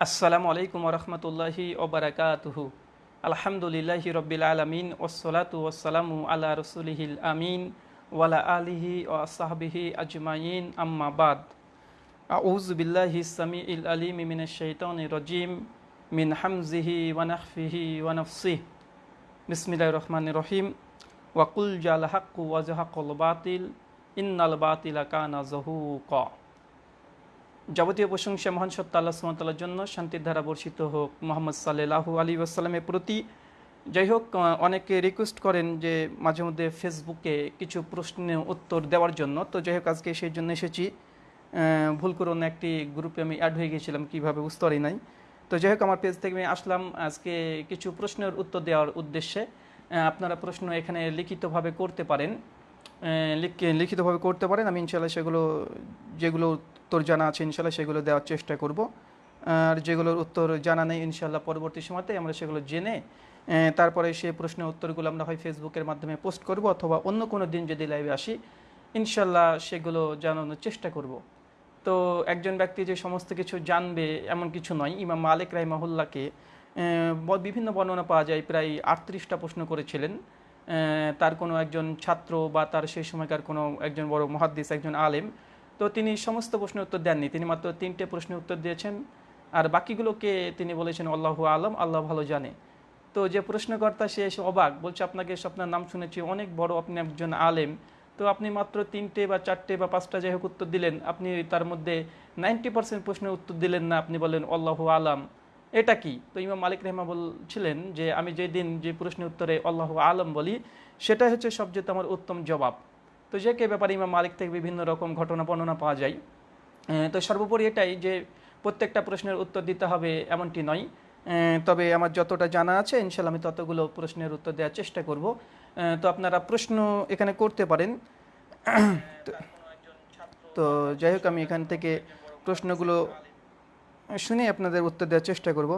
আসসালামু আলাইকুম রহমতুল্লাহি ওবরাকাতুহু আলহামদুলিল্লাহি রব্বিল আলমিন ওসলাতু ওসালামু আল্লাহ রসুলিহিল আমিন ওয়ালা আলিহি ও সাহবিহি আজমাইন আম্মাবাদ আউজ বিল্লাহি সামি ইল আলিম মিন শৈতন রজিম মিন হামজিহি ওয়ানাফিহি ওয়ানফসিহ বিসমিল্লাহ রহমান রহিম ওয়াকুল জাল হাক্কু ওয়াজহাকুল বাতিল ইন্নাল বাতিলা কানা জহুক যাবতীয় প্রশংসা মহান সত্তা আল্লাহ সুমতাল্লার জন্য, শান্তির ধারা বর্ষিত হোক। মোহাম্মদ সাল্লাহু আলী আসসালামের প্রতি যাই হোক অনেকে রিকোয়েস্ট করেন যে মাঝে মধ্যে ফেসবুকে কিছু প্রশ্নের উত্তর দেওয়ার জন্য। তো যাই হোক, আজকে সেই জন্য এসেছি। ভুল করে অন্য একটি গ্রুপে আমি অ্যাড হয়ে গিয়েছিলাম কীভাবে বুঝতে পারি নাই। তো যাই হোক, আমার পেজ থেকে আমি আসলাম আজকে কিছু প্রশ্নের উত্তর দেওয়ার উদ্দেশ্যে। আপনারা প্রশ্ন এখানে লিখিতভাবে করতে পারেন। লিখিতভাবে করতে পারেন, আমি ইনশাল্লাহ সেগুলো যেগুলো উত্তর জানা আছে, ইনশাল্লাহ সেগুলো দেওয়ার চেষ্টা করব। আর যেগুলোর উত্তর জানা নেই, ইনশাল্লাহ পরবর্তী সময়তে আমরা সেগুলো জেনে তারপরে সেই প্রশ্নের উত্তরগুলো আমরা হয় ফেসবুকের মাধ্যমে পোস্ট করব অথবা অন্য কোনো দিন যদি লাইভে আসি, ইনশাল্লাহ সেগুলো জানানোর চেষ্টা করব। তো একজন ব্যক্তি যে সমস্ত কিছু জানবে এমন কিছু নয়, ইমাম মালিক রাহিমাহুল্লাহকে বিভিন্ন বর্ণনা পাওয়া যায়, প্রায় আটত্রিশটা প্রশ্ন করেছিলেন। তার কোনো একজন ছাত্র বা তার সেই সময়কার কোনো একজন বড় মহাদ্দিস, একজন আলেম তো তিনি সমস্ত প্রশ্নের উত্তর দেননি। তিনি মাত্র তিনটে প্রশ্নের উত্তর দিয়েছেন। আর বাকিগুলোকে তিনি বলেছেন, আল্লাহ আলম, আল্লাহ ভালো জানে। তো যে প্রশ্নকর্তা, সে এসে অবাক, বলছে, আপনাকে আপনার নাম শুনেছি, অনেক বড় আপনি একজন আলেম। তো আপনি মাত্র তিনটে বা চারটে বা পাঁচটা যাই হোক উত্তর দিলেন। আপনি তার মধ্যে নাইনটি পার্সেন্ট প্রশ্নের উত্তর দিলেন না। আপনি বলেন, আল্লাহ আলাম। এটা কি? তো ইমাম মালিক রহমা বলছিলেন যে, আমি যেদিন যে প্রশ্নের উত্তরে আল্লাহ আলম বলি, সেটাই হচ্ছে সবচেয়ে আমার উত্তম জবাব। তো যে কে ব্যাপারে ইমাম মালিক থেকে বিভিন্ন রকম ঘটনা বর্ণনা পাওয়া যায় তো সর্বোপরি এটাই যে প্রত্যেকটা প্রশ্নের উত্তর দিতে হবে এমনটি নয়। তবে আমার যতটা জানা আছে ইনশাল্লাহ আমি ততগুলো প্রশ্নের উত্তর দেওয়ার চেষ্টা করব। তো আপনারা প্রশ্ন এখানে করতে পারেন। তো যাই হোক, আমি এখান থেকে প্রশ্নগুলো শুনে আপনাদের উত্তর দেওয়ার চেষ্টা করব।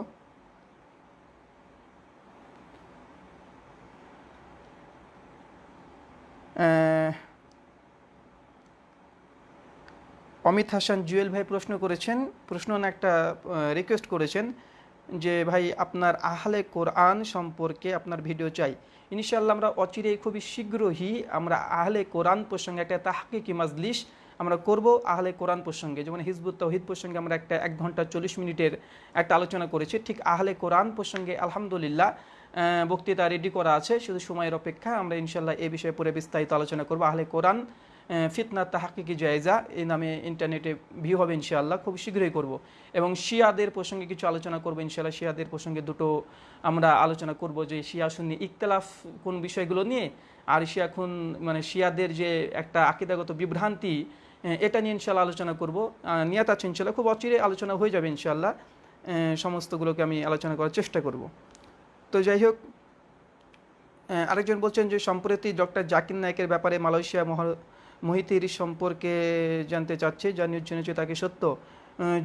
অমিত হাসান জুয়েল ভাই প্রশ্ন করেছেন, প্রশ্ন একটা রিকোয়েস্ট করেছেন যে, ভাই, আপনার আহলে কোরআন সম্পর্কে আপনার ভিডিও চাই। ইনশাল্লাহ আমরা অচিরেই খুবই শীঘ্রই আমরা আহলে কোরআন প্রসঙ্গে একটা তাহকিকি মাজলিশ আমরা করব আহলে কোরআন প্রসঙ্গে। যেমন হিজবুত তহিদ প্রসঙ্গে আমরা একটা এক ঘণ্টা চল্লিশ মিনিটের একটা আলোচনা করেছি। ঠিক আহলে কোরআন প্রসঙ্গে আলহামদুলিল্লাহ বক্তৃতা রেডি করা আছে। শুধু সময়ের অপেক্ষা আমরা ইনশাল্লাহ এ বিষয়ে পরে বিস্তারিত আলোচনা করব। আহলে কোরআন ফিতনা তাহাকিকি জায়জা, এই নামে ইন্টারনেটে ভিউ হবে ইনশাআল্লাহ, খুব শীঘ্রই করব। এবং শিয়াদের প্রসঙ্গে কিছু আলোচনা করব ইনশাআল্লাহ। শিয়াদের প্রসঙ্গে দুটো আমরা আলোচনা করব যে শিয়া শুনি ইকতলাফ কোন বিষয়গুলো নিয়ে, আর শিয়া খুন মানে শিয়াদের যে একটা আকিদাগত বিভ্রান্তি এটা নিয়ে ইনশাল্লাহ আলোচনা করব। নিয়াত আছে ইনশাল্লাহ খুব অচিরে আলোচনা হয়ে যাবে ইনশাল্লাহ সমস্তগুলোকে আমি আলোচনা করার চেষ্টা করব। তো যাই হোক আরেকজন বলছেন যে সম্প্রতি ডক্টর জাকির নায়কের ব্যাপারে মালয়েশিয়া মহা মহিতির সম্পর্কে জানতে চাচ্ছে যা নিউজ জেনেছে তাকে সত্য।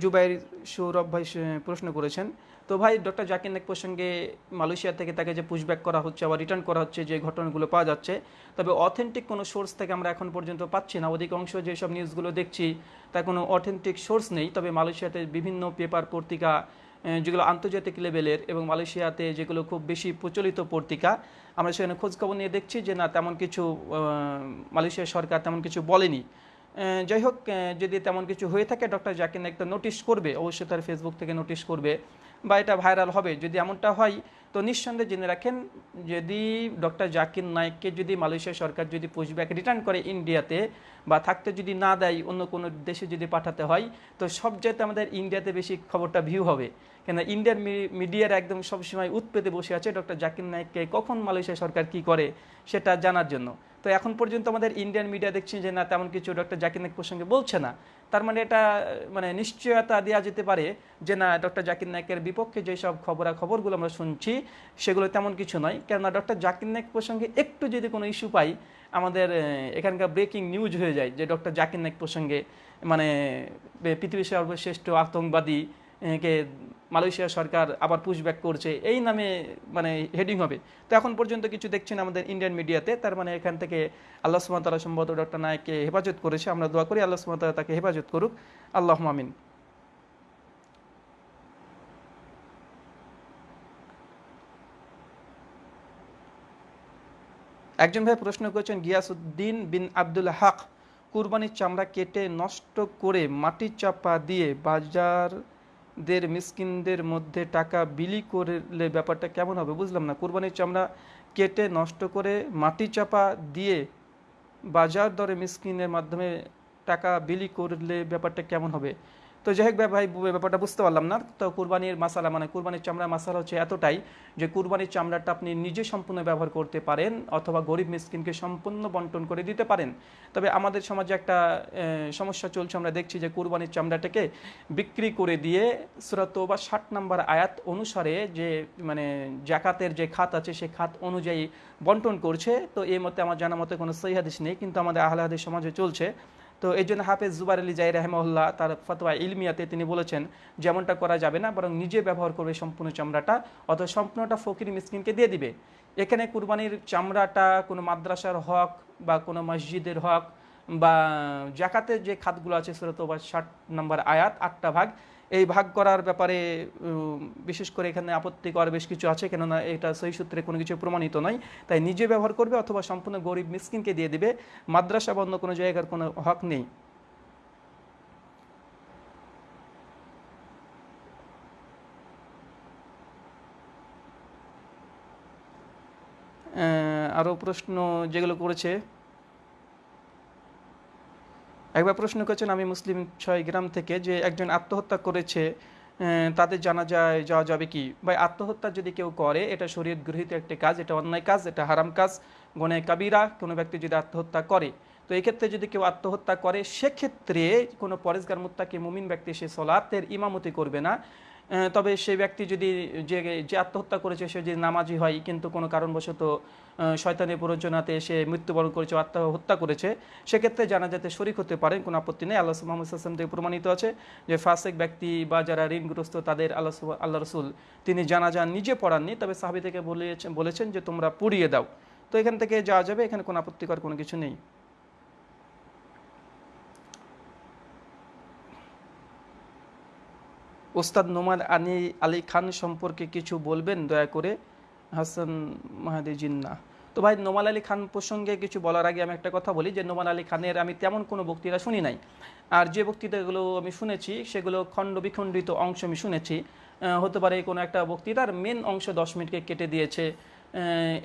জুবাইর সৌরভ ভাই প্রশ্ন করেছেন, তো ভাই ডক্টর জাকির নাক প্রসঙ্গে মালয়েশিয়া থেকে তাকে যে পুশব্যাক করা হচ্ছে, আবার রিটার্ন করা হচ্ছে, যে ঘটনাগুলো পাওয়া যাচ্ছে, তবে অথেন্টিক কোনো সোর্স থেকে আমরা এখন পর্যন্ত পাচ্ছি না। অধিকাংশ যেসব নিউজগুলো দেখছি তা কোনো অথেন্টিক সোর্স নেই। তবে মালয়েশিয়াতে বিভিন্ন পেপার পত্রিকা যেগুলো আন্তর্জাতিক লেভেলের এবং মালয়েশিয়াতে যেগুলো খুব বেশি প্রচলিত পত্রিকা, আমরা সেখানে খোঁজখবর নিয়ে দেখছি যে না, তেমন কিছু মালয়েশিয়া সরকার তেমন কিছু বলেনি। যাই হোক যদি তেমন কিছু হয়ে থাকে, ডক্টর জাকির একটা নোটিশ করবে, অবশ্যই তার ফেসবুক থেকে নোটিশ করবে। বা এটা ভাইরাল হবে, যদি এমনটা হয়, তো নিঃসন্দেহে জেনে রাখেন, যদি ডক্টর জাকির নাইককে যদি মালয়েশিয়া সরকার যদি পুশব্যাক রিটার্ন করে ইন্ডিয়াতে বা থাকতে যদি না দেয়, অন্য কোনো দেশে যদি পাঠাতে হয়, তো সব জায়গাতে আমাদের ইন্ডিয়াতে বেশি খবরটা ভিউ হবে। কেন ইন্ডিয়ান মিডিয়ার একদম সবসময় উৎপেতে বসে আছে ডক্টর জাকির নাইককে কখন মালয়েশিয়া সরকার কি করে, সেটা জানার জন্য। তো এখন পর্যন্ত আমাদের ইন্ডিয়ান মিডিয়া দেখছি যে না, তেমন কিছু ডক্টর জাকির নাইক প্রসঙ্গে বলছে না। তার মানে এটা মানে নিশ্চয়তা দেওয়া যেতে পারে যে না ডক্টর জাকির নায়কের বিপক্ষে যেসব খবরাখবরগুলো আমরা শুনছি, সেগুলো তেমন কিছু নয়। কেননা ডক্টর জাকির নায়ক প্রসঙ্গে একটু যদি কোনো ইস্যু পাই, আমাদের এখানকার ব্রেকিং নিউজ হয়ে যায় যে ডক্টর জাকির নায়ক প্রসঙ্গে মানে পৃথিবীর সর্বশ্রেষ্ঠ আতঙ্কবাদী কে মালয়েশিয়া সরকার আবার পুশব্যাক করছে, এই নামে মানে হেডিং হবে। তো এখন পর্যন্ত কিছু দেখছেন আমাদের ইন্ডিয়ান মিডিয়াতে তার মানে এখান থেকে আল্লাহ সুমতলা সম্ভবত ডক্টর নায়ককে হেফাজত করেছে। আমরা দোয়া করি আল্লাহ সুমতলা তাকে হেফাজত করুক। আল্লাহ মামিন একজন ভাই প্রশ্ন করেছেন গিয়াসুদ্দিন বিন আব্দুল হক, কুরবানির চামড়া কেটে নষ্ট করে মাটির চাপা দিয়ে বাজার বাজারদের মিসকিনদের মধ্যে টাকা বিলি করলে ব্যাপারটা কেমন হবে বুঝলাম না। কোরবানির চামড়া কেটে নষ্ট করে মাটি চাপা দিয়ে বাজার দরে মিসকিনের মাধ্যমে টাকা বিলি করলে ব্যাপারটা কেমন হবে? তো যাই হোক ভাই ব্যাপারটা বুঝতে পারলাম না। তো কুরবানির মাসালা মানে কুরবানির চামড়া মাসালা হচ্ছে এতটাই যে কুরবানির চামড়াটা আপনি নিজে সম্পূর্ণ ব্যবহার করতে পারেন অথবা গরিব মিসকিনকে সম্পূর্ণ বন্টন করে দিতে পারেন। তবে আমাদের সমাজে একটা সমস্যা চলছে, আমরা দেখছি যে কুরবানির চামড়াটাকে বিক্রি করে দিয়ে সুরত বা ষাট নাম্বার আয়াত অনুসারে যে মানে জাকাতের যে খাত আছে সেই খাত অনুযায়ী বন্টন করছে। তো এই মতে আমার জানা মতে কোনো সহি হাদিস নেই, কিন্তু আমাদের আহলে সমাজে চলছে। তো এই জন্য হাফেজ জুবার আলী জাই রহমল্লাহ তার ফতোয়া ইলমিয়াতে তিনি বলেছেন, যেমনটা করা যাবে না, বরং নিজে ব্যবহার করবে সম্পূর্ণ চামড়াটা, অথবা সম্পূর্ণটা ফকির মিসকিনকে দিয়ে দিবে। এখানে কুরবানির চামড়াটা কোনো মাদ্রাসার হক বা কোনো মসজিদের হক বা জাকাতের যে খাতগুলো আছে সেটা বা ষাট নম্বর আয়াত, আটটা ভাগ এই ভাগ করার ব্যাপারে বিশেষ করে এখানে আপত্তি করার বেশ কিছু আছে, কেননা এটা সেই সূত্রে কোনো কিছু প্রমাণিত নয়। তাই নিজে ব্যবহার করবে অথবা সম্পূর্ণ গরিব মিসকিনকে দিয়ে দেবে। মাদ্রাসা বা অন্য কোনো জায়গার কোনো হক নেই। আরও প্রশ্ন যেগুলো করেছে একবার প্রশ্ন করেছেন আমি মুসলিম ছয় গ্রাম থেকে যে একজন আত্মহত্যা করেছে তাদের জানা যায়, যাওয়া যাবে কি? বা আত্মহত্যা যদি কেউ করে, এটা শরীর গৃহীত একটি কাজ, এটা অন্যায় কাজ, এটা হারাম কাজ গণে কাবিরা, কোনো ব্যক্তি যদি আত্মহত্যা করে। তো এক্ষেত্রে যদি কেউ আত্মহত্যা করে, সেক্ষেত্রে কোনো পরেশগার, মুত্তাকে মুমিন ব্যক্তি সে সলাতের ইমামতি করবে না। তবে সেই ব্যক্তি যদি যে যে আত্মহত্যা করেছে, সে যদি নামাজি হয়, কিন্তু কোনো কারণবশত শয়তানের প্ররোচনাতে সে মৃত্যুবরণ করেছে আত্মহত্যা করেছে, সেক্ষেত্রে জানা যাতে শরিক হতে পারেন, কোনো আপত্তি নেই। আল্লাহ মোহাম্মদ আসলাম থেকে প্রমাণিত আছে যে, ফাসেক ব্যক্তি বা যারা ঋণগ্রস্ত, তাদের আল্লাহ আল্লাহ রসুল তিনি যান নিজে পড়াননি, তবে সাহাবি থেকে বলেছেন বলেছেন যে, তোমরা পুড়িয়ে দাও। তো এখান থেকে যাওয়া যাবে, এখানে কোনো আপত্তিকর কোনো কিছু নেই। ওস্তাদ নোমান আনি আলী খান সম্পর্কে কিছু বলবেন? দয়া করে। হাসান মাহাদি জিন্না। তো ভাই নোমান আলী খান প্রসঙ্গে কিছু বলার আগে আমি একটা কথা বলি যে নোমান আলী খানের আমি তেমন কোনো বক্তৃতা শুনি নাই। আর যে বক্তৃতাগুলো আমি শুনেছি, সেগুলো খণ্ড বিখণ্ডিত অংশ আমি শুনেছি। হতে পারে কোনো একটা বক্তৃতার মেন অংশ দশ মিনিটকে কেটে দিয়েছে।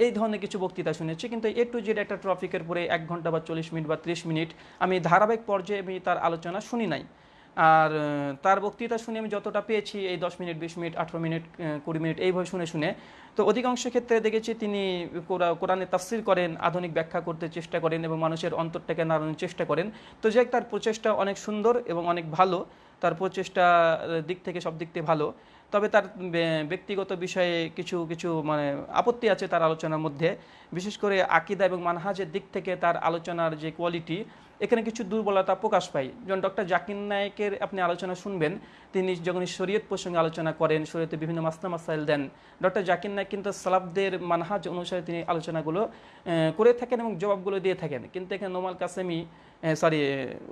এই ধরনের কিছু বক্তৃতা শুনেছি। কিন্তু এ টু জেড একটা ট্রফিকের পরে এক ঘণ্টা বা চল্লিশ মিনিট বা ত্রিশ মিনিট আমি ধারাবাহিক পর্যায়ে আমি তার আলোচনা শুনি নাই। আর তার বক্তৃতা শুনে আমি যতটা পেয়েছি, এই দশ মিনিট, বিশ মিনিট, আঠেরো মিনিট কুড়ি মিনিট, এইভাবে শুনে শুনে। তো অধিকাংশ ক্ষেত্রে দেখেছি তিনি কোরআনে তাফসির করেন, আধুনিক ব্যাখ্যা করতে চেষ্টা করেন এবং মানুষের অন্তরটাকে নাড়ানোর চেষ্টা করেন। তো যে তার প্রচেষ্টা অনেক সুন্দর এবং অনেক ভালো। তার প্রচেষ্টা দিক থেকে সব দিক থেকে ভালো। তবে তার ব্যক্তিগত বিষয়ে কিছু কিছু মানে আপত্তি আছে তার আলোচনার মধ্যে। বিশেষ করে আকিদা এবং মানহাজের দিক থেকে তার আলোচনার যে কোয়ালিটি এখানে কিছু দুর্বলতা প্রকাশ পায়। যেমন ডক্টর জাকির নায়কের আপনি আলোচনা শুনবেন, তিনি যখন শরীয়ত প্রসঙ্গে আলোচনা করেন, শরীয়তে বিভিন্ন মাসনা মাসাইল দেন, ডক্টর জাকির নায়ক কিন্তু সালাবদের মানহাজ অনুসারে তিনি আলোচনাগুলো করে থাকেন এবং জবাবগুলো দিয়ে থাকেন। কিন্তু এখানে নোমাল কাসেমি সরি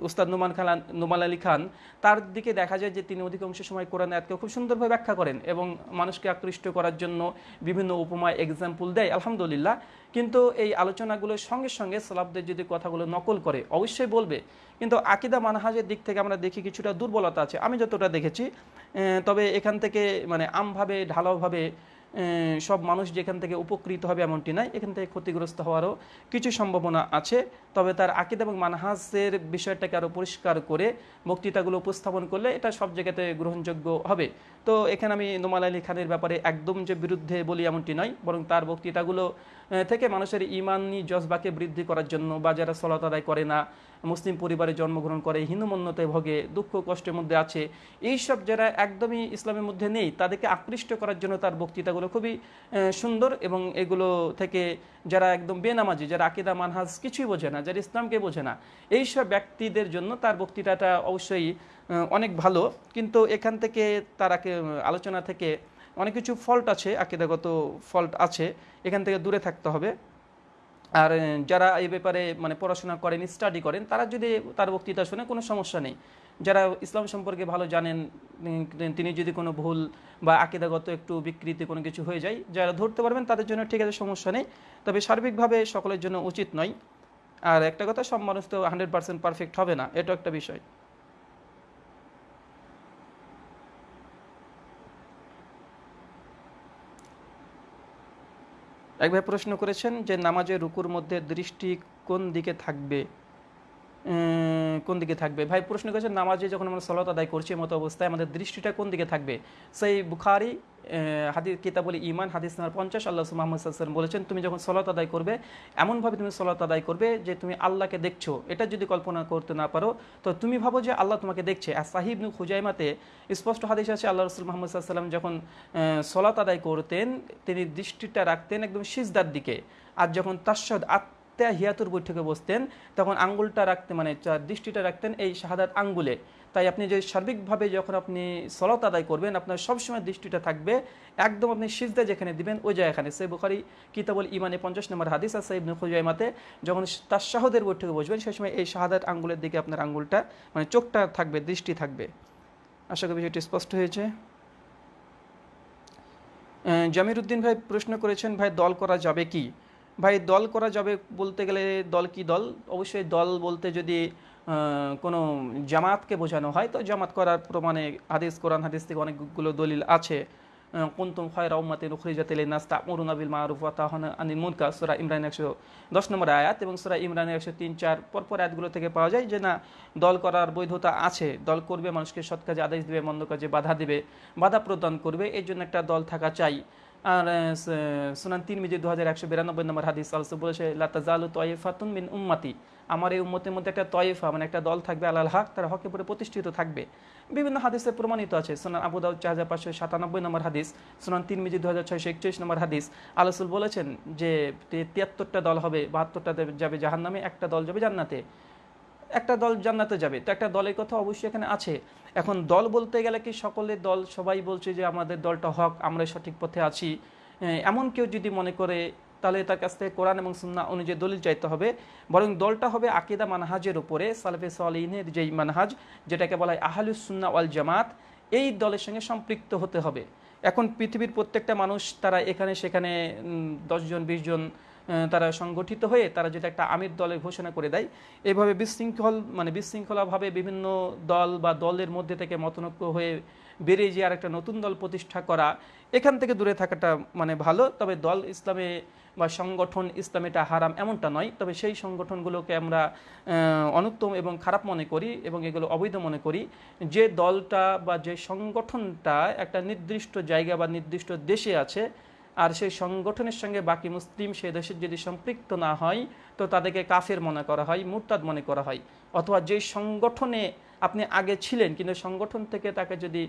উস্তাদ নুমান খান নুমাল আলী খান, তার দিকে দেখা যায় যে তিনি অধিকাংশ সময় কোরআন আয়াতকে খুব সুন্দরভাবে ব্যাখ্যা করেন এবং মানুষকে আকৃষ্ট করার জন্য বিভিন্ন উপমা এক্সাম্পল দেয়, আলহামদুলিল্লাহ। কিন্তু এই আলোচনাগুলোর সঙ্গে সঙ্গে সালাবদের যদি কথাগুলো নকল করে, অবশ্যই বলবে। কিন্তু আকিদা মানহাজের দিক থেকে আমরা দেখি কিছুটা দুর্বলতা আছে। আমি যতটা দেখেছি তবে এখান থেকে মানে আমভাবে, ঢালাওভাবে সব মানুষ যেখান থেকে উপকৃত হবে এমনটি নয় এখান থেকে ক্ষতিগ্রস্ত হওয়ারও কিছু সম্ভাবনা আছে। তবে তার আকিদ এবং মানহাজের বিষয়টাকে আরও পরিষ্কার করে বক্তৃতাগুলো উপস্থাপন করলে এটা সব জায়গাতে গ্রহণযোগ্য হবে। তো এখানে আমি নোমাল আলী খানের ব্যাপারে একদম যে বিরুদ্ধে বলি এমনটি নয়, বরং তার বক্তৃতাগুলো থেকে মানুষের ইমানি জজবাকে বৃদ্ধি করার জন্য বা যারা সলাত আদায় করে না। মুসলিম পরিবারে জন্মগ্রহণ করে হিন্দুমন্যতায় ভোগে, দুঃখ কষ্টের মধ্যে আছে। এইসব যারা একদমই ইসলামের মধ্যে নেই, তাদেরকে আকৃষ্ট করার জন্য তার বক্তৃতাগুলো খুবই সুন্দর এবং এগুলো থেকে যারা একদম বেনামাজি, যারা আকিদা, মানহাজ কিছুই বোঝে না, যারা ইসলামকে বোঝে না, এইসব ব্যক্তিদের জন্য তার বক্তৃতাটা অবশ্যই অনেক ভালো। কিন্তু এখান থেকে তার আলোচনা থেকে অনেক কিছু ফল্ট আছে, আকিদাগত ফল্ট আছে। এখান থেকে দূরে থাকতে হবে। আর যারা এই ব্যাপারে মানে পড়াশোনা করেন স্টাডি করেন, তারা যদি তার বক্তৃতা শুনে কোনো সমস্যা নেই। যারা ইসলাম সম্পর্কে ভালো জানেন তিনি যদি কোনো ভুল বা আকিদাগত একটু বিকৃতি কোনো কিছু হয়ে যায়, যারা ধরতে পারবেন, তাদের জন্য ঠিক আছে, সমস্যা নেই। তবে সার্বিকভাবে সকলের জন্য উচিত নয়। আর একটা কথা, সব মানুষ তো হান্ড্রেড পার্সেন্ট পারফেক্ট হবে না এটা একটা বিষয়। এক ভাই প্রশ্ন করেছেন যে নামাজের রুকুর মধ্যে দৃষ্টি কোন দিকে থাকবে? কোন দিকে থাকবে? ভাই, প্রশ্ন করেছেন নামাজে যখন আমরা সলাত আদায় করছি মতো অবস্থায়, আমাদের দৃষ্টিটা কোন দিকে থাকবে? সেই বুখারি হাদিস, কিতাবলি ইমান হাদিস নাম্বার পঞ্চাশ, আল্লাহ মোহাম্মদ সাল্লাম বলেছেন, তুমি যখন সলাত আদায় করবে, এমনভাবে তুমি সলাত আদায় করবে যে তুমি আল্লাহকে দেখছ। এটা যদি কল্পনা করতে না পারো, তো তুমি ভাবো যে আল্লাহ তোমাকে দেখছে। আর সাহিব নু খুজাইমাতে স্পষ্ট হাদিস আছে, আল্লাহ রসুল মোহাম্মদ সাল্লাম যখন সলাত আদায় করতেন, তিনি দৃষ্টিটা রাখতেন একদম সিজদার দিকে। আর যখন তাস্বাদ আত্মা হিয়াতুর বৈঠকে বসতেন, তখন আঙ্গুলটা রাখতে মানে দৃষ্টিটা রাখতেন এই শাহাদাত আঙ্গুলে। তাই আপনি যে সার্বিকভাবে যখন আপনি সলাত আদায় করবেন, আপনার সবসময় দৃষ্টিটা থাকবে, একদম আপনি সিজদা যেখানে দিবেন, ওই জায়গাখানে। সে বুখারি কিতাবল ইমানে পঞ্চাশ নম্বর হাদিস আর সাইব খুজাইমাতে, যখন তার শাহদের বৈঠকে বসবেন, সেই সময় এই শাহাদাত আঙ্গুলের দিকে আপনার আঙ্গুলটা মানে চোখটা থাকবে, দৃষ্টি থাকবে। আশা করি বিষয়টি স্পষ্ট হয়েছে। জামির উদ্দিন ভাই প্রশ্ন করেছেন, ভাই, দল করা যাবে কি? ভাই, দল করা যাবে বলতে গেলে দল কি দল? অবশ্যই দল বলতে যদি কোনো জামাতকে বোঝানো হয়, তো জামাত করার প্রমাণে হাদিস, কোরআন, হাদিস থেকে অনেকগুলো দলিল আছে। কুন্তুম খয়রা উম্মাতে নুখরিজাত লিন-নাস তা'মুরুনা বিল মা'রুফ ওয়া তানহাউনা আনিল মুনকার। সূরা ইমরান 110 নম্বর আয়াত এবং সূরা ইমরানের 103 4 পরপর আয়াতগুলো থেকে পাওয়া যায় যে, না, দল করার বৈধতা আছে। দল করবে, মানুষকে সৎ কাজে আদেশ দেবে, মন্দ কাজে বাধা দেবে, বাধা প্রদান করবে, এর জন্য একটা দল থাকা চাই। আর সুনান তিন মিজি দু হাজার একশো বিরানব্বই নম্বর হাদিস আলসো বলেছে লাতাজালু তয়েফাতুন মিন উম্মাতি। আমার এই উম্মতের মধ্যে একটা তয়েফা মানে একটা দল থাকবে, আলাল হক, তার হকের উপরে প্রতিষ্ঠিত থাকবে। বিভিন্ন হাদিসে প্রমাণিত আছে, সোনান আবু দাউদ চার হাজার পাঁচশো সাতানব্বই নম্বর হাদিস, সোনান তিন মিজি দু হাজার ছয়শো একচল্লিশ নম্বর হাদিস। আলসুল বলেছেন যে তিয়াত্তরটা দল হবে, বাহাত্তরটা যাবে জাহান নামে একটা দল যাবে জান্নাতে। একটা দল জান্নাতে যাবে। তো একটা দলের কথা অবশ্যই এখানে আছে। এখন দল বলতে গেলে কি সকলের দল, সবাই বলছে যে আমাদের দলটা হক, আমরা সঠিক পথে আছি। এমন কেউ যদি মনে করে, তাহলে তার কাছ থেকে কোরআন এবং সুন্না অনুযায়ী দলিল চাইতে হবে। বরং দলটা হবে আকিদা মানহাজের উপরে, সালফে সালিনের যেই মানহাজ, যেটাকে বলা হয় আহলুস সুন্না ওয়াল জামাত, এই দলের সঙ্গে সম্পৃক্ত হতে হবে। এখন পৃথিবীর প্রত্যেকটা মানুষ, তারা এখানে সেখানে দশজন বিশ জন তারা সংগঠিত হয়ে তারা যেটা একটা আমির দলের ঘোষণা করে দেয়, এভাবে বিশৃঙ্খল মানে বিশৃঙ্খলাভাবে বিভিন্ন দল বা দলের মধ্যে থেকে মতনৈক্য হয়ে বেরিয়ে যে আর একটা নতুন দল প্রতিষ্ঠা করা, এখান থেকে দূরে থাকাটা মানে ভালো। তবে দল ইসলামে বা সংগঠন ইসলামে এটা হারাম এমনটা নয়। তবে সেই সংগঠনগুলোকে আমরা অনুত্তম এবং খারাপ মনে করি এবং এগুলো অবৈধ মনে করি। যে দলটা বা যে সংগঠনটা একটা নির্দিষ্ট জায়গা বা নির্দিষ্ট দেশে আছে আর সেই সংগঠনের সঙ্গে বাকি মুসলিম সে দেশের যদি সম্পৃক্ত না হয়, তো তাদেরকে কাফের মনে করা হয়, মুরতাদ মনে করা হয়। অথবা যে সংগঠনে আপনি আগে ছিলেন, কিন্তু সংগঠন থেকে তাকে যদি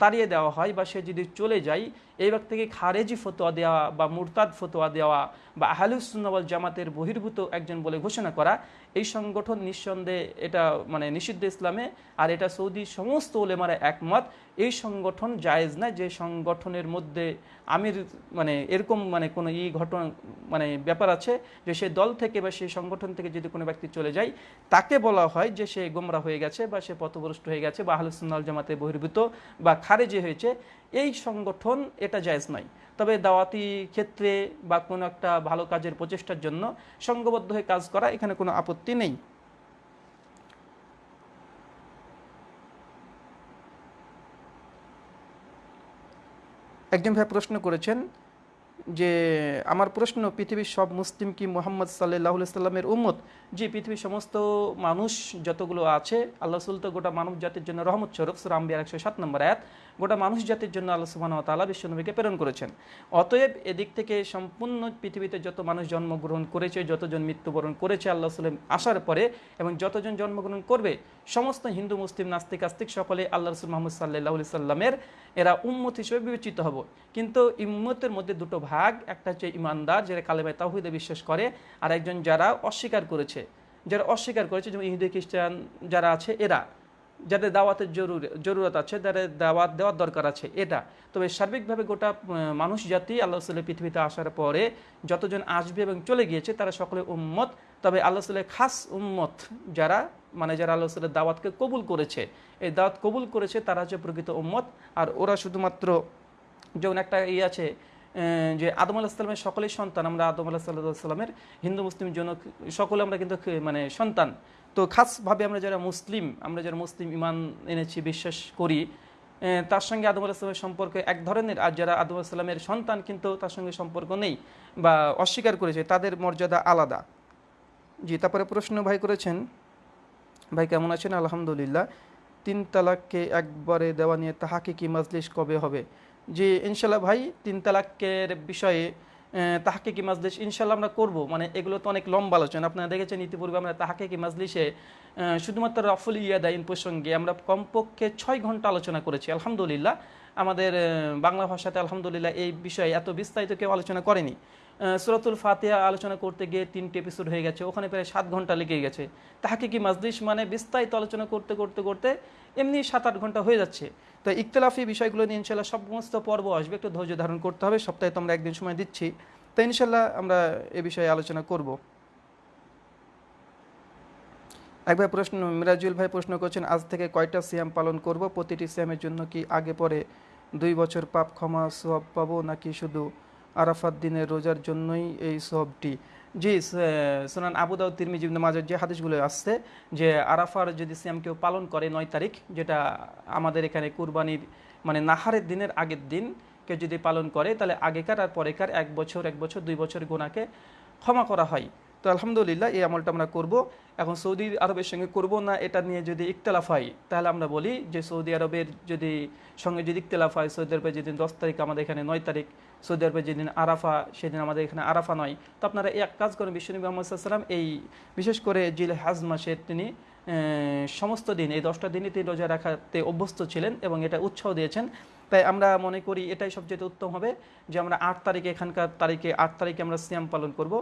তাড়িয়ে দেওয়া হয় বা সে যদি চলে যায়, এই ব্যক্তিকে খারেজি ফতোয়া দেওয়া বা মুরতাদ ফতোয়া দেওয়া বা আহলুসুন্নবল জামাতের বহির্ভূত একজন বলে ঘোষণা করা এই সংগঠন নিঃসন্দেহে এটা মানে নিষিদ্ধ ইসলামে, আর এটা সৌদি সমস্ত ওলেমারা একমত, এই সংগঠন জায়েজ না যে সংগঠনের মধ্যে আমির মানে এরকম মানে কোনো ই ঘটনা মানে ব্যাপার আছে যে সে দল থেকে বা সেই সংগঠন থেকে যদি কোনো ব্যক্তি চলে যায়, তাকে বলা হয় যে সে গোমরা হয়ে গেছে বা সে পথভ্রষ্ট হয়ে গেছে বা আহলুসুন্নাল জামাতে বহির্ভূত বা খারেজি হয়েছে। এই সংগঠন এটা জায়েজ নয়। তবে দাওয়াতি ক্ষেত্রে বা কোনো একটা ভালো কাজের প্রচেষ্টার জন্য সংঘবদ্ধ হয়ে কাজ করা এখানে কোনো আপত্তি নেই। একজন ভাই প্রশ্ন করেছেন যে, আমার প্রশ্ন, পৃথিবীর সব মুসলিম কি মোহাম্মদ সাল্লাহ সাল্লামের উম্মত? যে পৃথিবীর সমস্ত মানুষ যতগুলো আছে, আল্লাহ রসুল তো গোটা মানব জাতির জন্য রহমত স্বরূপ সুরাম্বিয়ার একশো সাত নম্বর আয়াত। গোটা মানুষ জাতির জন্য আল্লাহ সুবাহ তালা বিশ্বনবীকে প্রেরণ করেছেন। অতএব এদিক থেকে সম্পূর্ণ পৃথিবীতে যত মানুষ জন্মগ্রহণ করেছে, যতজন মৃত্যুবরণ করেছে আল্লাহ সাল্লাম আসার পরে এবং যতজন জন্মগ্রহণ করবে, সমস্ত হিন্দু, মুসলিম, নাস্তিক, আস্তিক সকলে আল্লাহ রসুল মোহাম্মদ সাল্লাহ সাল্লামের এরা উম্মত হিসেবে বিবেচিত হব। কিন্তু ইম্মতের মধ্যে দুটো ভাগ, একটা হচ্ছে ইমানদার, যারা কালেমায় তাহিদে বিশ্বাস করে, আর একজন যারা অস্বীকার করেছে। যারা অস্বীকার করেছে, যেমন ইহুদি, খ্রিস্টান যারা আছে, এরা। যাদের দাওয়াতের জরুর, জরুরত আছে, যাদের দাওয়াত দেওয়ার দরকার আছে, এটা। তবে সার্বিকভাবে গোটা মানুষ জাতি, আল্লাহ সাল্লাহ পৃথিবীতে আসার পরে যতজন আসবে এবং চলে গিয়েছে, তারা সকলে উম্মত। তবে আল্লাহ সাল্লাহ খাস উম্মত যারা মানে যারা আল্লাহ সাল্লাহ দাওয়াতকে কবুল করেছে, এই দাওয়াত কবুল করেছে, তারা হচ্ছে প্রকৃত উম্মত। আর ওরা শুধুমাত্র যেমন একটা ইয়ে আছে যে আদম আলাহ সাল্লামের সকলেই সন্তান, আমরা আদম আলাহ সাল্লাহ সাল্লামের হিন্দু, মুসলিম জন্য সকলে আমরা কিন্তু মানে সন্তান। তো খাসভাবে আমরা যারা মুসলিম, আমরা যারা মুসলিম ইমান এনেছি, বিশ্বাস করি তার সঙ্গে আদম আলাহিসামের সম্পর্ক এক ধরনের। আর যারা আদম আলাহিসামের সন্তান কিন্তু তার সঙ্গে সম্পর্ক নেই বা অস্বীকার করেছে, তাদের মর্যাদা আলাদা। জি, তারপরে প্রশ্ন ভাই করেছেন, ভাই কেমন আছেন? আলহামদুলিল্লাহ। তিন তালাককে একবারে দেওয়া নিয়ে তাহাকে কি মাজলিস কবে হবে? জি ইনশাল্লাহ ভাই, তিন তালাকের বিষয়ে তাহাকে কি মাজলিস ইনশাল্লাহ আমরা করব। মানে এগুলো তো অনেক লম্বা আলোচনা। আপনারা দেখেছেন ইতিপূর্বে আমরা তাহাকে কি মাজলিসে শুধুমাত্র রফুল ইয়াদাইন প্রসঙ্গে আমরা কমপক্ষে ছয় ঘণ্টা আলোচনা করেছি, আলহামদুলিল্লাহ। আমাদের বাংলা ভাষাতে আলহামদুলিল্লাহ এই বিষয়ে এত বিস্তারিত কেউ আলোচনা করেনি। সুরতুল ফাতিহা আলোচনা করতে গিয়ে তিনটে এপিসোড হয়ে গেছে। ওখানে প্রায় সাত ঘণ্টা লেগে গেছে। তাহাকে কি মাজলিস মানে বিস্তারিত আলোচনা করতে করতে করতে এমনি সাত আট ঘণ্টা হয়ে যাচ্ছে। তো ইকতলাফি বিষয়গুলো নিয়ে ইনশাল্লাহ সমস্ত পর্ব আসবে। একটু ধৈর্য ধারণ করতে হবে। সপ্তাহে তো আমরা একদিন সময় দিচ্ছি। তো ইনশাল্লাহ আমরা এ বিষয়ে আলোচনা করব। এক ভাই প্রশ্ন, মিরাজুল ভাই প্রশ্ন করছেন, আজ থেকে কয়টা সিয়াম পালন করব? প্রতিটি সিয়ামের জন্য কি আগে পরে দুই বছর পাপ ক্ষমা সব পাবো নাকি শুধু আরাফাত দিনের রোজার জন্যই এই সবটি জি সোনান আবুদাউ তিরমিজি মাজার যে হাদিসগুলো আসছে, যে আরাফার যদি সিয়াম কেউ পালন করে নয় তারিখ, যেটা আমাদের এখানে কুরবানির মানে নাহারের দিনের আগের দিন কেউ যদি পালন করে, তাহলে আগেকার আর পরেকার এক বছর এক বছর, দুই বছর গোনাকে ক্ষমা করা হয়। তো আলহামদুলিল্লাহ, এই আমলটা আমরা করব। এখন সৌদি আরবের সঙ্গে করব না, এটা নিয়ে যদি ইকতলাফ হয়, তাহলে আমরা বলি যে সৌদি আরবের যদি সঙ্গে যদি ইকতলাফ হয়, সৌদি আরবে যেদিন দশ তারিখ আমাদের এখানে নয় তারিখ সৌদি আরবে যেদিন আরাফা, সেদিন আমাদের এখানে আরাফা নয়। তো আপনারা এক কাজ করেন বিশ্বনবী মোহাম্মদ সাল্লাম এই, বিশেষ করে জিল হাজ মাসে তিনি সমস্ত দিন, এই দশটা দিনই তিনি রোজা রাখাতে অভ্যস্ত ছিলেন এবং এটা উৎসাহ দিয়েছেন। তাই আমরা মনে করি এটাই সবচেয়ে উত্তম হবে যে আমরা আট তারিখে, এখানকার তারিখে, আট তারিখে আমরা সিয়াম পালন করব।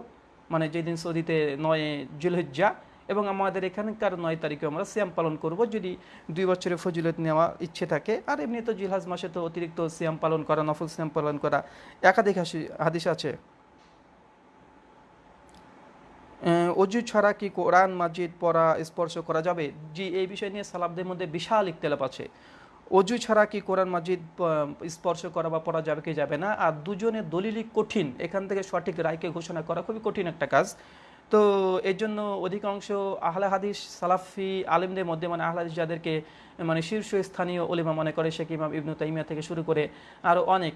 মানে যেদিন সৌদিতে নয় জুলহজ্জা এবং আমাদের এখানকার নয় তারিখে আমরা সিয়াম পালন করব। যদি দুই বছরের ফজিলত নেওয়া ইচ্ছে থাকে, আর এমনি তো জিলহাজ মাসে তো অতিরিক্ত সিয়াম পালন করা, নফল সিয়াম পালন করা একাধিক হাদিস আছে। অজু ছাড়া কি কোরআন মাজিদ পড়া, স্পর্শ করা যাবে? জি, এই বিষয় নিয়ে সালাবদের মধ্যে বিশাল ইকতেলাপ আছে। অজু ছাড়া কি কোরআন মাজিদ স্পর্শ করা বা পড়া যাবে কি যাবে না? আর দুজনে দলিলই কঠিন। এখান থেকে সঠিক রায়কে ঘোষণা করা খুবই কঠিন একটা কাজ। তো এর জন্য অধিকাংশ আহলে হাদিস সালাফি আলিমদের মধ্যে মানে আহলে হাদিস যাদেরকে মানে শীর্ষস্থানীয় ওলিমা মনে করে, শেখ ইমাম ইবনু তাইমিয়া থেকে শুরু করে আরও অনেক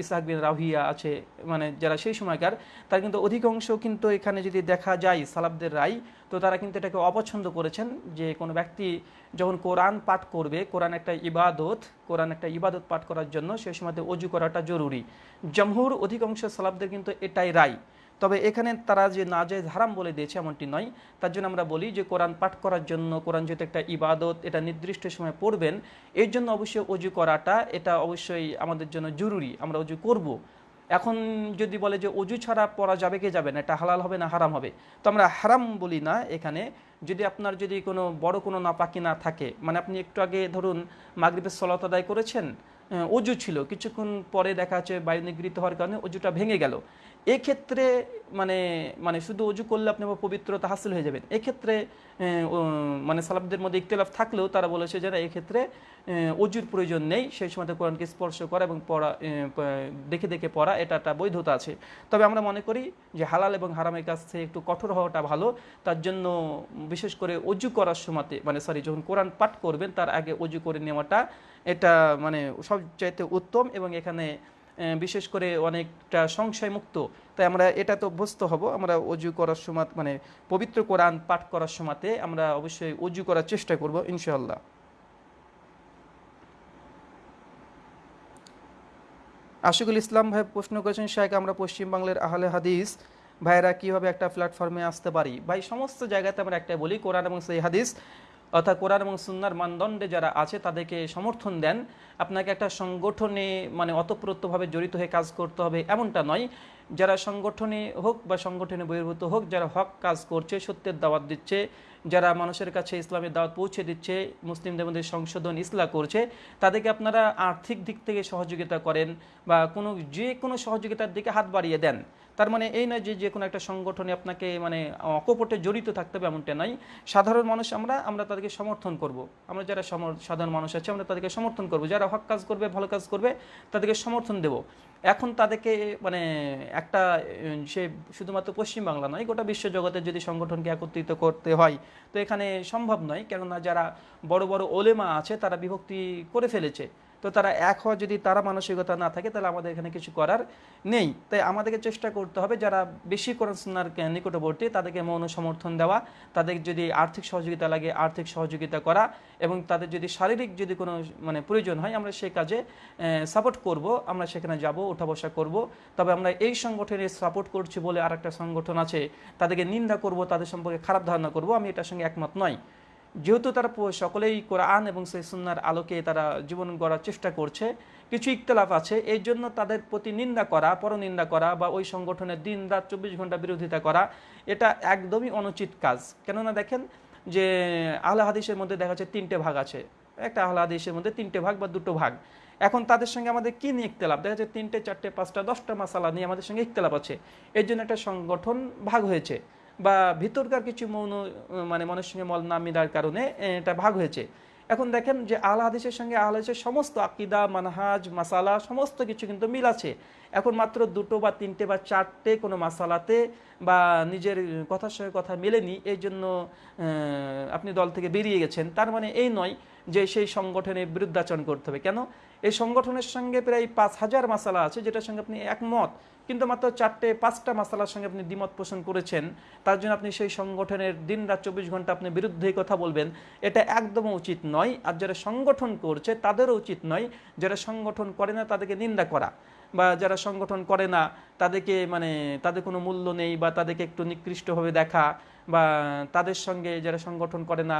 ইসাহাক বিন রাহিয়া আছে মানে যারা সেই সময়কার তার কিন্তু অধিকাংশ কিন্তু এখানে যদি দেখা যায় সালাফদের রায়, তো তারা কিন্তু এটাকে অপছন্দ করেছেন যে কোনো ব্যক্তি যখন কোরআন পাঠ করবে, কোরআন একটা ইবাদত, কোরআন একটা ইবাদত পাঠ করার জন্য সেই সময়তে অজু করাটা জরুরি। জমহুর অধিকাংশ সালাফদের কিন্তু এটাই রায়। তবে এখানে তারা যে নাজেজ হারাম বলে দিয়েছে এমনটি নয়। তার জন্য আমরা বলি যে কোরআন পাঠ করার জন্য, কোরআন যেহেতু একটা ইবাদত, এটা নির্দিষ্ট সময় পড়বেন, এর জন্য অবশ্যই অজু করাটা, এটা অবশ্যই আমাদের জন্য জরুরি, আমরা অজু করব। এখন যদি বলে যে অজু ছাড়া পড়া যাবে কি যাবে না, এটা হালাল হবে না হারাম হবে? তো আমরা হারাম বলি না এখানে। যদি আপনার যদি কোনো বড় কোনো নাপাকি না থাকে মানে আপনি একটু আগে ধরুন মাগরিবের সলাত আদায় করেছেন অজু ছিল, কিছুক্ষণ পরে দেখা যাচ্ছে বায়ু নিগৃহীত হওয়ার কারণে অজুটা ভেঙে গেল। এক্ষেত্রে মানে মানে শুধু অজু করলে আপনি পবিত্রতা হাসিল হয়ে যাবেন। এক্ষেত্রে মানে সালাবদের মধ্যে ইকতলাফ থাকলেও তারা বলেছে যে না, এক্ষেত্রে অজুর প্রয়োজন নেই, সেই সময় কোরআনকে স্পর্শ করা এবং পড়া দেখে দেখে পড়া, এটা একটা বৈধতা আছে। তবে আমরা মনে করি যে হালাল এবং হারামের কাছ থেকে একটু কঠোর হওয়াটা ভালো। তার জন্য বিশেষ করে অজু করার সময়তে মানে সরি যখন কোরআন পাঠ করবেন, তার আগে অজু করে নেওয়াটা, এটা মানে সবচাইতে উত্তম এবং এখানে বিশেষ করে অনেকটা সংশয় মুক্ত তাই আমরা এটা তো অভ্যস্ত হব। আমরা অজু করার সময় মানে পবিত্র কোরআন পাঠ করার সময়তে আমরা অবশ্যই অজু করার চেষ্টা করব, ইনশাআল্লাহ। আশিকুল ইসলাম ভাই প্রশ্ন করেছেন শাহেক আমরা পশ্চিমবাংলার আহলে হাদিস, ভাইরা কীভাবে একটা প্ল্যাটফর্মে আসতে পারি? ভাই, সমস্ত জায়গাতে আমরা একটাই বলি, কোরআন এবং সেই হাদিস। অর্থাৎ কোরআন এবং সুন্নার মানদণ্ডে যারা আছে তাদেরকে সমর্থন দেন। আপনাকে একটা সংগঠনে মানে অতপ্রত্যভাবে জড়িত হয়ে কাজ করতে হবে এমনটা নয়। যারা সংগঠনে হোক বা সংগঠনে বহির্ভূত হোক, যারা হক কাজ করছে, সত্যের দাওয়াত দিচ্ছে যারা মানুষের কাছে ইসলামের দাওয়াত পৌঁছে দিচ্ছে, মুসলিমদের মধ্যে সংশোধন ইসলাম করছে, তাদেরকে আপনারা আর্থিক দিক থেকে সহযোগিতা করেন বা কোনো, যে কোনো সহযোগিতার দিকে হাত বাড়িয়ে দেন। তার মানে এই নয় যে যে কোনো একটা সংগঠনে আপনাকে মানে অকপটে জড়িত থাকতে হবে এমনটা নয়। সাধারণ মানুষ আমরা আমরা তাদেরকে সমর্থন করব। আমরা যারা সাধারণ মানুষ আছে, আমরা তাদেরকে সমর্থন করব। যারা হক কাজ করবে, ভালো কাজ করবে, তাদেরকে সমর্থন দেব। এখন তাদেরকে মানে একটা সে শুধুমাত্র পশ্চিমবাংলা নয়, গোটা বিশ্বজগতের যদি সংগঠনকে একত্রিত করতে হয়, তো এখানে সম্ভব নয়। কেননা যারা বড় বড় ওলেমা আছে, তারা বিভক্তি করে ফেলেছে। তো তারা এক হওয়া যদি তারা মানসিকতা না থাকে, তাহলে আমাদের এখানে কিছু করার নেই। তাই আমাদেরকে চেষ্টা করতে হবে যারা বেশি করোনার নিকটবর্তী, তাদেরকে মৌন সমর্থন দেওয়া, তাদের যদি আর্থিক সহযোগিতা লাগে, আর্থিক সহযোগিতা করা এবং তাদের যদি শারীরিক যদি কোনো মানে প্রয়োজন হয়, আমরা সেই কাজে সাপোর্ট করব, আমরা সেখানে যাব ওঠা বসা করব। তবে আমরা এই সংগঠনের সাপোর্ট করছি বলে আর একটা সংগঠন আছে, তাদেরকে নিন্দা করব, তাদের সম্পর্কে খারাপ ধারণা করব, আমি এটার সঙ্গে একমত নয়। যেহেতু তারা সকলেই কোরআন এবং সেই সুন্নার আলোকে তারা জীবন গড়ার চেষ্টা করছে, কিছু ইখতলাফ আছে এই জন্য তাদের প্রতি নিন্দা করা, পরনিন্দা করা বা ওই সংগঠনের দিন রাত চব্বিশ ঘণ্টা বিরোধিতা করা, এটা একদমই অনুচিত কাজ। কেননা দেখেন যে আহলে হাদিসের মধ্যে দেখা যাচ্ছে তিনটে ভাগ আছে। একটা আহলে হাদিসের মধ্যে তিনটে ভাগ বা দুটো ভাগ। এখন তাদের সঙ্গে আমাদের কি নিয়ে ইখতলাফ? দেখা যাচ্ছে তিনটে, চারটে, পাঁচটা, দশটা মশালা নিয়ে আমাদের সঙ্গে ইখতলাফ আছে। এর জন্য একটা সংগঠন ভাগ হয়েছে। বা ভিতরকার কিছু মৌন মানে মনের সঙ্গে মল না মিলার কারণে এটা ভাগ হয়েছে। এখন দেখেন যে আল হাদিসের সঙ্গে, আল হাদিসের সমস্ত আকিদা, মানহাজ, মাসালা, সমস্ত কিছু কিন্তু মিল আছে। এখন মাত্র দুটো বা তিনটে বা চারটে কোনো মাসালাতে বা নিজের কথার সঙ্গে কথা মেলেনি, এই জন্য আপনি দল থেকে বেরিয়ে গেছেন। তার মানে এই নয় যে সেই সংগঠনের বিরুদ্ধাচরণ করতে হবে। কেন? এই সংগঠনের সঙ্গে প্রায় পাঁচ হাজার মাসালা আছে, যেটার সঙ্গে আপনি একমত। কিন্তু মাত্র চারটে, পাঁচটা মাসালার সঙ্গে আপনি দ্বিমত পোষণ করেছেন। তার জন্য আপনি সেই সংগঠনের দিন রাত চব্বিশ ঘণ্টা আপনি বিরুদ্ধে কথা বলবেন। এটা একদম উচিত নয়। আর যারা সংগঠন করছে, তাদেরও উচিত নয় যারা সংগঠন করে না, তাদেরকে নিন্দা করা। বা যারা সংগঠন করে না, তাদেরকে মানে তাদের কোনো মূল্য নেই বা তাদেরকে একটু নিকৃষ্টভাবে দেখা বা তাদের সঙ্গে যারা সংগঠন করে না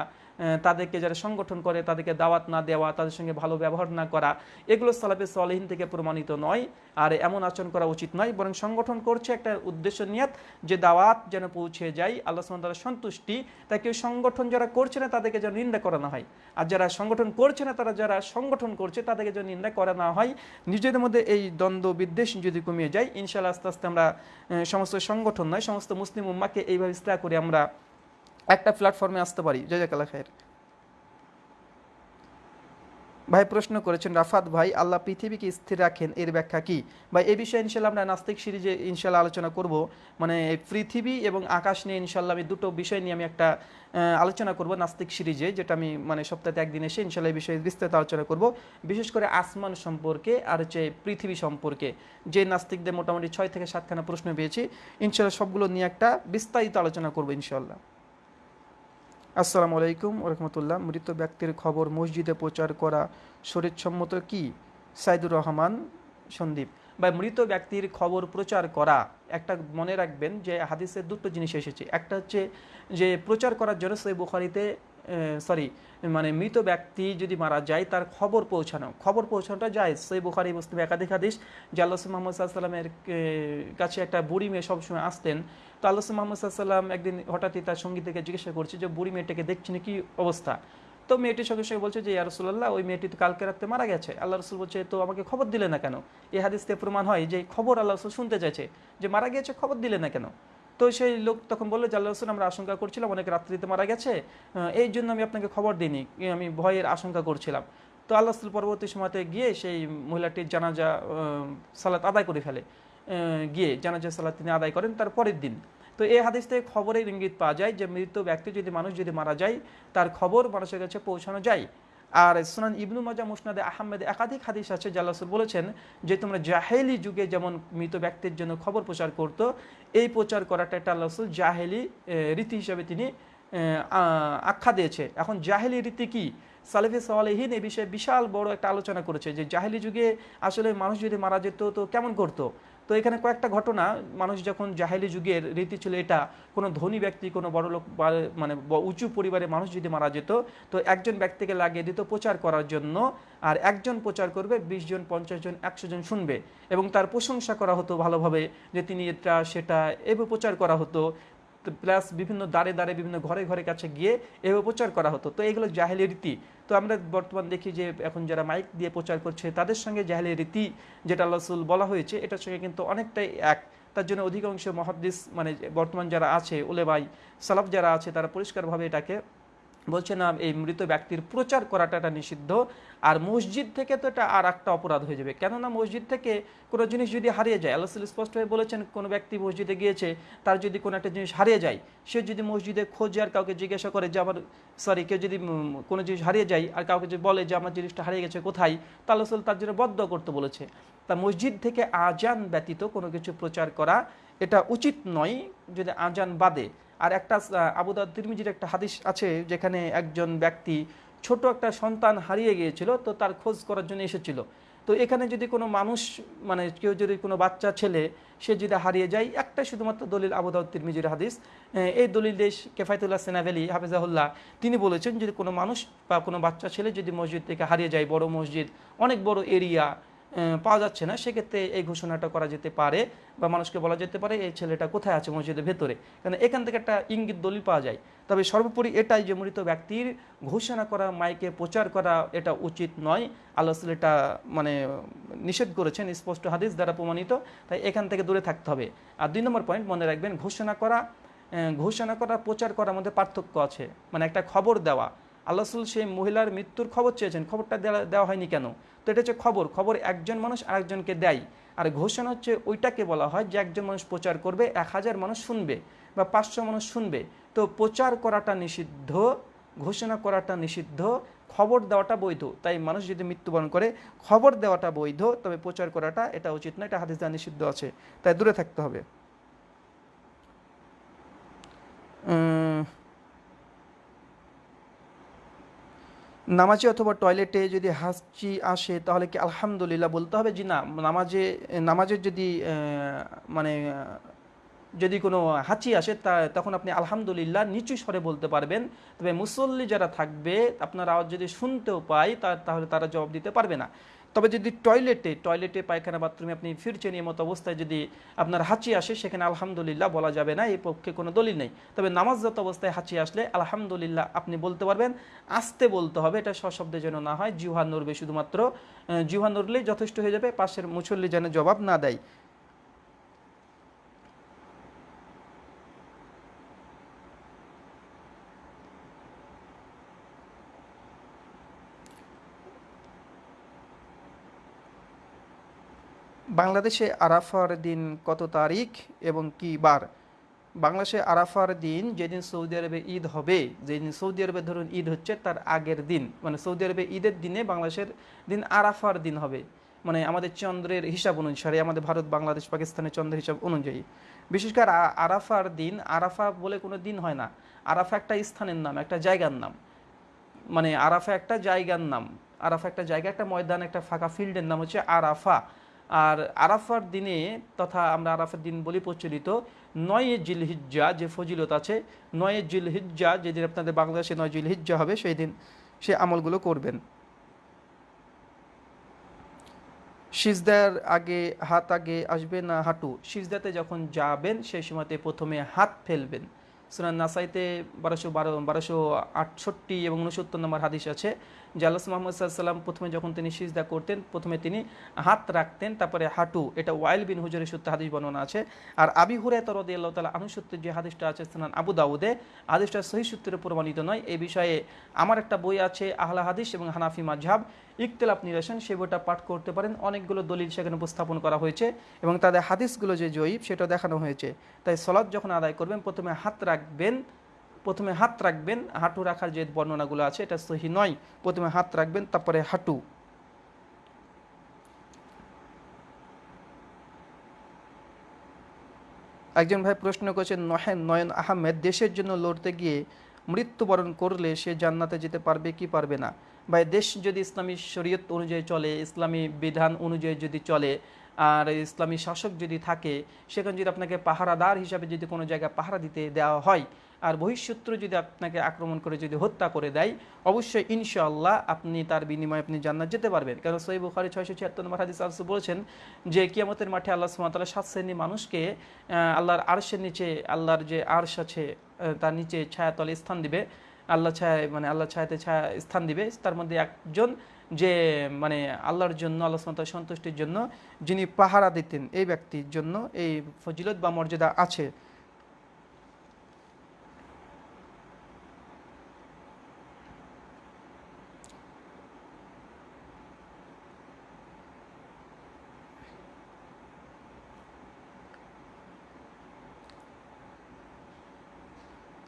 তাদেরকে যারা সংগঠন করে, তাদেরকে দাওয়াত না দেওয়া, তাদের সঙ্গে ভালো ব্যবহার না করা, এগুলো সালাফে সলেহীন থেকে প্রমাণিত নয়। আর এমন আচরণ করা উচিত নয়, বরং সংগঠন করছে একটা উদ্দেশ্য নিয়াত যে দাওয়াত যেন পৌঁছে যায়, আল্লাহ তালা সন্তুষ্টি। তাই কেউ সংগঠন যারা করছে না, তাদেরকে যেন নিন্দা করানো হয়। আর যারা সংগঠন করছে না, তারা যারা সংগঠন করছে, তাদেরকে যেন নিন্দা করা না হয়। নিজেদের মধ্যে এই দ্বন্দ্ব, বিদ্বেষ যদি কমিয়ে যায় ইনশাল্লাহ আস্তে আস্তে আমরা সমস্ত সংগঠন নয়, সমস্ত মুসলিম উম্মাকে এইভাবে ইস্তেহা করে আমরা একটা প্ল্যাটফর্মে আসতে পারি, জাজাকাল্লাহ খায়ের। ভাই প্রশ্ন করেছেন, রাফাত ভাই, আল্লাহ পৃথিবীকে স্থির রাখেন, এর ব্যাখ্যা কি? ভাই এই বিষয়ে ইনশাল্লাহ আমরা নাস্তিক সিরিজে ইনশাল্লাহ আলোচনা করব। মানে পৃথিবী এবং আকাশ নিয়ে ইনশাল্লাহ আমি দুটো বিষয় নিয়ে আমি একটা আলোচনা করব নাস্তিক সিরিজে, যেটা আমি মানে সপ্তাহে একদিন এসে ইনশাল্লাহ এই বিষয়ে বিস্তারিত আলোচনা করব। বিশেষ করে আসমান সম্পর্কে আর হচ্ছে পৃথিবী সম্পর্কে। যে নাস্তিকদের মোটামুটি ছয় থেকে সাতখানা প্রশ্ন পেয়েছি, ইনশাল্লাহ সবগুলো নিয়ে একটা বিস্তারিত আলোচনা করব ইনশাল্লাহ। আসসালামু আলাইকুম রহমতুল্লাহ মৃত ব্যক্তির খবর মসজিদে প্রচার করা শরীরসম্মত কি? সাইদুর রহমান সন্দীপ। বা মৃত ব্যক্তির খবর প্রচার করা, একটা মনে রাখবেন যে হাদিসের দুটো জিনিস এসেছে। একটা হচ্ছে যে প্রচার করার জন্য সেই বুখারিতে সরি মানে মৃত ব্যক্তি যদি মারা যায়, তার খবর পৌঁছানো। খবর পৌঁছানোটা যায় সেই বুখারি, মুসলিম একাধিক হাদিস। যে আল্লাহ মোহাম্মদ সাল্লামের কাছে একটা বুড়ি মেয়ে সবসময় আসতেন। তো আল্লাহ মোহাম্মদ সাল্লাম একদিন হঠাৎই তার সঙ্গী থেকে জিজ্ঞাসা করছে যে, বুড়ি মেয়েটাকে দেখছেন কি অবস্থা? তো মেয়েটির সঙ্গে সঙ্গে বলছে যে, ইয়া রসুল্লাহ ওই মেয়েটি তো কালকে রাত্রে মারা গেছে। আল্লাহ রসুল বলছে, তো আমাকে খবর দিলে না কেন? এই হাদিস প্রমাণ হয় যে, খবর আল্লাহ রসুল শুনতে চাইছে। যে মারা গিয়েছে, খবর দিলে না কেন? তো সেই লোক তখন বলল যে রসুল, আমরা আশঙ্কা করছিলাম, অনেক রাত্রিতে মারা গেছে। এই জন্য আমি আপনাকে খবর দিইনি। আমি ভয়ের আশঙ্কা করছিলাম। তো আল্লাহ রসুল পরবর্তী সময়তে গিয়ে সেই মহিলাটির জানাজা সালাত আদায় করে ফেলে। গিয়ে জানাজা, সালাত তিনি আদায় করেন তার পরের দিন। তো এই হাদিস থেকে খবরের ইঙ্গিত পাওয়া যায় যে, মৃত ব্যক্তি যদি মানুষ যদি মারা যায়, তার খবর মানুষের কাছে পৌঁছানো যায়। আর সুনান ইবনু মাজা মুসনাদে আহমেদ একাধিক হাদিস আছে আল্লাহ বলেছেন যে তোমরা জাহেলি যুগে যেমন মৃত ব্যক্তির জন্য খবর প্রচার করত, এই প্রচার করাটা একটা আল্লাহ রাসূল জাহেলি রীতি হিসাবে তিনি আখ্যা দিয়েছে। এখন জাহেলি রীতি কি? সালেফে সালেহীন এই বিষয়ে বিশাল বড় একটা আলোচনা করেছে যে জাহেলি যুগে আসলে মানুষ যদি মারা যেত তো কেমন করতো? তো এখানে কয়েকটা ঘটনা। মানুষ যখন জাহেলি যুগের রীতি ছিল এটা, কোনো ধনী ব্যক্তি, কোনো বড় লোক মানে উঁচু পরিবারের মানুষ যদি মারা যেত, তো একজন ব্যক্তিকে লাগিয়ে দিত প্রচার করার জন্য আর একজন প্রচার করবে, বিশ জন, পঞ্চাশ জন, একশো জন শুনবে। এবং তার প্রশংসা করা হতো ভালোভাবে যে তিনি এটা, সেটা, এভাবে প্রচার করা হতো। প্লাস বিভিন্ন দাঁড়ে দাঁড়ে বিভিন্ন ঘরে ঘরে কাছে গিয়ে এভাবে প্রচার করা হতো। তো এগুলো জাহেলি রীতি। তো আমরা বর্তমান দেখি যে এখন যারা মাইক দিয়ে প্রচার করছে, তাদের সঙ্গে জাহেলি রীতি যেটা আল্লাহ বলা হয়েছে, এটার সঙ্গে কিন্তু অনেকটাই এক। তার জন্য অধিকাংশ মহাদ্দিস মানে বর্তমান যারা আছে ওলেবাই সালাফ যারা আছে, তারা পরিষ্কারভাবে এটাকে বলছে না এই মৃত ব্যক্তির প্রচার করাটা এটা নিষিদ্ধ। আর মসজিদ থেকে তো এটা আর একটা অপরাধ হয়ে যাবে। কেননা মসজিদ থেকে কোনো জিনিস যদি হারিয়ে যায়, আল্লাহ স্পষ্টভাবে বলেছেন, কোনো ব্যক্তি মসজিদে গিয়েছে, তার যদি কোনো একটা জিনিস হারিয়ে যায়, সে যদি মসজিদে খোঁজে আর কাউকে জিজ্ঞাসা করে যে আমার সরি কেউ যদি কোনো জিনিস হারিয়ে যায় আর কাউকে যদি বলে যে আমার জিনিসটা হারিয়ে গেছে কোথায়, তা আল্লাহ তার জন্য বদ্ধ করতে বলেছে। তা মসজিদ থেকে আজান ব্যতীত কোনো কিছু প্রচার করা এটা উচিত নয়। যদি আজান বাদে আর একটা আবুদা তিরমিজির একটা হাদিস আছে যেখানে একজন ব্যক্তি ছোট একটা সন্তান হারিয়ে গিয়েছিল, তো তার খোঁজ করার জন্য এসেছিল। তো এখানে যদি কোনো মানুষ মানে কেউ যদি কোনো বাচ্চা ছেলে, সে যদি হারিয়ে যায়, একটা শুধুমাত্র দলিল আবুদাউদ তিরমিজির হাদিস। এই দলিল দেশ কেফায়তুল্লাহ সেনাভেলি হাফিজাহুল্লাহ, তিনি বলেছেন, যদি কোনো মানুষ বা কোনো বাচ্চা ছেলে যদি মসজিদ থেকে হারিয়ে যায়, বড় মসজিদ, অনেক বড় এরিয়া পাওয়া যাচ্ছে না, সেক্ষেত্রে এই ঘোষণাটা করা যেতে পারে বা মানুষকে বলা যেতে পারে, এই ছেলেটা কোথায় আছে মসজিদের ভেতরে? কারণ এখান থেকে একটা ইঙ্গিত দলিল পাওয়া যায়। তবে সর্বোপরি এটাই যে মৃত ব্যক্তির ঘোষণা করা, মাইকে প্রচার করা, এটা উচিত নয়। আল্লাহ এটা মানে নিষেধ করেছেন, স্পষ্ট হাদিস দ্বারা প্রমাণিত। তাই এখান থেকে দূরে থাকতে হবে। আর দুই নম্বর পয়েন্ট মনে রাখবেন, ঘোষণা করা ঘোষণা করা, প্রচার করার মধ্যে পার্থক্য আছে। মানে একটা খবর দেওয়া। আল্লাহ রাসূল সেই মহিলার মৃত্যুর খবর চেয়েছেন। খবরটা দেওয়া- হয়নি কেন? তো এটা হচ্ছে খবর। খবর একজন মানুষ আরেকজনকে দেয়। আর ঘোষণা হচ্ছে ওইটাকে বলা হয় যে একজন মানুষ প্রচার করবে, এক হাজার মানুষ শুনবে বা পাঁচশো মানুষ শুনবে। তো প্রচার করাটা নিষিদ্ধ, ঘোষণা করাটা নিষিদ্ধ, খবর দেওয়াটা বৈধ। তাই মানুষ যদি মৃত্যুবরণ করে, খবর দেওয়াটা বৈধ, তবে প্রচার করাটা এটা উচিত না এটা হাদিস দ্বারা নিষিদ্ধ আছে। তাই দূরে থাকতে হবে। নামাজে অথবা টয়লেটে যদি হাঁচি আসে, তাহলে কি আলহামদুলিল্লাহ বলতে হবে? যে না, নামাজে, নামাজের যদি মানে যদি কোনো হাঁচি আসে, তা, তখন আপনি আলহামদুলিল্লাহ নিচু স্বরে বলতে পারবেন। তবে মুসল্লি যারা থাকবে, আপনার আওয়াজ যদি শুনতেও পায় তাহলে তারা জবাব দিতে পারবে না। তবে যদি টয়লেটে টয়লেটে পায়খানা বাথরুমে আপনি ফিরছেন এই মতো অবস্থায় যদি আপনার হাঁচি আসে, সেখানে আলহামদুলিল্লাহ বলা যাবে না, এই পক্ষে কোনো দলিল নেই। তবে নামাজরত অবস্থায় হাঁচি আসলে আলহামদুলিল্লাহ আপনি বলতে পারবেন, আসতে বলতে হবে, এটা সশব্দে যেন না হয় জিহা নড়বে শুধুমাত্র জিহা নড়লেই যথেষ্ট হয়ে যাবে, পাশের মুছল্লি যেন জবাব না দেয়। বাংলাদেশে আরাফার দিন কত তারিখ এবং কি বার? বাংলাদেশে আরাফার দিন যেদিন সৌদি আরবে ঈদ হবে, যেদিন সৌদি আরবে ধরুন ঈদ হচ্ছে তার আগের দিন। মানে সৌদি আরবে ঈদের দিনে বাংলাদেশের দিন আরাফার দিন হবে। মানে আমাদের চন্দ্রের হিসাব অনুসারে, আমাদের ভারত, বাংলাদেশ, পাকিস্তানের চন্দ্রের হিসাব অনুযায়ী। বিশেষ করে আরাফার দিন, আরাফা বলে কোনো দিন হয় না। আরাফা একটা স্থানের নাম, একটা জায়গার নাম। মানে আরাফা একটা জায়গার নাম। আরাফা একটা জায়গা, একটা ময়দান, একটা ফাঁকা ফিল্ডের নাম হচ্ছে আরাফা। আর আরাফার দিনে তথা আমরা আরাফার দিন বলি প্রচলিত, নয় জিল হিজ্জা যে ফজিলত আছে, নয় জিল হিজ্জা যেদিন আপনাদের বাংলাদেশে নয় জিল হিজ্জা হবে, সেই দিন সে আমলগুলো করবেন। সিজদার আগে হাত আগে আসবে না হাঁটু, সিজদাতে যখন যাবেন সেই সময়তে প্রথমে হাত ফেলবেন। সুনান নাসাইতে বারোশো বারো, বারোশো আটষট্টি এবং উনসত্তর নম্বর হাদিস আছে আল্লাহ মোহাম্মদ সাল্লাম প্রথমে যখন তিনি সিজদা করতেন, প্রথমে তিনি হাত রাখতেন, তারপরে হাঁটু, এটা ওয়াইল বিন হুজুরের সূত্রে হাদিস বর্ণনা আছে। আর আবি হুরে তরদি আল্লাহ তালা আনুসূত্রে যে হাদিসটা আছে, সুনান আবু দাউদে, হাদিসটা সহি সূত্রে প্রমাণিত নয়। এই বিষয়ে আমার একটা বই আছে, আহলা হাদিস এবং হানাফি মাঝহাব ইকতলাফ নিরসন, সে বইটা পাঠ করতে পারেন। অনেকগুলো দলিল সেখানে উপস্থাপন করা হয়েছে এবং তাদের হাদিসগুলো যে জয়ীব সেটা দেখানো হয়েছে। তাই সলাদ যখন আদায় করবেন, প্রথমে হাত রাখবেন প্রথমে হাত রাখবেন, হাঁটু রাখার যে বর্ণনাগুলো আছে এটা সহি নয়। প্রথমে হাত রাখবেন, তারপরে হাঁটু। একজন ভাই প্রশ্ন করেছেন নহেন নয়ন আহমেদ, দেশের জন্য লড়তে গিয়ে মৃত্যুবরণ করলে সে জান্নাতে যেতে পারবে কি পারবে না? ভাই, দেশ যদি ইসলামী শরীয়ত অনুযায়ী চলে, ইসলামী বিধান অনুযায়ী যদি চলে, আর ইসলামী শাসক যদি থাকে, সেখানে যদি আপনাকে পাহারাদার হিসাবে যদি কোনো জায়গায় পাহারা দিতে দেওয়া হয় আর বহিঃশত্রু যদি আপনাকে আক্রমণ করে, যদি হত্যা করে দেয়, অবশ্যই ইনশাআল্লাহ আপনি তার বিনিময়ে আপনি জান্নাত যেতে পারবেন। কারণ সই বুখারি ছয়শো ছিয়াত্তর নম্বর হাদিস আলসু বলেছেন যে, কিয়ামতের মাঠে আল্লাহ সুমাতাল্লাহ সাত শ্রেণি মানুষকে আল্লাহর আরশের নিচে, আল্লাহর যে আরশ আছে তার নিচে ছায়াতলে স্থান দিবে। আল্লাহ ছায় মানে আল্লাহ ছায়াতে ছায়া স্থান দিবে। তার মধ্যে একজন যে মানে আল্লাহর জন্য, আল্লাহ সুমাতার সন্তুষ্টির জন্য যিনি পাহারা দিতেন, এই ব্যক্তির জন্য এই ফজিলত বা মর্যাদা আছে।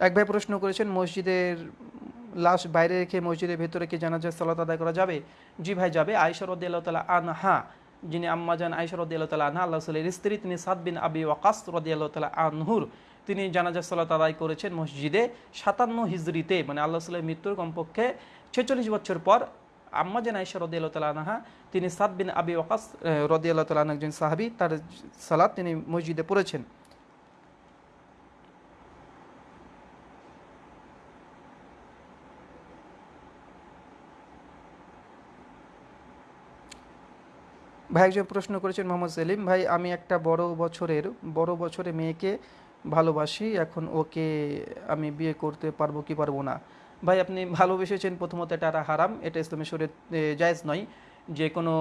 এক ভাই প্রশ্ন করেছেন, মসজিদের লাশ বাইরে রেখে মসজিদের ভেতরে কি জানাজার সালাত আদায় করা যাবে? জি ভাই, যাবে। আয়সর রদ্দাল্লাহ তালা আনহা, যিনি আম্মাজান আয়সর রদ্দাল্লাহ তালা আনহা আল্লাহ সাল্লের স্ত্রী, তিনি সাদ বিন আবি ওয়াকাস রদিয়াল্লাহ তালা আনহুর, তিনি জানাজার সালাত আদায় করেছেন মসজিদে সাতান্ন হিজড়িতে মানে আল্লাহ সাল্লের মৃত্যুর কমপক্ষে ছেচল্লিশ বছর পর আম্মাজান আয়সা রদিয়াল্লাহ তালা আনহা, তিনি সাদ বিন আবি ওয়াকাস রদিয়াল্লাহ তালা একজন সাহাবি, তার সালাত তিনি মসজিদে পড়েছেন। ভাই একজন প্রশ্ন করেছেন মোহাম্মদ সেলিম, ভাই, আমি একটা বড় বছরের, বড় বছরে মেয়েকে ভালোবাসি, এখন ওকে আমি বিয়ে করতে পারব কি পারব না? ভাই, আপনি ভালোবেসেছেন প্রথমত এটা হারাম, এটা ইসলামের শরীর জায়জ নয়। যে কোনো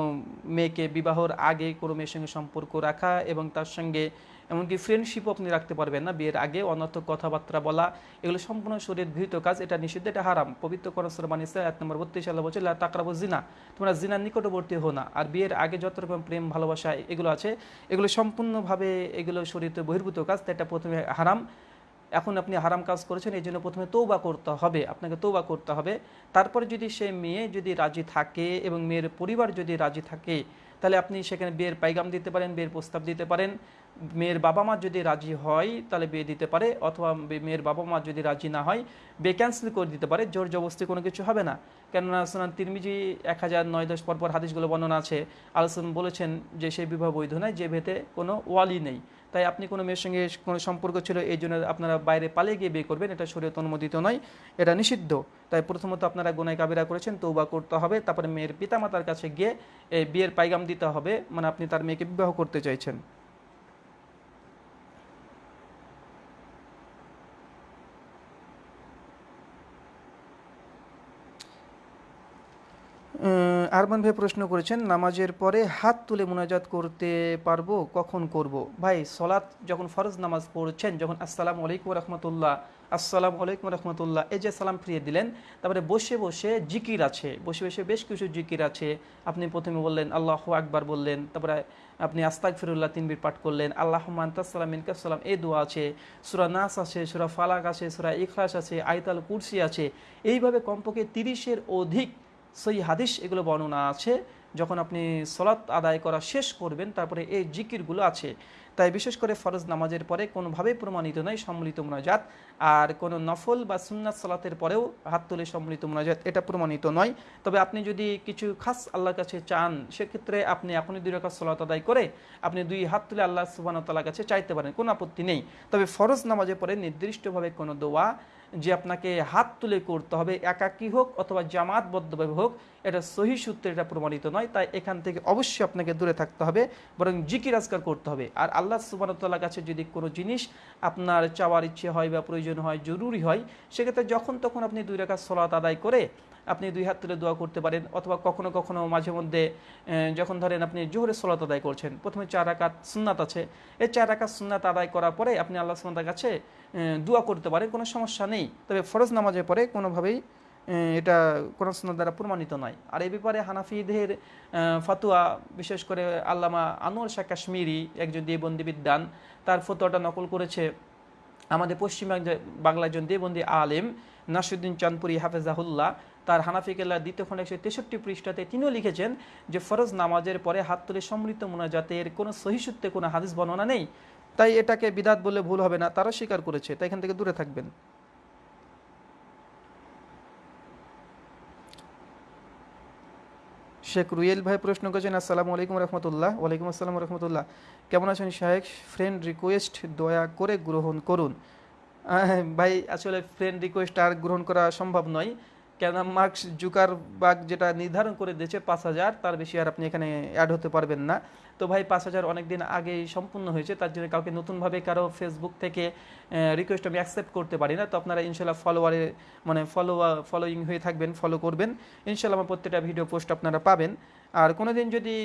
মেয়েকে বিবাহর আগে কোনো মেয়ের সঙ্গে সম্পর্ক রাখা এবং তার সঙ্গে এমনকি ফ্রেন্ডশিপও আপনি রাখতে পারবেন না, বিয়ের আগে, অনর্থক কথাবার্তা বলা, এগুলো সম্পূর্ণ শরীর গৃহীত কাজ, এটা নিষিদ্ধ, এটা হারাম। পবিত্র করসর বানিয়েছে এক নম্বর বত্রিশ সাল্লাহ বলছে তাকরাবো জিনা তোমরা জিনার নিকটবর্তী হো না। আর বিয়ের আগে যত রকম প্রেম, ভালোবাসা এগুলো আছে, এগুলো সম্পূর্ণভাবে এগুলো শরীরে বহির্ভূত কাজ এটা প্রথমে হারাম। এখন আপনি হারাম কাজ করেছেন, এই জন্য প্রথমে তৌবা করতে হবে, আপনাকে তৌবা করতে হবে। তারপরে যদি সে মেয়ে যদি রাজি থাকে এবং মেয়ের পরিবার যদি রাজি থাকে, তাহলে আপনি সেখানে বিয়ের পাইগাম দিতে পারেন, বিয়ের প্রস্তাব দিতে পারেন। মেয়ের বাবা মা যদি রাজি হয়, তাহলে বিয়ে দিতে পারে, অথবা মেয়ের বাবা মা যদি রাজি না হয়, বিয়ে ক্যান্সেল করে দিতে পারে, জোর জবস্তি কোনো কিছু হবে না। কেননা সোনান তিরমিজি এক হাজার নয় দশ পর পর হাদিসগুলো বর্ণনা আছে। আলোচন বলেছেন যে সেই বিবাহ বৈধ নয়, যে ভেতে কোনো ওয়ালি নেই। তাই আপনি কোনো মেয়ের সঙ্গে কোনো সম্পর্ক ছিল, এই জন্য আপনারা বাইরে পালিয়ে গিয়ে বিয়ে করবেন, এটা শরীয়ত অনুমোদিত নয়, এটা নিষিদ্ধ। তাই প্রথমত আপনারা গোনায় কাবিরা করেছেন তৌবা করতে হবে, তারপরে মেয়ের পিতামাতার কাছে গিয়ে এই বিয়ের পাইগাম দিতে হবে মানে আপনি তার মেয়েকে বিবাহ করতে চাইছেন। আরমান ভাই প্রশ্ন করেছেন, নামাজের পরে হাত তুলে মোনাজাত করতে পারব, কখন করব? ভাই, সলাৎ যখন ফরজ নামাজ পড়ছেন, যখন আসসালাম আলাইকুম রহমতুল্লাহ, আসসালাম আলাইকুম রহমতুল্লাহ, এই যে সালাম ফিরিয়ে দিলেন, তারপরে বসে বসে জিকির আছে, বসে বসে বেশ কিছু জিকির আছে, আপনি প্রথমে বললেন, আল্লাহ আকবার বললেন, তারপরে আপনি আস্তাক ফিরুল্লাহ তিনবির পাঠ করলেন আল্লাহ মান্তাসাল্লাম ইনকাসাল্লাম এই দোয়া আছে, সুরা নাস আছে, সুরা ফালাক আছে, সুরা ইখলাস আছে আইতাল কুরসি আছে, এইভাবে কমপক্ষে তিরিশের অধিক সেই হাদিস এগুলো বর্ণনা আছে। যখন আপনি সলাৎ আদায় করা শেষ করবেন, তারপরে এই জিকিরগুলো আছে। তাই বিশেষ করে ফরজ নামাজের পরে কোনোভাবেই প্রমাণিত নয় সম্মিলিত মোনাজাত। আর কোনো নফল বা সুন্নাত সলাতের পরেও হাত তুলে সম্মিলিত মোনাজাত, এটা প্রমাণিত নয়। তবে আপনি যদি কিছু খাস আল্লাহর কাছে চান, সেক্ষেত্রে আপনি এখনই দুই রকম সলাত আদায় করে আপনি দুই হাত তুলে আল্লাহ সুবান তাল্লাহ কাছে চাইতে পারেন, কোনো আপত্তি নেই। তবে ফরজ নামাজের পরে নির্দিষ্টভাবে কোনো দোয়া যে আপনাকে হাত তুলে করতে হবে, একাকী হোক অথবা জামাতবদ্ধভাবে হোক, এটা সহি সূত্রে এটা প্রমাণিত নয়। তাই এখান থেকে অবশ্যই আপনাকে দূরে থাকতে হবে, বরং জিকির আজকার করতে হবে। আর আল্লাহ সুবাহতাল্লাহ কাছে যদি কোনো জিনিস আপনার চাওয়ার ইচ্ছে হয় বা প্রয়োজন হয়, জরুরি হয়, সেক্ষেত্রে যখন তখন আপনি দুই রেখা সলাত আদায় করে আপনি দুই হাত তুলে দোয়া করতে পারেন, অথবা কখনো কখনো মাঝে মধ্যে যখন ধরেন আপনি জোহরে সলাত আদায় করছেন, প্রথমে চার আকাত সুন্নাত আছে। এই চার আকাত সুন্নাত আদায় করার পরে আপনি আল্লাহ সুন্নাতার কাছে দোয়া করতে পারেন, কোনো সমস্যা নেই। তবে ফরজ নামাজের পরে কোনোভাবেই এটা কোনো সুন্নাত দ্বারা প্রমাণিত নয়। আর এই ব্যাপারে হানাফিদের ফাতুয়া, বিশেষ করে আল্লামা আনোয়ার শাহ কাশ্মীরি একজন দেবন্দি বিদ্যান তার ফতোয়াটা নকল করেছে আমাদের পশ্চিমবঙ্গে বাংলা একজন দেবন্দি আলেম নাসুদ্দিন চাঁদপুরি হাফেজাহুল্লাহ। তার হানাফি কেল্লা দ্বিতীয় খণ্ড একশো তেষট্টি পৃষ্ঠাতে তিনিও লিখেছেন যে ফরজ নামাজের পরে হাত তুলে সম্মিলিত মোনাজাতের কোনো সহিসূত্রে কোনো হাদিস বর্ণনা নেই। তাই এটাকে বিদাত বলে ভুল হবে না, তারা স্বীকার করেছে তাই এখান থেকে দূরে থাকবেন। শেখ রুয়েল ভাই প্রশ্ন করেছেন, আসসালামু আলাইকুম রহমতুল্লাহ, ওয়ালাইকুম আসসালাম রহমতুল্লাহ। কেমন আছেন শাহেক ফ্রেন্ড রিকোয়েস্ট দয়া করে গ্রহণ করুন। ভাই, আসলে ফ্রেন্ড রিকোয়েস্ট আর গ্রহণ করা সম্ভব নয়। কেননা মার্কস জুকার বাগ যেটা নির্ধারণ করে দিয়েছে পাঁচ হাজার, তার বেশি আর আপনি এখানে অ্যাড হতে পারবেন না। তো ভাই পাঁচ হাজার অনেকদিন আগেই সম্পূর্ণ হয়েছে, তার জন্য কাউকে নতুনভাবে কারও ফেসবুক থেকে রিকোয়েস্ট আমি অ্যাকসেপ্ট করতে পারি না। তো আপনারা ইনশাল্লাহ ফলোয়ারে মানে ফলো ফলোয়িং হয়ে থাকবেন ফলো করবেন। ইনশাল্লাহ আমার প্রত্যেকটা ভিডিও পোস্ট আপনারা পাবেন। আর কোনো দিন যদি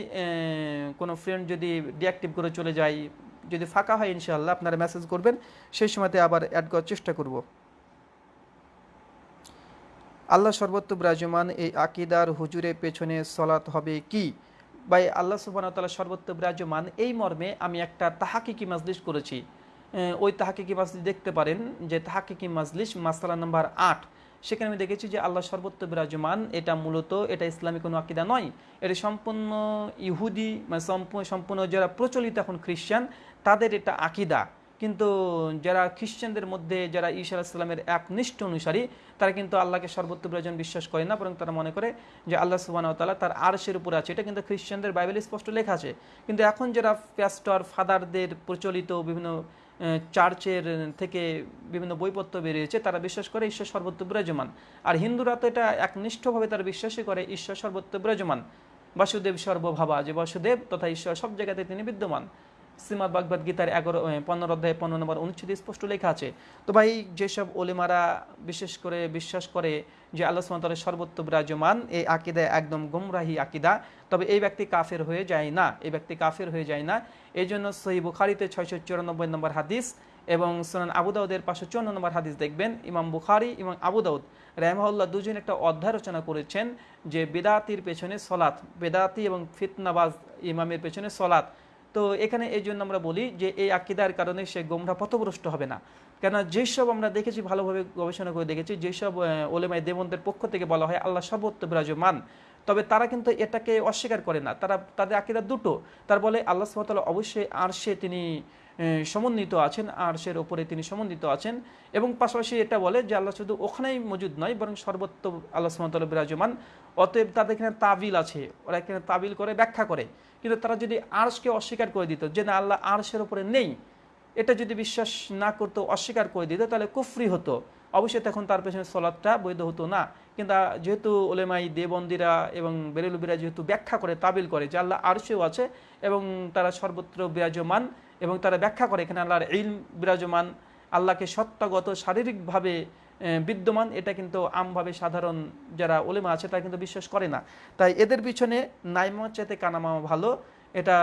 কোনো ফ্রেন্ড যদি ডিঅ্যাক্টিভ করে চলে যায়, যদি ফাঁকা হয় ইনশাল্লাহ আপনারা মেসেজ করবেন, সেই সময়তে আবার অ্যাড করার চেষ্টা করব। আল্লাহ সর্বত্র বিরাজমান এই আকিদার হুজুরের পেছনে সলাত হবে কি? ভাই, আল্লাহ তাআলা সর্বত্র বিরাজমান এই মর্মে আমি একটা তাহাকিকি মাজলিস করেছি। ওই তাহাকিকি মাজলিস দেখতে পারেন যে তাহাকিকি মাজলিস মাসালা নাম্বার আট। সেখানে আমি দেখেছি যে আল্লাহ সর্বত্র বিরাজমান, এটা মূলত এটা ইসলামী কোনো আকিদা নয়। এটা সম্পূর্ণ ইহুদি মানে সম্পূর্ণ সম্পূর্ণ যারা প্রচলিত এখন খ্রিস্টান তাদের এটা আকিদা। কিন্তু যারা খ্রিশ্চানদের মধ্যে যারা ঈশা আলাহিসাল্লামের একনিষ্ঠ অনুসারী, তারা কিন্তু আল্লাহকে সর্বত্র বিরাজন বিশ্বাস করে না, বরং তারা মনে করে যে আল্লাহ সুবাহ তালা তার আরশের উপর আছে। এটা কিন্তু খ্রিশ্চানদের বাইবেলে স্পষ্ট লেখা আছে। কিন্তু এখন যারা প্যাস্টর, ফাদারদের প্রচলিত বিভিন্ন চার্চের থেকে বিভিন্ন বইপত্র বেরিয়েছে, তারা বিশ্বাস করে ঈশ্বর সর্বত্র বিরাজমান আর হিন্দুরা তো এটা একনিষ্ঠভাবে তারা বিশ্বাসই করে, ঈশ্বর সর্বত্র বিরাজমান বাসুদেব সর্বভাবা যে বাসুদেব, তথা ঈশ্বর সব জায়গাতে তিনি বিদ্যমান। শ্রীমদ ভাগবত গীতার এগারো পনেরো অধ্যায় পনেরো নম্বর অনুচ্ছেদে স্পষ্ট লেখা আছে, তো ভাই, যেসব ওলেমারা বিশেষ করে বিশ্বাস করে যে আল্লাহ সুমতালের সর্বত্র বিরাজমান, এই আকিদা একদম গুমরাহি আকিদা, তবে এই ব্যক্তি কাফের হয়ে যায় না, এই ব্যক্তি কাফের হয়ে যায় না। এই জন্য সহি বুখারিতে ছয়শো চুরানব্বই নম্বর হাদিস এবং সোনান আবুদাউদের পাঁচশো চুয়ান্ন নম্বর হাদিস দেখবেন। ইমাম বুখারি এবং আবুদাউদ রেহমাউল্লাহ দুজন একটা অধ্যায় রচনা করেছেন যে বেদাতির পেছনে সলাৎ, বেদাতি এবং ফিতনাবাজ ইমামের পেছনে সলাৎ তো এখানে এই জন্য আমরা বলি যে এই আকিদার কারণে সে গোমরা পথভ্রষ্ট হবে না। কেন যেসব আমরা দেখেছি, ভালোভাবে গবেষণা করে দেখেছি, যেসব ওলেমাই দেবন্দের পক্ষ থেকে বলা হয় আল্লাহ সর্বত্র বিরাজমান, তবে তারা কিন্তু এটাকে অস্বীকার করে না। তারা, তাদের আকিদা দুটো। তার বলে আল্লাহ সুবহানাহু অবশ্যই আর সে তিনি সমন্বিত আছেন আর সের ওপরে তিনি সমন্বিত আছেন এবং পাশাপাশি এটা বলে যে আল্লাহ শুধু ওখানেই মজুদ নয়, বরং সর্বত্র আল্লাহ সুবহানাহু বিরাজমান। অতএব তাদের এখানে তাবিল আছে। ওরা এখানে তাবিল করে, ব্যাখ্যা করে। কিন্তু তারা যদি আর্শকে অস্বীকার করে দিত, যে না, আল্লাহ আর্শের উপরে নেই, এটা যদি বিশ্বাস না করতো, অস্বীকার করে দিত, তাহলে কুফরি হতো। অবশ্যই তখন তার পেছনে সলাদটা বৈধ হতো না। কিন্তু যেহেতু ওলেমাই দেবন্দিরা এবং বেরেলুবিরা যেহেতু ব্যাখ্যা করে, তাবিল করে যে আল্লাহ আরশেও আছে এবং তারা সর্বত্র বিরাজমান এবং তারা ব্যাখ্যা করে এখানে আল্লাহর ইলম বিরাজমান, আল্লাহকে সত্তাগত শারীরিকভাবে বিদ্যমান, এটা কিন্তু আমভাবে সাধারণ যারা ওলেমা আছে, তারা কিন্তু বিশ্বাস করে না। তাই এদের পিছনে নাইমা চাইতে কানামা ভালো, এটা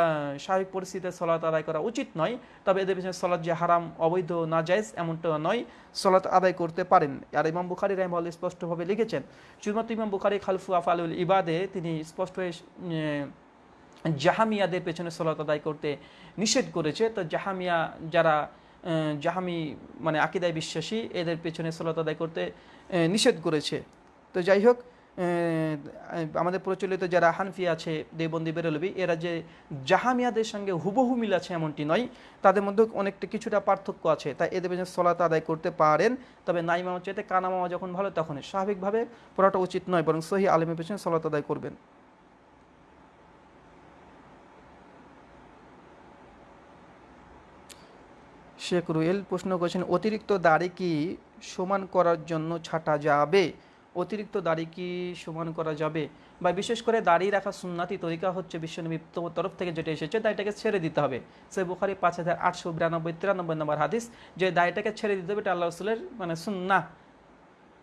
স্বাভাবিক পরিস্থিতিতে সলাৎ আদায় করা উচিত নয়, তবে এদের পিছনে সলাৎ যে হারাম, অবৈধ না জায়েজ এমনটা নয়, সলাৎ আদায় করতে পারেন। আর ইমাম বুখারি রহমাল স্পষ্টভাবে লিখেছেন, শুধুমাত্র ইমাম বুখারি খালফু আফালুল ইবাদে তিনি স্পষ্ট হয়ে জাহামিয়াদের পেছনে সলাত আদায় করতে নিষেধ করেছে। তো জাহামিয়া যারা জাহামি মানে আকিদায় বিশ্বাসী, এদের পেছনে সলাত আদায় করতে নিষেধ করেছে। তো যাই হোক আমাদের প্রচলিত যারা হানফি আছে, দেবন্দি বেরলবি, এরা যে জাহামিয়াদের সঙ্গে হুবহু মিল আছে এমনটি নয়, তাদের মধ্যে অনেকটা কিছুটা পার্থক্য আছে। তাই এদের পেছনে সলাত আদায় করতে পারেন, তবে নাইমামা চাইতে কানামামা যখন ভালো তখন স্বাভাবিকভাবে পড়াটা উচিত নয়, বরং সহি আলেমের পেছনে সলাত আদায় করবেন। শেখ রুয়েল প্রশ্ন করেছেন, অতিরিক্ত দাড়ি কি সমান করার জন্য ছাটা যাবে? অতিরিক্ত দাড়ি কি সমান করা যাবে? বা বিশেষ করে দাড়ি রাখা সুন্নাতি তরিকা হচ্ছে বিশ্বনবী তরফ থেকে যেটা এসেছে, দাড়িটাকে ছেড়ে দিতে হবে। সে বুখারি পাঁচ হাজার আটশো বিরানব্বই তিরানব্বই নম্বর হাদিস, যে দাড়িটাকে ছেড়ে দিতে হবে এটা আল্লাহ রসুলের মানে সুন্না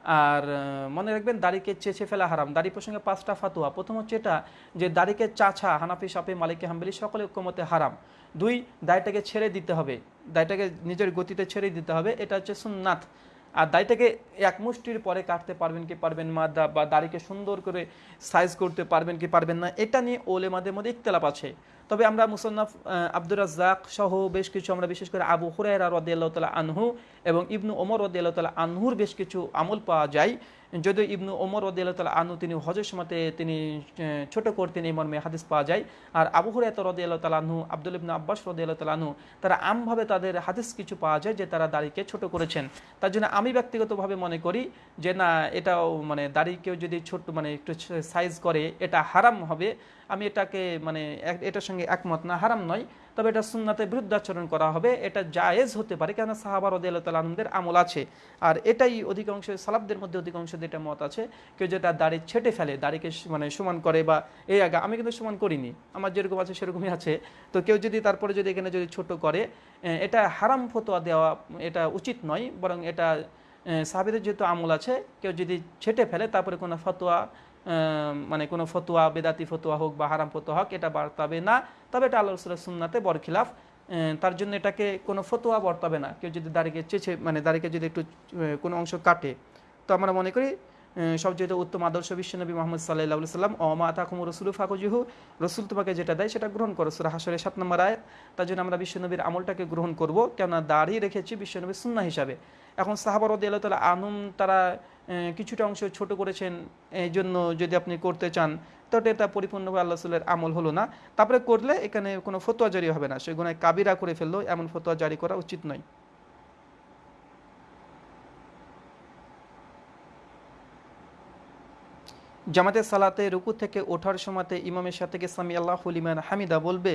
আর মনে রাখবেন দাড়িকে চেঁচে ফেলা হারাম। দাড়ি প্রসঙ্গে পাঁচটা ফাতুয়া। প্রথম হচ্ছে এটা যে দাড়িকে চাছা হানাফি সাপে মালিকে, হাম্বেলি সকলে ঐক্যমতে হারাম। দুই, দাড়িটাকে ছেড়ে দিতে হবে। দাড়িটাকে নিজের গতিতে ছেড়ে দিতে হবে। এটা হচ্ছে সুন্নাত। আর দাড়িটাকে এক মুষ্টির পরে কাটতে পারবেন কি পারবেন মাদা বা দাড়িকে সুন্দর করে সাইজ করতে পারবেন কি পারবেন না, এটা নিয়ে ওলেমাদের মধ্যে ইখতলাফ আছে। তবে আমরা মুসন্নাফ আব্দুর রাজ্জাক সহ বেশ কিছু আমরা বিশেষ করে আবু হুরায়রা রদিয়াল্লাহ তালা আনহু এবং ইবনু ওমর রদিয়াল্লাহ তালা আনহুর বেশ কিছু আমল পাওয়া যায়। যদিও ইবনু ওমর রদিয়াল্লাহ তালা আনহু তিনি হজের সময়তে তিনি ছোট করতেন এই মর্মে হাদিস পাওয়া যায়। আর আবু হুরায়ত রদিয়াল্লাহ তালা আনহু, আব্দুল ইবনু আব্বাস রদিয়াল্লাহ তালা আনহু, তারা আমভাবে তাদের হাদিস কিছু পাওয়া যায় যে তারা দাড়িকে ছোট করেছেন। তার জন্য আমি ব্যক্তিগতভাবে মনে করি যে না, এটাও মানে দাড়ি কেউ যদি ছোট মানে একটু সাইজ করে, এটা হারাম হবে। আমি এটাকে মানে এটার সঙ্গে একমত না, হারাম নয়। তবে এটা সুন্নাতে বিরুদ্ধাচরণ করা হবে, এটা জায়েজ হতে পারে কেন সাহাবার আনন্দের আমল আছে। আর এটাই অধিকাংশ সালাবদের মধ্যে অধিকাংশ যেটা মত আছে, কেউ যেটা দাড়ি ছেটে ফেলে, দাড়িকে মানে সমান করে বা এই আগে, আমি কিন্তু সমান করিনি, আমার যেরকম আছে সেরকমই আছে। তো কেউ যদি তারপরে যদি এখানে যদি ছোট করে এটা হারাম ফতোয়া দেওয়া, এটা উচিত নয়, বরং এটা সাহাবিদের যেহেতু আমল আছে, কেউ যদি ছেটে ফেলে, তারপরে কোনো ফতোয়া মানে কোনো ফতোয়া, বেদাতি ফতোয়া হোক বা হারাম ফতোয়া হোক, এটা বার্তাবে না। তবে এটা আল্লাহ রসুলের সুন্নাতে বরখিলাফ। তার জন্য এটাকে কোনো ফতোয়া বর্তাবে না। কেউ যদি দাড়িকে চেছে মানে দাড়িকে যদি একটু কোনো অংশ কাটে, তো আমরা মনে করি সবচেয়ে উত্তম আদর্শ বিশ্বনবী মোহাম্মদ সাল্লাহ সাল্লাম অমা তাকুম রসুল ফাকুজিহু রসুল তোমাকে যেটা দেয় সেটা গ্রহণ করো, সুরা হাসরের সাত নম্বর আয়াত। তার জন্য আমরা বিশ্বনবীর আমলটাকে গ্রহণ করব। কেননা দাঁড়িয়ে রেখেছি বিশ্বনবীর সুন্না হিসাবে। এখন সাহাবার আল্লাহ তালা আনুম তারা কিছুটা অংশ ছোট করেছেন এই জন্য যদি আপনি করতে চান তো এটা পরিপূর্ণভাবে আল্লাহ রসুলের আমল হলো না। তারপরে করলে এখানে কোনো ফতোয়া জারি হবে না। সে গুণায় কাবিরা করে ফেলল, এমন ফতোয়া জারি করা উচিত নয়। জামাতের সালাতে রুকু থেকে ওঠার সময়তে ইমামের সাথে সামি আল্লাহ হুলিমান হামিদা বলবে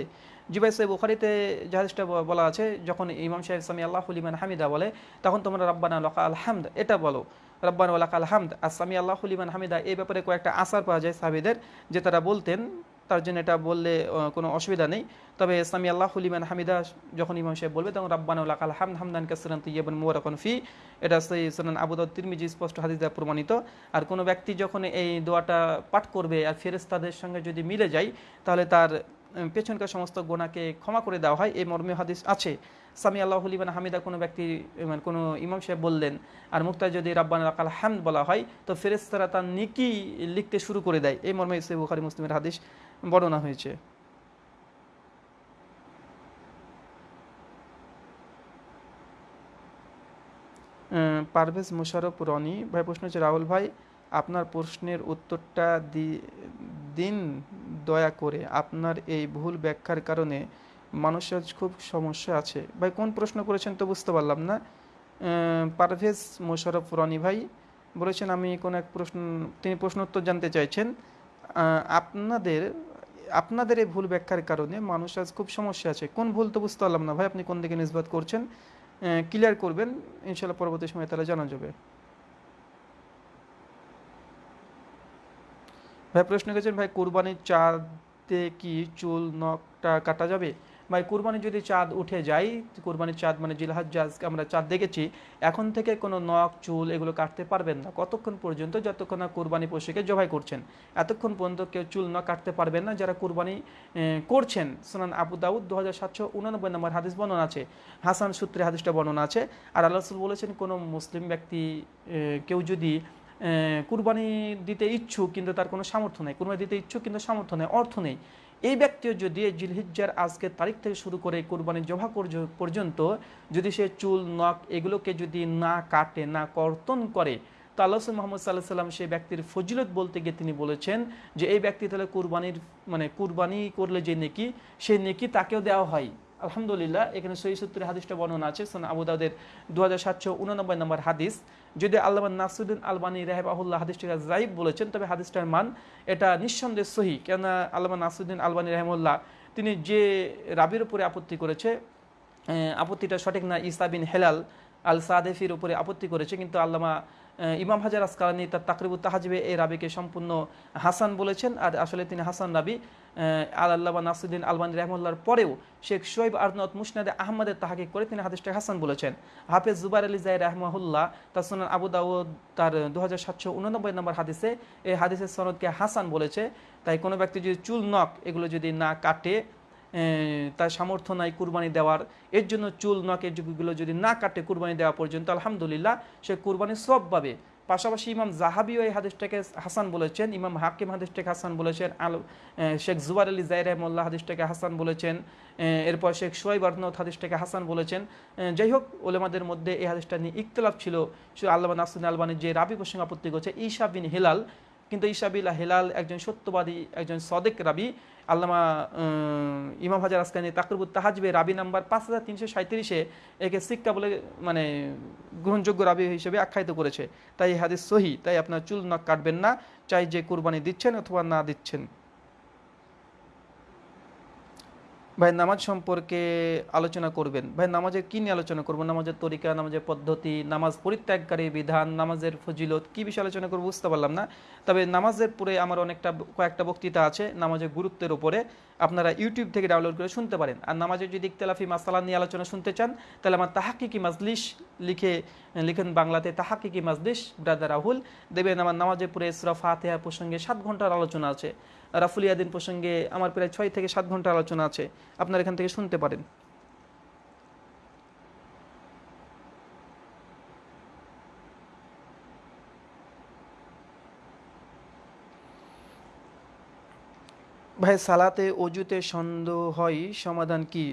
জিবাই সাহেব বুখারিতে জাহাজটা বলা আছে, যখন ইমাম সাহেব সামি আল্লাহ হুলিমান হামিদা বলে, তখন তোমরা রব্বানা লকা আল হামদ, এটা বলো। রব্বানা ওয়ালাক আল হামদ আর সামি আল্লাহ হুলিমান হামিদা। এই ব্যাপারে কয়েকটা আসার পাওয়া যায় সাহাবিদের, যে তারা বলতেন, তার জন্য এটা বললে কোনো অসুবিধা নেই। তবে সামি আল্লাহ হুলিমান হামিদা যখন ইমাম সাহেব বলবে, তখন রব্বানা ওয়ালাক আল হামদ হামদান কাসরান তৈয়বন মুবারাকান ফি। এটা সেই সুনান আবু দাউদ তিরমিজি স্পষ্ট হাদিস প্রমাণিত। আর কোনো ব্যক্তি যখন এই দোয়াটা পাঠ করবে, আর ফেরেস্তাদের সঙ্গে যদি মিলে যায়, তাহলে তার পেছনকার সমস্ত গোনাকে ক্ষমা করে দেওয়া হয়। এই মর্মে হাদিস আছে। সামি আল্লাহ হলিবান হামিদা, কোনো ব্যক্তি মানে কোনো ইমাম সাহেব বললেন, আর মুক্তায় যদি রাব্বান আকাল হামদ বলা হয়, তো ফেরেস্তারা তার নিকি লিখতে শুরু করে দেয়। এই মর্মে সে বুখারি মুসলিমের হাদিস বর্ণনা হয়েছে। পারভেজ মুশারফ রনি, ভাই প্রশ্ন হচ্ছে, রাহুল ভাই, আপনার প্রশ্নের উত্তরটা দিন দয়া করে, আপনার এই ভুল ব্যাখ্যার কারণে মানুষের খুব সমস্যা আছে। ভাই, কোন প্রশ্ন করেছেন তো বুঝতে পারলাম না। পারভেজ মোশারফ রনি ভাই বলেছেন, আমি কোন এক প্রশ্ন তিনি প্রশ্ন উত্তর জানতে চাইছেন আপনাদের আপনাদের এই ভুল ব্যাখ্যার কারণে মানুষ আজ খুব সমস্যা আছে। কোন ভুল তো বুঝতে পারলাম না ভাই, আপনি কোন দিকে নিষ্পাত করছেন? ক্লিয়ার করবেন ইনশাল্লাহ পরবর্তী সময়ে তারা জানা যাবে। ভাই, প্রশ্ন করেছেন, ভাই, কুরবানির চাঁদে কি চুল নখটা কাটা যাবে? ভাই কুরবানি যদি চাঁদ উঠে যায় কুরবানির চাঁদ মানে জিলহাজ আমরা চাঁদ দেখেছি, এখন থেকে কোনো নখ, চুল এগুলো কাটতে পারবেন না। কতক্ষণ পর্যন্ত যতক্ষণ না কুরবানি পশুকে জবাই করছেন? এতক্ষণ পর্যন্ত কেউ চুল নখ কাটতে পারবেন না, যারা কুরবানি করছেন। সোনান আবু দাউদ দু হাজার সাতশো উনানব্বই নম্বর হাদিস বর্ণনা আছে। হাসান সূত্রে হাদিসটা বর্ণনা আছে। আর আল্লাহ বলেছেন, কোনো মুসলিম ব্যক্তি কেউ যদি কুরবানি দিতে ইচ্ছুক, কিন্তু তার কোনো সামর্থ্য নেই। কুরবানি দিতে ইচ্ছুক, কিন্তু সামর্থ্য নেই, অর্থ নেই। এই ব্যক্তিও যদি জিলহিজ্জার আজকের তারিখ থেকে শুরু করে কুরবানি পর্য- পর্যন্ত যদি সে চুল, নখ এগুলোকে যদি না কাটে, না কর্তন করে, তো আল্লাহ মোহাম্মদ সাল্লাহ সাল্লাম সেই ব্যক্তির ফজিলত বলতে গিয়ে তিনি বলেছেন যে এই ব্যক্তি তাহলে কুরবানির মানে কুরবানি করলে যে নেকি সেই নেকি তাকেও দেওয়া হয়। আলহামদুলিল্লাহ, এখানে সহি সূত্রে হাদিসটা বর্ণনা আছে সোনা আবু দাউদের দু হাজার সাতশো উননব্বই নম্বর হাদিস। যদি আল্লাহ নাসুদ্দিন আলবানী রাহেবাহুল্লাহ হাদিসটিকে জাইব বলেছেন, তবে হাদিসটার মান এটা নিঃসন্দেহ সহি। কেননা আল্লাহ নাসুদ্দিন আলবানী রাহেমুল্লাহ তিনি যে রাবির উপরে আপত্তি করেছে আপত্তিটা সঠিক না ইসাবিন হেলাল আল সাদেফির উপরে আপত্তি করেছে, কিন্তু আল্লামা ইমাম হাজার আসকালানি তার তাকরিবুত তাহাজিবে এই রাবিকে সম্পূর্ণ হাসান বলেছেন। আর আসলে তিনি হাসান রাবি আল আল্লামা নাসুদ্দিন আলবানী রহমুল্লার পরেও শেখ শোয়েব আরনত মুসনাদে আহমদের তাহাকে করে তিনি হাদিসটা হাসান বলেছেন। হাফেজ জুবার আলী জাই রহমাহুল্লাহ তার সুনান আবু দাউদ তার দু হাজার সাতশো উননব্বই নম্বর হাদিসে এই হাদিসের সনদকে হাসান বলেছে। তাই কোনো ব্যক্তি যদি চুল নখ এগুলো যদি না কাটে তার সামর্থ্য নাই কুরবানি দেওয়ার। এর জন্য চুল নখ এগুলো যদি না কাটে কুরবানি দেওয়া পর্যন্ত, আলহামদুলিল্লাহ, সে কুরবানি সব পাবে। পাশাপাশি ইমাম জাহাবিও এই হাদিসটাকে হাসান বলেছেন, ইমাম হাকিম হাদিসটাকে হাসান বলেছেন, আল শেখ জুবার আলী জাই রহমুল্লাহ হাদিসটাকে হাসান বলেছেন এরপর শেখ সোয়াইব আরনত হাদিসটাকে হাসান বলেছেন। যাই হোক, ওলেমাদের মধ্যে এই হাদিসটা নিয়ে ইকতলাফ ছিল। আল্লাহ নাসুদ্দিন আলবানির যে রাবি প্রসঙ্গে আপত্তি করছে, ঈশা বিন হেলাল। কিন্তু ইসাবিল্লা হেলাল একজন সত্যবাদী, একজন সদেক রাবি আল্লামা ইমাম হাজার আসকানি তাকরবুত তাহাজবে রাবি নাম্বার পাঁচ হাজার তিনশো সাঁত্রিশে একে সিক্কা বলে মানে গ্রহণযোগ্য রাবি হিসেবে আখ্যায়িত করেছে। তাই হাদিস সহি, তাই আপনার চুল নখ কাটবেন না। চাই যে কুরবানি দিচ্ছেন অথবা না দিচ্ছেন। ভাই, নামাজ সম্পর্কে আলোচনা করবেন। ভাই, নামাজের কি নিয়ে আলোচনা করব? নামাজের তরিকা, নামাজের পদ্ধতি, নামাজ পরিত্যাগকারী বিধান, নামাজের ফজিলত, কি বিষয়ে আলোচনা করব বুঝতে পারলাম না। তবে নামাজের পরে আমার অনেকটা কয়েকটা বক্তৃতা আছে নামাজের গুরুত্বের উপরে। আপনারা ইউটিউব থেকে ডাউনলোড করে শুনতে পারেন। আর নামাজের যদি ইকতলাফি মাসালা নিয়ে আলোচনা শুনতে চান, তাহলে আমার তাহাকিকি মাজলিশ লিখে, লিখেন বাংলাতে তাহাকিকি মাজলিশ ব্রাদার রাহুল। দেবেন আমার নামাজের পরে ইসরা ফাতেহা প্রসঙ্গে সাত ঘণ্টার আলোচনা আছে। রাফুল ইয়াদিন প্রসঙ্গে আমার প্রায় ছয় থেকে সাত ঘণ্টা আলোচনা আছে। আপনারা এখান থেকে শুনতে পারেন। ভাই, সালাতে অজুতে সন্দেহ হয়, সমাধান কি?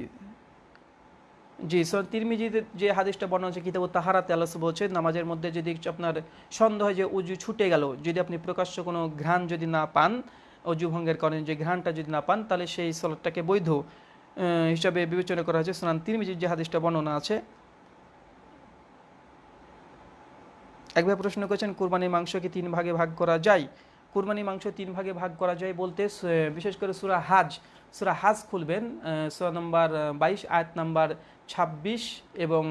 জি, সর তিরমিজিতে যে হাদিসটা বর্ণনা হচ্ছে কিতাব তাহারাতে আল্লাহ বলছে নামাজের মধ্যে যদি আপনার সন্দেহ হয় যে উজু ছুটে গেল, যদি আপনি প্রকাশ্য কোনো ঘ্রাণ যদি না পান অজু ভঙ্গের কারণে যে ঘ্রাণটা যদি না পান, তাহলে সেই সলাটটাকে বৈধ হিসাবে বিবেচনা করা হয়েছে। সোনান তিরমিজির যে হাদিসটা বর্ণনা আছে। একবার প্রশ্ন করেছেন, কোরবানির মাংসকে তিন ভাগে ভাগ করা যায়? কুরবানি মাংস তিন ভাগে ভাগ করা যায় বলতে বিশেষ করে সুরা হাজ সুরা হাজ খুলবেন সুরা নম্বর বাইশ, আয়াত নাম্বার ছাব্বিশ এবং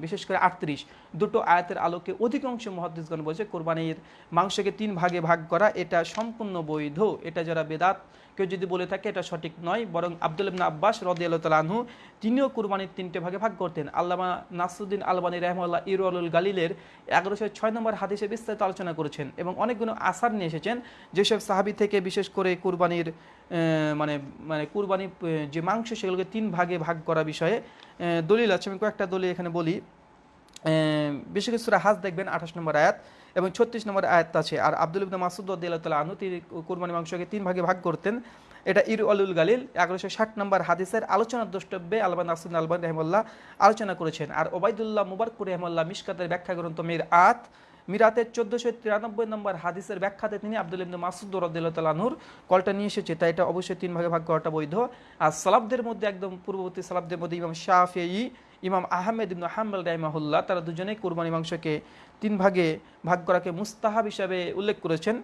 বিশেষ করে আটত্রিশ। দুটো আয়াতের আলোকে অধিকাংশ মহাদিসগণ বলছে, কোরবানির মাংসকে তিন ভাগে ভাগ করা, এটা সম্পূর্ণ বৈধ, এটা যারা বেদাত কেউ যদি বলে থাকে এটা সঠিক নয়, বরং আব্দুল ইবনা আব্বাস রদি আল্লাহ তিনিও কুরবানির তিনটে ভাগে ভাগ করতেন। আল্লামা নাসুদ্দিন আলবানী রহমাল্লাহ ইরুল গালিলের এগারোশো ছয় নম্বর হাদিসে বিস্তারিত আলোচনা করেছেন এবং অনেকগুলো আসার নিয়ে এসেছেন। যেসব সাহাবি থেকে বিশেষ করে কুরবানির মানে মানে কুরবানি যে মাংস, সেগুলোকে তিন ভাগে ভাগ করা বিষয়ে দলিল আছে। আমি কয়েকটা দলিল এখানে বলি। বিশেষ করে হাজ দেখবেন, আঠাশ নম্বর আয়াত। এবং ছত্রিশ নম্বর আয়াত আছে, আর আব্দুল ইবনা মাসুদ তালা আনু তিনি কুরবানি মাংসকে তিন ভাগে ভাগ করতেন। এটা ইর আলুল গালিল, এগারোশো ষাট নম্বর হাদিসের আলোচনার দ্রষ্টব্যে আলবান নাসুদ আলবান রহমল্লাহ আলোচনা করেছেন। আর ওবায়দুল্লাহ মুবারকুর রহমল্লাহ মিসকাতের ব্যাখ্যা গ্রন্থ মের আত মিরাতের চোদ্দোশো তিরানব্বই নম্বর হাদিসের ব্যাখ্যাতে তিনি আব্দুল ইবনে মাসুদ রদুল্লাহনুর কলটা নিয়ে এসেছে, তাই এটা অবশ্যই তিন ভাগে ভাগ করাটা বৈধ। আর সালাবদের মধ্যে একদম পূর্ববর্তী সালাবদের মধ্যে ইমাম শাহি ইমাম আহমেদ ইবনু হাম্বল রাইমাহুল্লাহ তারা দুজনেই কোরবানি মাংসকে তিন ভাগে ভাগ করাকে মুস্তাহাব হিসাবে উল্লেখ করেছেন।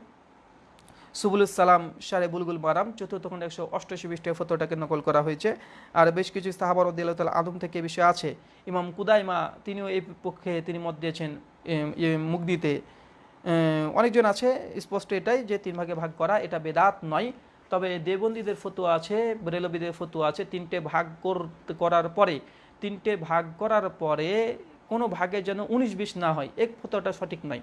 সুবুল সালাম, সারে বুলগুল মারাম, চতুর্থ খন্ড একশো অষ্টাশি পৃষ্ঠে ফতোটাকে নকল করা হয়েছে। আর বেশ কিছু সাহাবার উদ্দিল্লাহ আদম থেকে বিষয় আছে। ইমাম কুদাইমা, তিনিও এই পক্ষে তিনি মত দিয়েছেন মুগদিতে অনেকজন আছে, স্পষ্ট এটাই যে তিন ভাগে ভাগ করা, এটা বেদাত নয়। তবে দেবন্দীদের ফতুয়া আছে, রেলবিদের ফতুয়া আছে, তিনটে ভাগ করার পরে, তিনটে ভাগ করার পরে কোনো ভাগে যেন উনিশ বিশ না হয়, এক ফতোয়াটা সঠিক নয়।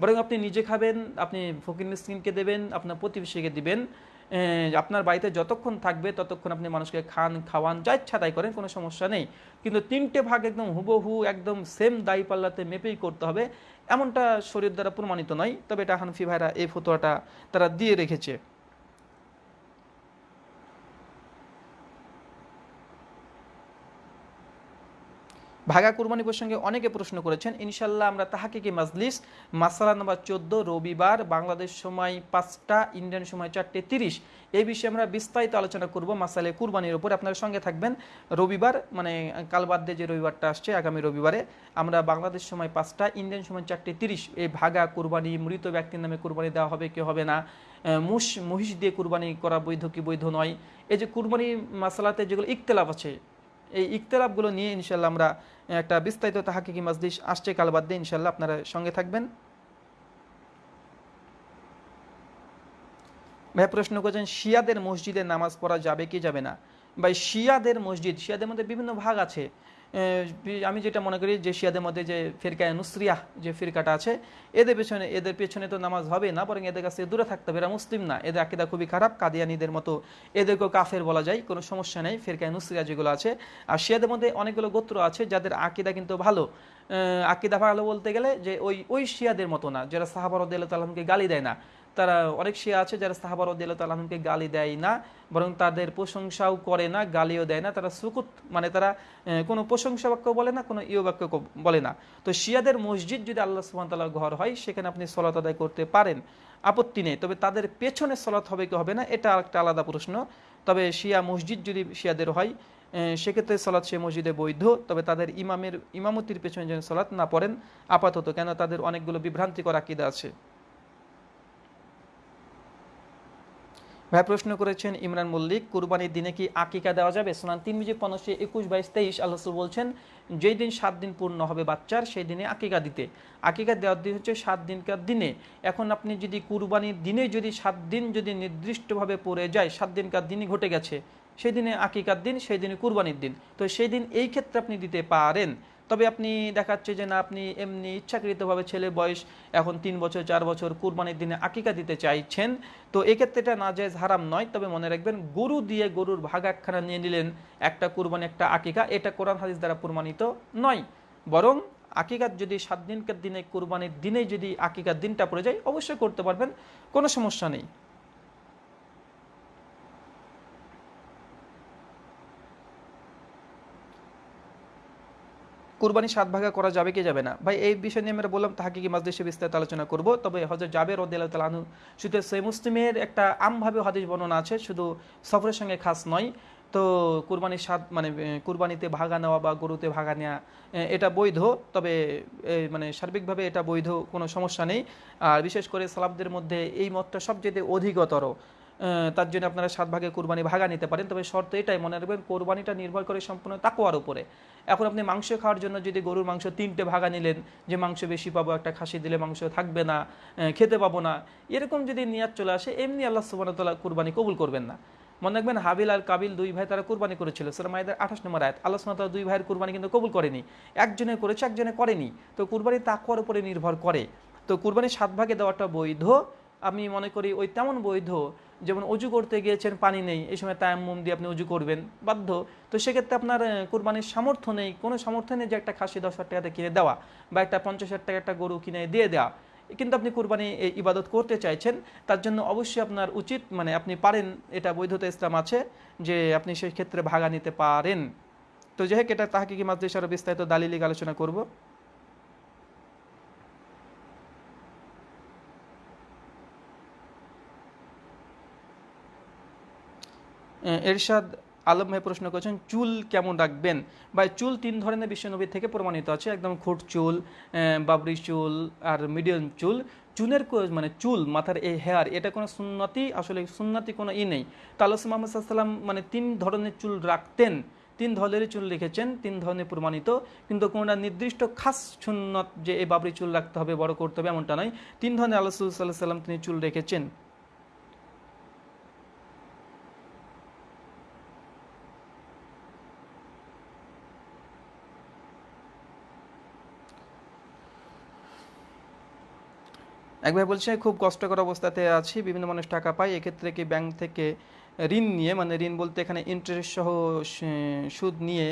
বরং আপনি নিজে খাবেন, আপনি ফকির মিসকিনকে দেবেন, আপনার প্রতিবেশীকে দিবেন আপনার বাড়িতে যতক্ষণ থাকবে ততক্ষণ আপনি মানুষকে খান, খাওয়ান, যা ইচ্ছা তাই করেন, কোনো সমস্যা নেই। কিন্তু তিনটে ভাগ একদম হুবহু, একদম সেম দায়ী পাল্লাতে মেপেই করতে হবে, এমনটা শরীর দ্বারা প্রমাণিত নয়। তবে এটা হানফি ভাইরা এই ফতোয়াটা তারা দিয়ে রেখেছে। ভাগা কুরবানি প্রসঙ্গে অনেকে প্রশ্ন করেছেন, ইনশাল্লাহ আমরা তাহাকে কি মাজলিস? মাসালা নম্বর চোদ্দ, রবিবার, বাংলাদেশ সময় পাঁচটা ইন্ডিয়ান সময় চারটে তিরিশ। এই বিষয়ে আমরা বিস্তারিত আলোচনা করব, মাসালে কুরবানির উপর। আপনার সঙ্গে থাকবেন। রবিবার মানে কাল বাদ যে রবিবারটা আসছে, আগামী রবিবারে, আমরা বাংলাদেশ সময় পাঁচটা ইন্ডিয়ান সময় চারটে তিরিশ, এই ভাগা কুরবানি, মৃত ব্যক্তির নামে কুরবানি দেওয়া হবে কি হবে না? মুষ মহিষ দিয়ে কুরবানি করা বৈধ কি বৈধ নয়? এই যে কুরবানি মাসালাতে যেগুলো ইকতলাফ আছে এই ইখতলাফগুলো নিয়ে ইনশাল্লাহ আমরা একটা বিস্তারিত তাহাকিকি মাজলিস আসছে কাল বাদ দিয়ে ইনশাল্লাহ আপনারা সঙ্গে থাকবেন। ভাই, প্রশ্ন করছেন, শিয়াদের মসজিদে নামাজ পড়া যাবে কি যাবে না? ভাই, শিয়াদের মসজিদ, শিয়াদের মধ্যে বিভিন্ন ভাগ আছে। আমি যেটা মনে করি যে শিয়াদের মধ্যে যে ফিরকায় নুসরিয়া যে ফিরকাটা আছে, এদের পেছনে এদের পেছনে তো নামাজ হবে না, বরং এদের কাছে দূরে থাকতে হবে। এরা মুসলিম না, এদের আকিদা খুবই খারাপ, কাদিয়ানিদের মতো এদেরকেও কাফের বলা যায়, কোনো সমস্যা নেই, ফিরকায় নুসরিয়া যেগুলো আছে। আর শিয়াদের মধ্যে অনেকগুলো গোত্র আছে যাদের আকিদা কিন্তু ভালো। আকিদা ভালো বলতে গেলে যে ওই ওই শিয়াদের মতো না, যারা সাহাবার তালামকে গালি দেয় না। তারা, অনেক শিয়া আছে যারা সাহাবার তালাহকে গালি দেয় না, বরং তাদের প্রশংসাও করে না, গালিও দেয় না। তারা সুকুত মানে তারা কোনো প্রশংসা বাক্য বলে না, কোনো ইয় বাক্য বলে না। তো শিয়াদের মসজিদ যদি আল্লাহ সুহামতাল্লাহ ঘর হয়, সেখানে আপনি সলাত আদায় করতে পারেন। আপত্তি নেই, তবে তাদের পেছনে সলাত হবে কি হবে না, এটা একটা আলাদা প্রশ্ন। তবে শিয়া মসজিদ যদি শিয়াদের হয় সেক্ষেত্রে সলাৎ সে মসজিদে বৈধ, তবে তাদের ইমামের, ইমামতির পেছনে যেন সলাৎ না পড়েন, আপাতত কেন তাদের অনেকগুলো বিভ্রান্তিকর আকিদা আছে। ভাই প্রশ্ন করেছেন ইমরান মল্লিক, কুরবানির দিনে কি আকিকা দেওয়া যাবে? সোনান তিন মিজি পনেরোশো একুশ বাইশ তেইশ আল্লাহ বলছেন, যেই দিন সাত দিন পূর্ণ হবে বাচ্চার, সেই দিনে আকিকা দিতে। আকিকা দেওয়ার দিন হচ্ছে সাত দিনকার দিনে। এখন আপনি যদি কুরবানির দিনে যদি সাত দিন যদি নির্দিষ্টভাবে পড়ে যায়, সাত দিনকার দিনই ঘটে গেছে, সেই দিনে আকিকার দিন, সেই দিনে কুরবানির দিন। তো সেই দিন এই ক্ষেত্রে আপনি দিতে পারেন। তবে আপনি দেখাচ্ছে যে না, আপনি এমনি ইচ্ছাকৃতভাবে ছেলে বয়স এখন তিন বছর, চার বছর কুরবানির দিনে আকিকা দিতে চাইছেন। তো এক্ষেত্রে এটা নাজায়জ হারাম নয়, তবে মনে রাখবেন গরু দিয়ে গরুর ভাগ একখানা নিয়ে নিলেন একটা কুরবানি, একটা আকিকা, এটা কোরআন হাদিস দ্বারা প্রমাণিত নয়। বরং আকিকার যদি সাত দিনকার দিনে, কুরবানির দিনে যদি আকিকার দিনটা পড়ে যায়, অবশ্যই করতে পারবেন, কোনো সমস্যা নেই। কুরবানি সাত ভাগে করা যাবে, কি যাবে না? ভাই, এই বিষয় নিয়ে আমরা বললাম তাহাকে কি মাজদেশে বিস্তারিত আলোচনা করব। তবে হজরত জাবের রদিয়াল তালানু শুধু সৈ মুসলিমের একটা আমভাবে হাদিস বর্ণনা আছে, শুধু সফরের সঙ্গে খাস নয়। তো কুরবানির স্বাদ মানে কুরবানিতে ভাগা নেওয়া বা গরুতে ভাগা নেওয়া এটা বৈধ। তবে মানে সার্বিকভাবে এটা বৈধ কোনো সমস্যা নেই। আর বিশেষ করে সালাবদের মধ্যে এই মতটা সবচেয়ে অধিকতর। তার জন্য আপনারা সাত ভাগে কোরবানি ভাগা নিতে পারেন। তবে শর্ত এটাই, মনে রাখবেন, কোরবানিটা নির্ভর করে সম্পূর্ণ তাকোয়ার উপরে। এখন আপনি মাংস খাওয়ার জন্য যদি গরুর মাংস তিনটে ভাগা নিলেন, যে মাংস বেশি পাবো, একটা খাসি দিলে মাংস থাকবে না খেতে পাবো না, এরকম যদি নিয়াত চলে আসে, এমনি আল্লাহ সুবাহতাল্লাহ কুরবানি কবুল করবেন না। মনে রাখবেন, হাবিল আর কাবিল দুই ভাই তারা কোরবানি করেছিল। সেটা মায়েদের আঠাশ নম্বর আয়াত, আল্লাহ সুমাতাল দুই ভাইয়ের কোরবানি কিন্তু কবুল করেনি। একজনে করেছে, একজনে করেনি। তো কুরবানি তাকুয়ার উপরে নির্ভর করে। তো কুরবানি সাত ভাগে দেওয়াটা বৈধ আমি মনে করি ওই তেমন বৈধ, যেমন অজু করতে গিয়েছেন, পানি নেই, এই সময় তায়াম্মুম দিয়ে আপনি অজু করবেন, বাধ্য। তো সেক্ষেত্রে আপনার কোরবানির সামর্থ্য নেই, কোনো সামর্থ্য নেই যে একটা খাসি দশ হাজার টাকাতে কিনে দেওয়া, বা একটা পঞ্চাশ হাজার টাকা একটা গরু কিনে দিয়ে দেওয়া। কিন্তু আপনি কোরবানি ইবাদত করতে চাইছেন, তার জন্য অবশ্যই আপনার উচিত মানে আপনি পারেন, এটা বৈধতা ইসলাম আছে, যে আপনি সেই ক্ষেত্রে ভাগা নিতে পারেন। তো যাই হোক, এটা তাহাকে কি মাদ্রাসা আরও বিস্তারিত দালিলিক আলোচনা করব। এরশাদ আলম ভাই প্রশ্ন করেছেন, চুল কেমন রাখবেন? বা চুল তিন ধরনের বিশ্বনবী থেকে প্রমাণিত আছে। একদম খুট চুল বাবরি চুল আর মিডিয়াম চুল। চুলের মানে চুল, মাথার এই হেয়ার এটা কোনো সুন্নতি, আসলে সুন্নতি কোনো ই নেই। তালস মোহাম্মদ সাল্লাম মানে তিন ধরনের চুল রাখতেন। তিন ধরনের চুল রেখেছেন, তিন ধরনের প্রমাণিত। কিন্তু কোনোটা নির্দিষ্ট খাস সুন্নত যে এই বাবরি চুল রাখতে হবে, বড় করতে হবে, এমনটা নয়। তিন ধরনের আল্লাহ সাল্লাহ সাল্লাম তিনি চুল রেখেছেন। একবার বলছে খুব কষ্টকর অবস্থাতে আছি, বিভিন্ন মানুষ টাকা পায়, এক্ষেত্রে কি ব্যাংক থেকে ঋণ নিয়ে মানে ঋণ বলতে এখানে ইন্টারেস্ট সহ সুদ নিয়ে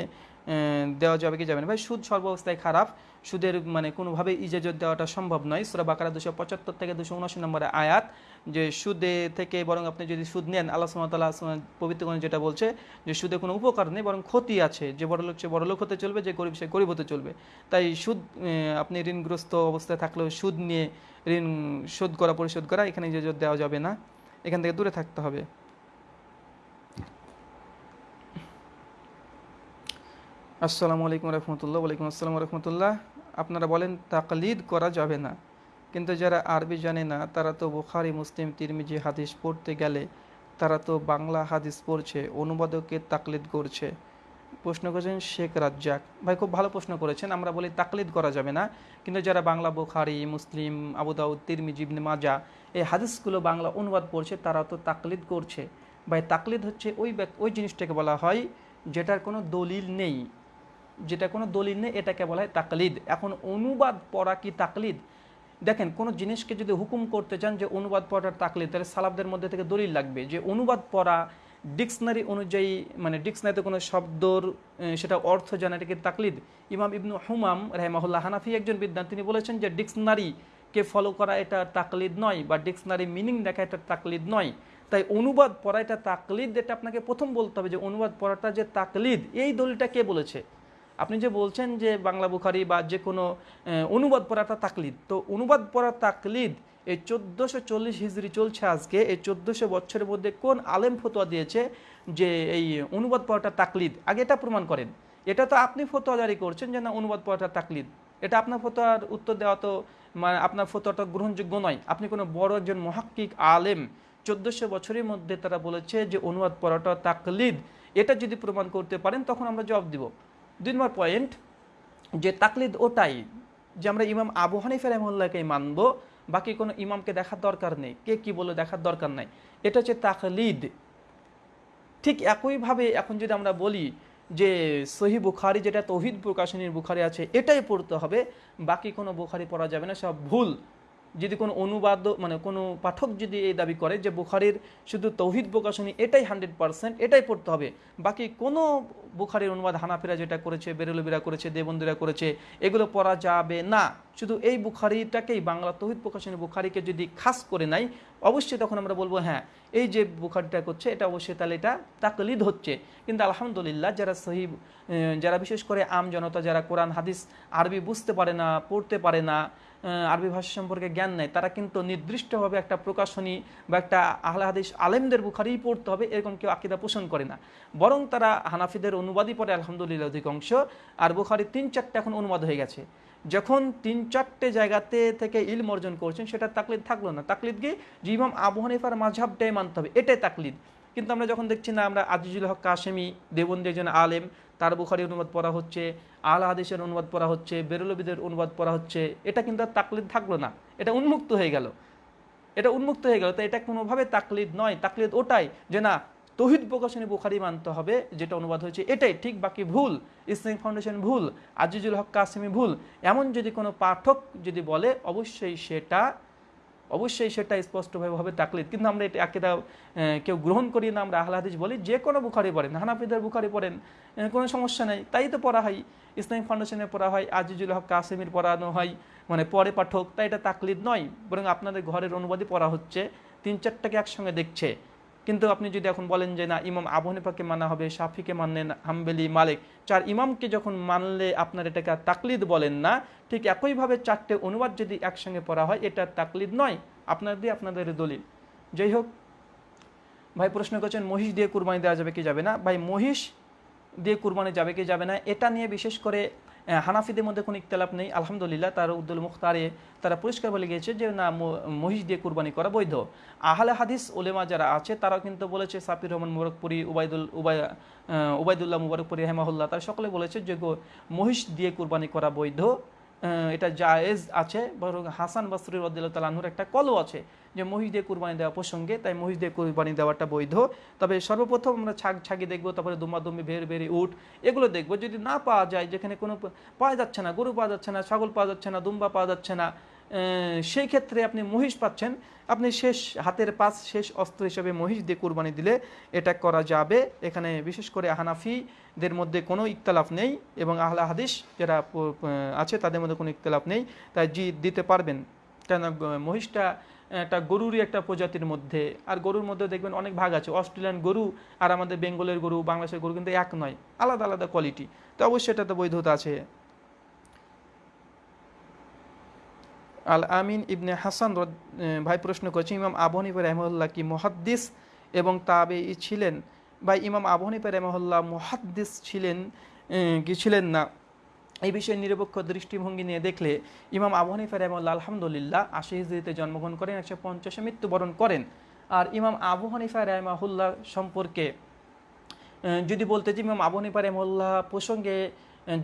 দেওয়া যাবে কি যাবে না? ভাই, সুদ সর্বাবস্থায় খারাপ। সুদের মানে কোনোভাবেই ইজাজত দেওয়াটা সম্ভব নয়। সুরা বাকারা দুশো পঁচাত্তর থেকে দুশো উনআশি নম্বরে আয়াত যে সুদে থেকে বরং আপনি যদি সুদ নেন, আল্লাহ সুমতাল্লাহ পবিত্রগণ যেটা বলছে যে সুদে কোনো উপকার নেই, বরং ক্ষতি আছে। যে বড়লোক সে বড়লোক হতে চলবে, যে গরিব সে গরিব হতে চলবে। তাই সুদ আপনি ঋণগ্রস্ত অবস্থায় থাকলেও সুদ নিয়ে ঋণ শোধ করা, পরিশোধ করা, এখানে ইজাজত দেওয়া যাবে না। এখান থেকে দূরে থাকতে হবে। আসসালামু আলাইকুম রহমতুল্লাহ ওয়ালাইকুম আসসালাম রহমতুল্লাহ। আপনারা বলেন, তাকলিদ করা যাবে না। কিন্তু যারা আরবি জানে না, তারা তো বুখারি, মুসলিম, তিরমিজি হাদিস পড়তে গেলে তারা তো বাংলা হাদিস পড়ছে, অনুবাদকে তাকলিদ করছে। প্রশ্ন করেছেন শেখ রাজ্জাক। ভাই, খুব ভালো প্রশ্ন করেছেন। আমরা বলি, তাকলিদ করা যাবে না। কিন্তু যারা বাংলা বুখারি, মুসলিম, আবুদাউদ, তিরমিজি মাজা এই হাদিসগুলো বাংলা অনুবাদ পড়ছে, তারা তো তাকলিদ করছে। ভাই, তাকলিদ হচ্ছে ওই ওই জিনিসটাকে বলা হয়, যেটার কোনো দলিল নেই। যেটা কোনো দলিল নেই, এটাকে বলা হয় তাকলিদ। এখন অনুবাদ পড়া কি তাকলিদ? দেখেন, কোনো জিনিসকে যদি হুকুম করতে চান যে অনুবাদ পড়ার তাকলিদ, তাহলে সালাবদের মধ্যে থেকে দলিল লাগবে যে অনুবাদ পড়া ডিকশনারি অনুযায়ী মানে ডিকশনারিতে কোনো শব্দর সেটা অর্থ জানা এটাকে তাকলিদ? ইমাম ইবনু হুমাম রেহমাহুল্লাহ হানাফি একজন বিদ্যান তিনি বলেছেন যে ডিকশনারিকে ফলো করা এটা তাকলিদ নয়, বা ডিকশনারি মিনিং দেখা এটা তাকলিদ নয়। তাই অনুবাদ পড়া এটা তাকলিদ, এটা আপনাকে প্রথম বলতে হবে যে অনুবাদ পড়াটা যে তাকলিদ, এই দলিলটা কে বলেছে? আপনি যে বলছেন যে বাংলা বুখারি বা যে কোনো অনুবাদ পড়াটা তাকলিদ, তো অনুবাদ পড়া তাকলিদ এই চোদ্দোশো চল্লিশ হিজড়ি চলছে আজকে, এই চোদ্দোশো বছরের মধ্যে কোন আলেম ফতোয়া দিয়েছে যে এই অনুবাদ পড়াটা তাকলিদ? আগে এটা প্রমাণ করেন। এটা তো আপনি ফতোয়া জারি করছেন যে না, অনুবাদ পড়াটা তাকলিদ। এটা আপনার ফতোয়ার উত্তর দেওয়া তো মানে আপনার ফতোয়াটা গ্রহণযোগ্য নয়। আপনি কোনো বড় একজন মহাক্কিক আলেম চোদ্দোশো বছরের মধ্যে তারা বলেছে যে অনুবাদ পড়াটা তাকলিদ। এটা যদি প্রমাণ করতে পারেন, তখন আমরা জবাব দিব। দুই নম্বর পয়েন্ট যে তাকলিদ ওটাই যে আমরা ইমাম আবু হানিফা রহমুল্লাহকে মানব, বাকি কোনো ইমামকে দেখার দরকার নেই। কে কি বলে দেখার দরকার নাই। এটা হচ্ছে তাকলিদ। ঠিক একইভাবে এখন যদি আমরা বলি যে সহি বুখারি, যেটা তহিদ প্রকাশনীর বুখারি আছে, এটাই পড়তে হবে। বাকি কোনো বুখারি পড়া যাবে না, সব ভুল। যদি কোনো অনুবাদ মানে কোনো পাঠক যদি এই দাবি করে যে বুখারির শুধু তৌহিদ প্রকাশনী এটাই হান্ড্রেড পার্সেন্ট, এটাই পড়তে হবে। বাকি কোনো বুখারির অনুবাদ হানাফিরা যেটা করেছে, বেরেলবিরা করেছে দেবন্দিরা করেছে, এগুলো পড়া যাবে না। শুধু এই বুখারিটাকেই, বাংলা তৌহিদ প্রকাশনী বুখারিকে যদি খাস করে নাই অবশ্যই তখন আমরা বলব হ্যাঁ এই যে বুখারিটা করছে, এটা অবশ্যই তাহলে এটা তাকলিদ হচ্ছে। কিন্তু আলহামদুলিল্লাহ যারা সহি যারা বিশেষ করে আম জনতা, যারা কোরআন, হাদিস, আরবি বুঝতে পারে না, পড়তে পারে না আরবি ভাষা সম্পর্কে জ্ঞান নেয়, তারা কিন্তু নির্দিষ্টভাবে একটা প্রকাশনী বা একটা আহলা হাদিস আলেমদের বুখারিই পড়তে হবে, এরকম কেউ আকিদা পোষণ করে না। বরং তারা হানাফিদের অনুবাদই পড়ে, আলহামদুলিল্লাহ অধিকাংশ। আর বুখারি তিন চারটে এখন অনুবাদ হয়ে গেছে। যখন তিন চারটে জায়গাতে থেকে ইলম অর্জন করছেন, সেটা তাকলিদ থাকল না। তাকলিদ গিয়ে যে ইমাম আবু হানিফার মাঝহাবটাই মানতে হবে, এটাই তাকলিদ। কিন্তু আমরা যখন দেখছি না, আমরা আজিজুল হক কাশেমি দেবন্দি একজন আলেম, তার বুখারি অনুবাদ পড়া হচ্ছে, আল হাদিসের অনুবাদ পড়া হচ্ছে, বেরুলবিদের অনুবাদ পড়া হচ্ছে, এটা কিন্তু আর তাকলিদ থাকল না। এটা উন্মুক্ত হয়ে গেল। এটা উন্মুক্ত হয়ে গেল। তো এটা কোনোভাবে তাকলিদ নয়। তাকলিদ ওটাই যে না, তহিদ প্রকাশনী বুখারি মানতে হবে, যেটা অনুবাদ হয়েছে এটাই। ঠিক বাকি ভুল, ইসলামিক ফাউন্ডেশন ভুল, আজিজুল হক কাসিমি ভুল। এমন যদি কোনো পাঠক যদি বলে, অবশ্যই সেটা অবশ্যই সেটা স্পষ্টভাবে তাকলিদ। কিন্তু আমরা এটা একেদা কেউ গ্রহণ করি না, আমরা আহলা বলি, যে কোনো বুখারি পড়েন, হানাফিদের বুখারি পড়েন কোনো সমস্যা নেই। তাই তো পড়া হয়, ইসলামিক ফাউন্ডেশনে পড়া হয়, আজিজুল হক কাসিমির পড়ানো হয় মানে পরে পাঠক, তাই এটা তাকলিদ নয়, বরং আপনাদের ঘরের অনুবাদই পড়া হচ্ছে, তিন চারটাকে একসঙ্গে দেখছে। কিন্তু আপনি যদি এখন বলেন যে, না, ইমাম আবু হানিফাকে মানা হবে, শাফিকে মানলেন হাম্বেলি মালিক। চার ইমামকে যখন মানলে আপনার এটাকে তাকলিদ বলেন না, ঠিক একইভাবে চারটে অনুবাদ যদি একসঙ্গে পড়া হয়, এটা তাকলিদ নয়। আপনার দিয়ে আপনাদের দলিল। যাই হোক, ভাই প্রশ্ন করছেন, মহিষ দিয়ে কুরবানি দেওয়া যাবে কি যাবে না? ভাই, মহিষ দিয়ে কুরবানি যাবে কি যাবে না? এটা নিয়ে বিশেষ করে হানাফিদের মধ্যে কোনো ইকতলাপ নেই। আলহামদুলিল্লাহ, তার উদ্দুল মুখতারে তারা পরিষ্কার বলে গিয়েছে যে, না মহিষ দিয়ে কুরবানি করা বৈধ। আহলে হাদিস ওলেমা যারা আছে, তারাও কিন্তু বলেছে সাফির রহমান মুবারকপুরি, উবায়দুল, উবায় উবায়দুল্লাহ মুবারকপুরি হেমাহুল্লাহ তারা সকলে বলেছে যে মহিষ দিয়ে কুরবানি করা বৈধ। এটা জায়েজ আছে, বরং হাসান বাসরি রদ্দানুর একটা কলও আছে যে মহিষ দিয়ে কুরবানি দেওয়া প্রসঙ্গে, তাই মহিষ দিয়ে কুরবানি দেওয়াটা বৈধ। তবে সর্বপ্রথম আমরা ছাগ ছাগি দেখব, তারপরে দুম্বাদুম্বি ভের ভেরি উঠ এগুলো দেখব। যদি না পাওয়া যায়, যেখানে কোনো পাওয়া যাচ্ছে না, গরু পাওয়া যাচ্ছে না, ছাগল পাওয়া যাচ্ছে না, দুম্বা পাওয়া যাচ্ছে না সেই ক্ষেত্রে আপনি মহিষ পাচ্ছেন। আপনি শেষ, হাতের পাশ শেষ অস্ত্র হিসেবে মহিষ দিয়ে কুরবানি দিলে এটা করা যাবে। এখানে বিশেষ করে হানাফিদের মধ্যে কোনো ইকতালাফ নেই এবং আহলা হাদিস যারা আছে তাদের মধ্যে কোনো ইকতালাফ নেই, তাই জি দিতে পারবেন। কেন মহিষটা একটা গরুরই একটা প্রজাতির মধ্যে। আর গরুর মধ্যে দেখবেন অনেক ভাগ আছে। অস্ট্রেলিয়ান গরু আর আমাদের বেঙ্গলের গরু, বাংলাদেশের গরু কিন্তু এক নয়। আলাদা আলাদা কোয়ালিটি তো অবশ্যই এটাতে বৈধতা আছে। আল আমিন ইবনে হাসান ভাই প্রশ্ন করছে ইমাম আবহনিফা রহমল্লা কি মহাদ্দিস এবং তাবে ছিলেন? বা ইমাম আবহনিফা রেমহল্লা মহাদ্দিস ছিলেন কি ছিলেন না? এই বিষয়ে নিরপেক্ষ দৃষ্টিভঙ্গি নিয়ে দেখলে ইমাম আবু হানিফা রহমল্লা আলহামদুলিল্লাহ আশি হিজড়িতে জন্মগ্রহণ করেন, একশো পঞ্চাশে মৃত্যুবরণ করেন। আর ইমাম আবু হানিফা রহমাহুল্লাহ সম্পর্কে যদি বলতে যে ইমাম আবু হানিফা রহমল্লাহ প্রসঙ্গে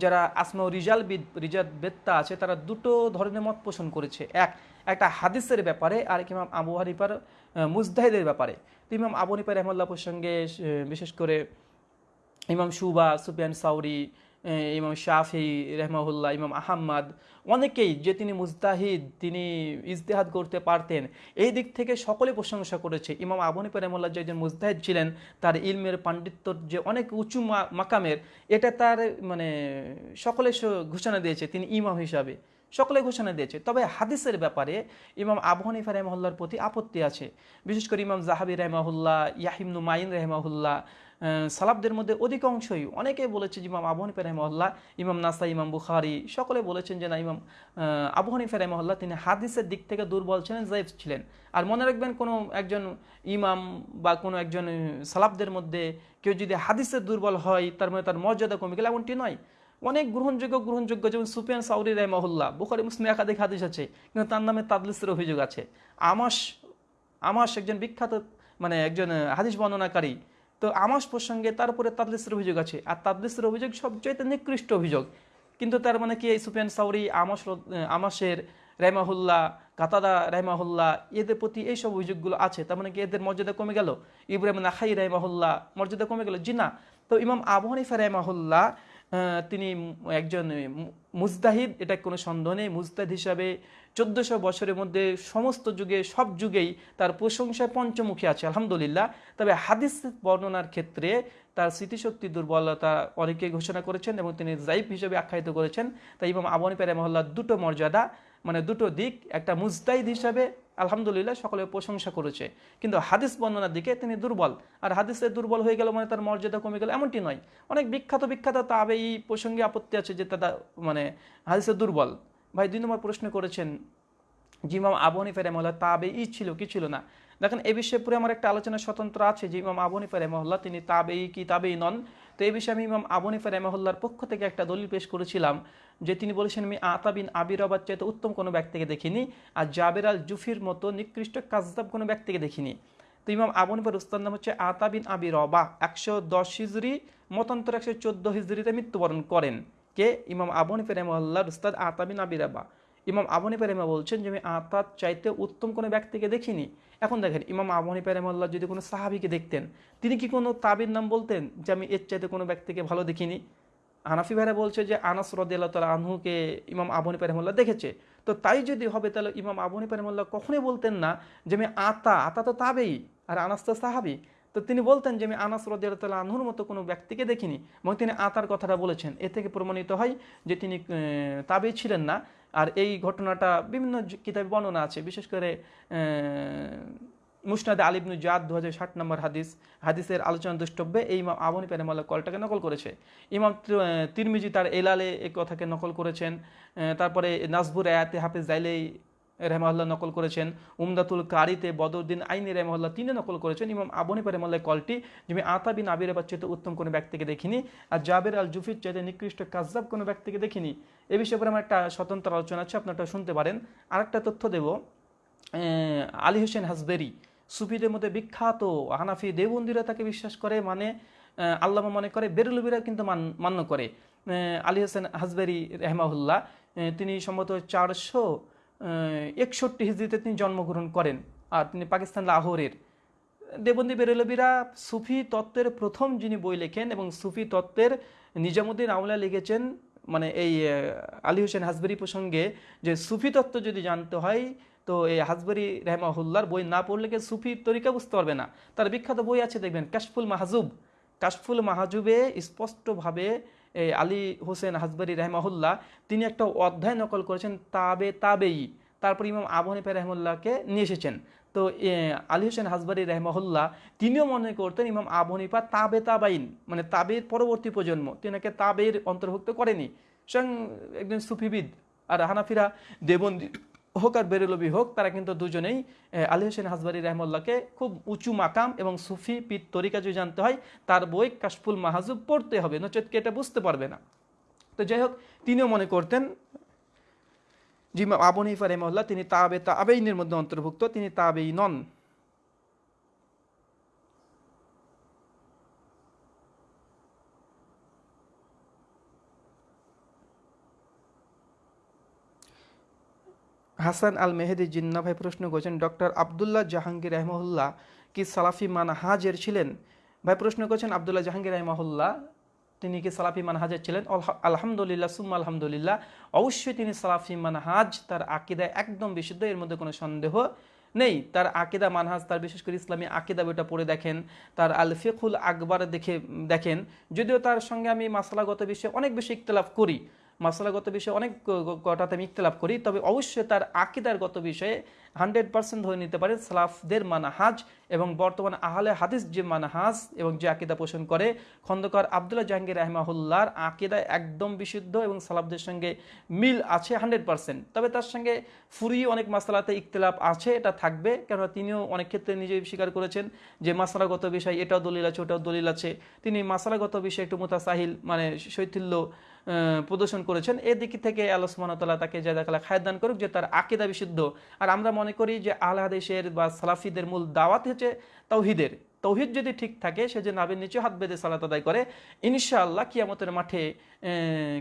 যারা আসমা রিজাল রিজাল বেত্তা আছে, তারা দুটো ধরনের মত পোষণ করেছে। এক, একটা হাদিসের ব্যাপারে আর কিমাম আবু হানিফার মুজদাহিদের ব্যাপারে। তো ইমাম আবু হানিফা রহমল্লাহ প্রসঙ্গে বিশেষ করে ইমাম সুবা সুফিয়ান সাউরি ইমাম শাফি রহমাহুল্লাহ, ইমাম আহম্মদ, অনেকেই যে তিনি মুজতাহিদ, তিনি ইজতেহাদ করতে পারতেন, এই দিক থেকে সকলে প্রশংসা করেছে। ইমাম আবনিপা রহমুল্লাহ যে একজন মুজতাহিদ ছিলেন, তার ইলমের পাণ্ডিত্যর যে অনেক উঁচু মাকামের, এটা তার মানে সকলে ঘোষণা দিয়েছে, তিনি ইমাম হিসাবে। সকলে ঘোষণা দিয়েছে। তবে হাদিসের ব্যাপারে ইমাম আবু হানিফা প্রতি আপত্তি আছে। বিশেষ করে ইমাম জাহাবি রহমাহুল্লাহ ইয়াহিমনু মাইন রহমাহুল্লাহ সালাবদের মধ্যে অধিকাংশই অনেকেই বলেছে যে ইমাম আবু হানিফা ইমাম নাসা ইমাম বুখারি, সকলে বলেছেন যে না, ইমাম আবু হানিফা রহমহল্লা তিনি হাদিসের দিক থেকে দুর্বল ছিলেন, জাইফ ছিলেন। আর মনে রাখবেন কোনো একজন ইমাম বা কোনো একজন সালাবদের মধ্যে কেউ যদি হাদিসের দুর্বল হয়, তার মানে তার মর্যাদা কমে গেলে এমনটি নয়। অনেক গ্রহণযোগ্য গ্রহণযোগ্য যেমন সুফিয়ান সাউরি রহমহল্লা বুখারি, মুসলিম একাধিক হাদিস আছে, কিন্তু তার নামে তাদলিসের অভিযোগ আছে। আমাস আমাস একজন বিখ্যাত মানে একজন হাদিস বর্ণনাকারী তো আমাস প্রসঙ্গে তারপরে তাদলিসের অভিযোগ আছে। আর তাদলিসের অভিযোগ সবচেয়ে নিকৃষ্ট অভিযোগ। কিন্তু তার মানে কি এই সুফিয়ান সাউরি, আমাস আমাসের রেমাহুল্লাহ কাতাদা রেমাহুল্লাহ এদের প্রতি এইসব অভিযোগগুলো আছে। তার মানে কি এদের মর্যাদা কমে গেল? ইব্রাহিম নাখাই রেমাহুল্লাহ মর্যাদা কমে গেল? জি না। তো ইমাম আবু হানিফা রেমাহুল্লাহ তিনি একজন মু- মুজদাহিদ এটা কোনো সন্দেহ নেই। মুজতাহিদ হিসাবে চোদ্দশো বছরের মধ্যে সমস্ত যুগে, সব যুগেই তার প্রশংসায় পঞ্চমুখী আছে, আলহামদুলিল্লাহ। তবে হাদিস বর্ণনার ক্ষেত্রে তার স্মৃতিশক্তি, দুর্বলতা অনেকে ঘোষণা করেছেন এবং তিনি জাইফ হিসেবে আখ্যায়িত করেছেন। তাই এবং আবনী প্যারে মহল্লার দুটো মর্যাদা মানে দুটো দিক, একটা মুজতাইদ হিসাবে আলহামদুলিল্লাহ সকলে প্রশংসা করেছে। কিন্তু হাদিস বর্ণনার দিকে তিনি দুর্বল। আর হাদিসে দুর্বল হয়ে গেল মানে তার মর্যাদা কমে গেল এমনটি নয়। অনেক বিখ্যাত বিখ্যাত তাবে এই প্রসঙ্গে আপত্তি আছে যে তারা মানে হাদিসে দুর্বল। ভাই, দুই নম্বর প্রশ্ন করেছেন জিমাম আবহানি আবু হানিফা তাবে ই ছিল কি ছিল না? দেখেন, এ বিষয়ে পুরো আমার একটা আলোচনা স্বতন্ত্র আছে যে ইমাম আবু হানিফা রহমাল্লাহ তিনি তাবেই কি তাবেই নন। তো এই বিষয়ে আমি ইমাম আবু হানিফা রহমাল্লাহর পক্ষ থেকে একটা দলিল পেশ করেছিলাম যে তিনি বলেছেন, আমি আতাবিন আবির আবাদ চাইতে উত্তম কোনো ব্যক্তিকে দেখিনি আর জাবের আল জুফির মতো নিকৃষ্ট কাজদাব কোনো ব্যক্তিকে দেখিনি। তো ইমাম আবু হানিফার উস্তাদ নাম হচ্ছে আতাবিন আবির রবা একশো দশ হিজড়ি মতান্তর একশো চোদ্দ হিজড়িতে মৃত্যুবরণ করেন। কে? ইমাম আবু হানিফা রহমাল্লাহর উস্তাদ আতাবিন আবির রবা ইমাম আবু পেরেমা বলছেন যে, আমি আতাত চাইতে উত্তম কোনো ব্যক্তিকে দেখিনি। এখন দেখেন, ইমাম আবু হানিফা রহমাল্লাহ যদি কোনো সাহাবিকে দেখতেন, তিনি কি কোনো তাবির নাম বলতেন যে, আমি এর চাইতে কোনো ব্যক্তিকে ভালো দেখিনি? হানাফি ভাইরা বলছে যে, আনাস রদিয়াল্লাহ তালা আনহুকে ইমাম আবু হানিফা রহমাল্লাহ দেখেছে। তো তাই যদি হবে, তাহলে ইমাম আবু হানিফা রহমাল্লাহ কখনোই বলতেন না যে, আমি আতা আতা তো তাবেই, আর আনাস তো সাহাবি। তো তিনি বলতেন যে, আমি আনাস রদিয়াল্লাহ তালা আনহুর মতো কোনো ব্যক্তিকে দেখিনি। এবং তিনি আতার কথাটা বলেছেন। এ থেকে প্রমাণিত হয় যে, তিনি তাবেই ছিলেন না। আর এই ঘটনাটা বিভিন্ন কিতাবে বর্ণনা আছে। বিশেষ করে মুসনাদ আলিবনু জাদ দু হাজার ষাট নম্বর হাদিস, হাদিসের আলোচনা দুষ্টব্যে এই ইমাম আবনি পেরেমাল্লা কলটাকে নকল করেছে। ইমাম তিরমিজি তার এলালে এই কথাকে নকল করেছেন। তারপরে নাজবুর আয়াতে হাফিজ জাইলেই রেহমাল্লাহ নকল করেছেন। উমদাতুল কারিতে বদরুদ্দিন আইনি রেহমাল্লাহ তিনি নকল করেছেন। ইমাম আবনি পেরেমাল্লাহ কলটি যে আমি আতা বিন আবির চাইতে উত্তম কোনো ব্যক্তিকে দেখিনি। আর জাবের আল জুফির চাইতে নিকৃষ্ট কাজদাব কোনো ব্যক্তিকে দেখিনি। এ বিষয়ে আমার একটা স্বতন্ত্র আলোচনা আছে, আপনারটা শুনতে পারেন। আরেকটা তথ্য দেব। আলী হোসেন হাসবেরি সুফিদের মধ্যে বিখ্যাত হানাফি দেবন্দিরা তাকে বিশ্বাস করে মানে আল্লামা মনে করে, বেরুলবিরা কিন্তু মান, মান্য করে। আলী হোসেন হাসবেরি রেহমাহুল্লাহ তিনি সম্ভবত চারশো একষট্টি হিজড়িতে তিনি জন্মগ্রহণ করেন আর তিনি পাকিস্তান লাহোরের। দেবন্দী বেরেলবিরা সুফি তত্ত্বের প্রথম যিনি বই লেখেন এবং সুফি তত্ত্বের নিজামুদ্দিন আউলা লিখেছেন মানে এই আলী হোসেন হাসবেরি প্রসঙ্গে যে সুফি তত্ত্ব যদি জানতে হয়, তো এই হাসবেরি রেহমাহুল্লার বই না পড়লে কেউ সুফি তরিকা বুঝতে পারবে না? তার বিখ্যাত বই আছে, দেখবেন, কাশফুল মাহাজুব। কাশফুল মাহাজুবে স্পষ্টভাবে এই আলী হোসেন হাসবারি রহমাহুল্লাহ, তিনি একটা অধ্যায় নকল করেছেন তাবে তাবেই। তারপর ইমাম আবু হানিফা রহমুল্লাহকে নিয়ে এসেছেন। তো আলী হোসেন হাসবারি রহমাহুল্লাহ, তিনিও মনে করতেন ইমাম আবু হানিফা তাবে তাবাইন মানে তাবের পরবর্তী প্রজন্ম। তিনাকে তাবের অন্তর্ভুক্ত করেনি। স্বয়ং একজন সুফিবিদ আর হানাফিরা দেবন্দি হোক আর বেরেলবি হোক, তারা কিন্তু দুজনেই আলী হোসেন হাজবারি রহমল্লাকে খুব উঁচু মাকাম এবং সুফি পিত তরিকা যদি জানতে হয়, তার বই কাশফুল মাহাজুব পড়তে হবে, নচেত কে এটা বুঝতে পারবে না। তো যাই হোক, তিনিও মনে করতেন জিমা আবু নিফা রহমল্লা তিনি তাবে তাবেইনের মধ্যে অন্তর্ভুক্ত, তিনি তাবেই নন। হাসান আল মেহেদি জিন্না ভাই প্রশ্ন করেছেন, ডক্টর আবদুল্লাহ জাহাঙ্গীর রহমহুল্লাহ কি সালাফি মানহাজের ছিলেন? ভাই প্রশ্ন করেছেন, আবদুল্লাহ জাহাঙ্গীর রহমহুল্লাহ, তিনি কি সালাফি মানহাজের ছিলেন? আলহা- আলহামদুলিল্লাহ, সুম্মা আলহামদুলিল্লাহ, অবশ্যই তিনি সালাফি মানহাজ, তার আকিদায় একদম বিশুদ্ধ, এর মধ্যে কোনো সন্দেহ নেই। তার আকিদা মানহাজ, তার বিশেষ করে ইসলামী আকিদা বইটা পড়ে দেখেন, তার আল ফিকুল আকবর দেখে, দেখেন। যদিও তার সঙ্গে আমি মাসালাগত বিষয়ে অনেক বেশি ইখতলাফ করি মাসালাগত বিষয়ে অনেক কটাতে আমি ইখতলাফ করি, তবে অবশ্যই তার আকিদারগত বিষয়ে হান্ড্রেড পার্সেন্ট ধরে নিতে পারে সালাফদের মানাহাজ এবং বর্তমান আহলে হাদিস যে মানাহাজ এবং যে আকিদা পোষণ করে, খন্দকার আবদুল্লাহ জাহাঙ্গীর রহমাহুল্লার আকিদা একদম বিশুদ্ধ এবং সালাফদের সঙ্গে মিল আছে হান্ড্রেড পার্সেন্ট। তবে তার সঙ্গে ফুরি অনেক মাসালাতে ইখতলাফ আছে, এটা থাকবে, কেননা তিনিও অনেক ক্ষেত্রে নিজেই স্বীকার করেছেন যে মাসালাগত বিষয় এটাও দলিল আছে, ওটাও দলিল আছে। তিনি মাসালাগত বিষয়ে একটু মোতাসাহিল মানে শৈথিল্য প্রদর্শন করেছেন। এদিক থেকে আল্লাহ সুবহানাহু তাকে জায়দাকালা খায় দান করুক যে তার আকিদা বিশুদ্ধ। আর আমরা মনে করি যে আল্লাহাদেশের বা সালাফিদের মূল দাওয়াত হচ্ছে তৌহিদের তৌহিদ যদি ঠিক থাকে, সে যে নাবের নিচে হাত বেঁধে সালাত আদায় করে, ইনশাআল্লাহ কিয়ামতের মাঠে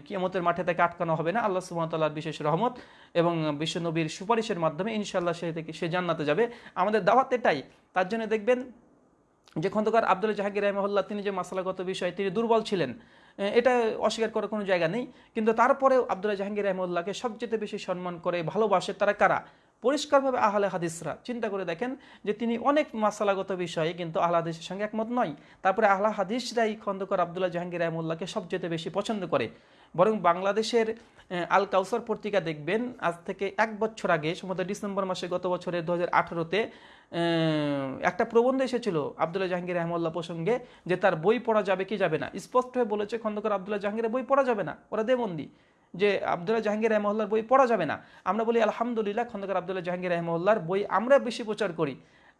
কিয়ামতের মাঠে তাকে আটকানো হবে না আল্লাহ সুমতাল্লাহর বিশেষ রহমত এবং বিশ্বনবীর সুপারিশের মাধ্যমে ইনশাআল্লাহ সে থেকে, সে জান্নাতে যাবে। আমাদের দাওয়াত এটাই। তার জন্য দেখবেন যে খন্দকার আব্দুল জাহাঙ্গীর রহমল্লা তিনি যে মাসালাগত বিষয়ে, তিনি দুর্বল ছিলেন। এটা অস্বীকার করার কোনো জায়গা নেই। কিন্তু তারপরেও আব্দুল্লাহ জাহাঙ্গীর রহমুল্লাহকে সবচেয়ে বেশি সম্মান করে ভালোবাসে তারা কারা? পরিষ্কারভাবে আহলে হাদিসরা চিন্তা করে দেখেন যে তিনি অনেক মাসালাগত বিষয়ে কিন্তু আহলা হাদিসের সঙ্গে একমত নয়। তারপরে আহলা হাদিসরাই খন্দকর আবদুল্লাহ জাহাঙ্গীর রহমুল্লাহকে সবচেয়ে বেশি পছন্দ করে। বরং বাংলাদেশের আল কাউসার পত্রিকা দেখবেন, আজ থেকে এক বছর আগে, সম্ভবত ডিসেম্বর মাসে গত বছরের দু হাজার আঠারোতে একটা প্রবন্ধ এসেছিল আবদুল্লাহ জাহাঙ্গীর রহমুল্লাহ প্রসঙ্গে, যে তার বই পড়া যাবে কি যাবে না। স্পষ্ট হয়ে বলেছে খন্দকর আবদুল্লাহ জাহাঙ্গীরের বই পড়া যাবে না। ওরা দেবন্দি। যে আবদুল্লাহ জাহাঙ্গীর রহমল্লার বই পড়া যাবে না। আমরা বলি, আলহামদুলিল্লাহ খন্দকার আবদুল্লাহ জাহাঙ্গীর রহমল্লার বই আমরা বেশি প্রচার করি।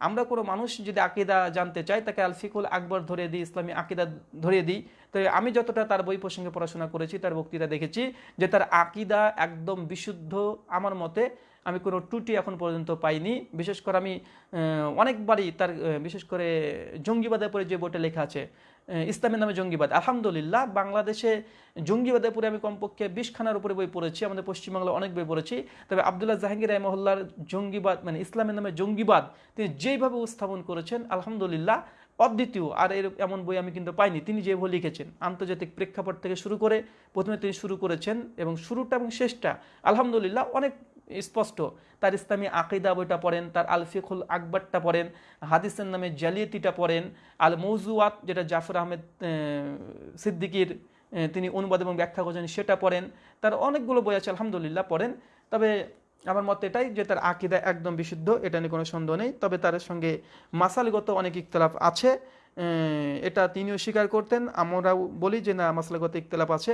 আমরা কোনো মানুষ যদি আকিদা জানতে চাই, তাকে আলফিকুল আকবর ধরে দিই, ইসলামী আকিদা ধরে দিই। তো আমি যতটা তার বই প্রসঙ্গে পড়াশোনা করেছি, তার বক্তৃতা দেখেছি যে তার আকিদা একদম বিশুদ্ধ আমার মতে। আমি কোনো ত্রুটি এখন পর্যন্ত পাইনি। বিশেষ করে আমি অনেকবারই তার বিশেষ করে জঙ্গিবাদের পরে যে বইটা লেখা আছে ইসলামের নামে জঙ্গিবাদ। আলহামদুলিল্লাহ, বাংলাদেশে জঙ্গিবাদের পরে আমি কমপক্ষে বিশখানার উপরে বই পড়েছি, আমাদের পশ্চিমবাংলা অনেক বই পড়েছি। তবে আবদুল্লাহ জাহাঙ্গীর রহমহল্লার জঙ্গিবাদ মানে ইসলামের নামে জঙ্গিবাদ, তিনি যেইভাবে উপস্থাপন করেছেন, আলহামদুলিল্লাহ, অদ্বিতীয়, আর এর এমন বই আমি কিন্তু পাইনি। তিনি যেভাবে লিখেছেন, আন্তর্জাতিক প্রেক্ষাপট থেকে শুরু করে প্রথমে তিনি শুরু করেছেন, এবং শুরুটা এবং শেষটা, আলহামদুলিল্লাহ, অনেক স্পষ্ট। তার ইসলামী আকিদা বইটা পড়েন, তার আলফিকুল আকবরটা পড়েন, হাদিসের নামে জালিয়াতিটা পড়েন আল মৌজুয়াত যেটা জাফর আহমেদ সিদ্দিকির তিনি অনুবাদ এবং ব্যাখ্যা করেছেন, সেটা পড়েন। তার অনেকগুলো বই আছে, আলহামদুলিল্লাহ, পড়েন। তবে আমার মত এটাই যে তার আকিদা একদম বিশুদ্ধ, এটা নিয়ে কোনো সন্দেহ নেই। তবে তার সঙ্গে মাসালগত অনেক ইকতলাফ আছে। এটা তিনিও স্বীকার করতেন, আমরাও বলি যে না, মাসালগত ইকতলাফ আছে।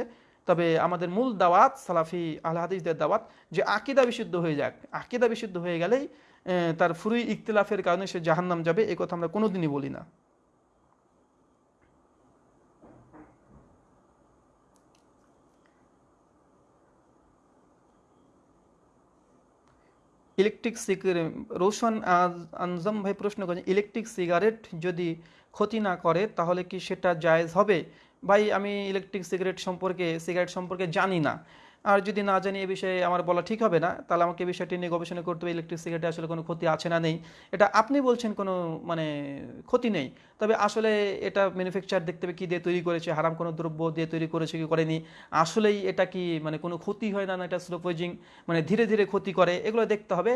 তবে আমাদের মূল দাওয়াত সালাফি আল হাদিসদের দাওয়াত যে আকিদা বিশুদ্ধ হয়ে যাক। আকিদা বিশুদ্ধ হয়ে গেলেই তার ফুরুই ইকতলাফের কারণে সে জাহান্নাম যাবে এই কথা আমরা কোনোদিনই বলি না। ইলেকট্রিক সিগারেট, রোশন আনজম ভাই প্রশ্ন করেন, ইলেকট্রিক সিগারেট যদি ক্ষতি না করে তাহলে কি সেটা জায়েজ হবে? ভাই, আমি ইলেকট্রিক সিগারেট সম্পর্কে সিগারেট সম্পর্কে জানি না। আর যদি না জানি, এ বিষয়ে আমার বলা ঠিক হবে না, তাহলে আমাকে এই বিষয়টি নিয়ে গবেষণা করতে হবে। ইলেকট্রিক সিগারেটে আসলে কোনো ক্ষতি আছে না নেই। এটা আপনি বলছেন কোনো মানে ক্ষতি নেই। তবে আসলে এটা ম্যানুফ্যাকচার দেখতে হবে, কী দিয়ে তৈরি করেছে, হারাম কোনো দ্রব্য দিয়ে তৈরি করেছে, কি করেনি। আসলেই এটা কি মানে কোনো ক্ষতি হয় না না এটা স্লো পয়জিং মানে ধীরে ধীরে ক্ষতি করে, এগুলো দেখতে হবে।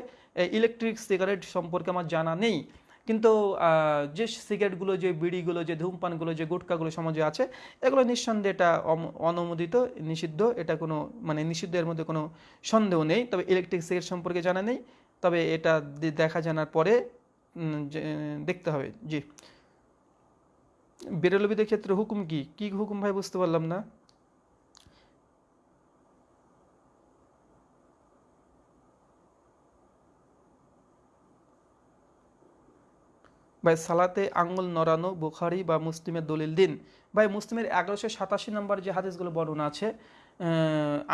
ইলেকট্রিক সিগারেট সম্পর্কে আমার জানা নেই। কিন্তু যে সিগারেটগুলো, যে বিড়িগুলো, যে ধূমপানগুলো, যে গুটকাগুলো সমাজে আছে, এগুলো নিঃসন্দেহে এটা অনুমোদিত, নিষিদ্ধ। এটা কোনো মানে নিষিদ্ধের মধ্যে কোনো সন্দেহ নেই। তবে ইলেকট্রিক সিগারেট সম্পর্কে জানা নেই। তবে এটা দেখা জানার পরে দেখতে হবে। জি। বেরলবিদের ক্ষেত্রে হুকুম কি? কি হুকুম ভাই? বুঝতে পারলাম না। ভাই সালাতে আঙ্গুল নড়ানো, বুখারি বা মুসলিমের দলিল দিন। ভাই, মুসলিমের এগারোশো সাতাশি নম্বর যে হাদিসগুলো বর্ণনা আছে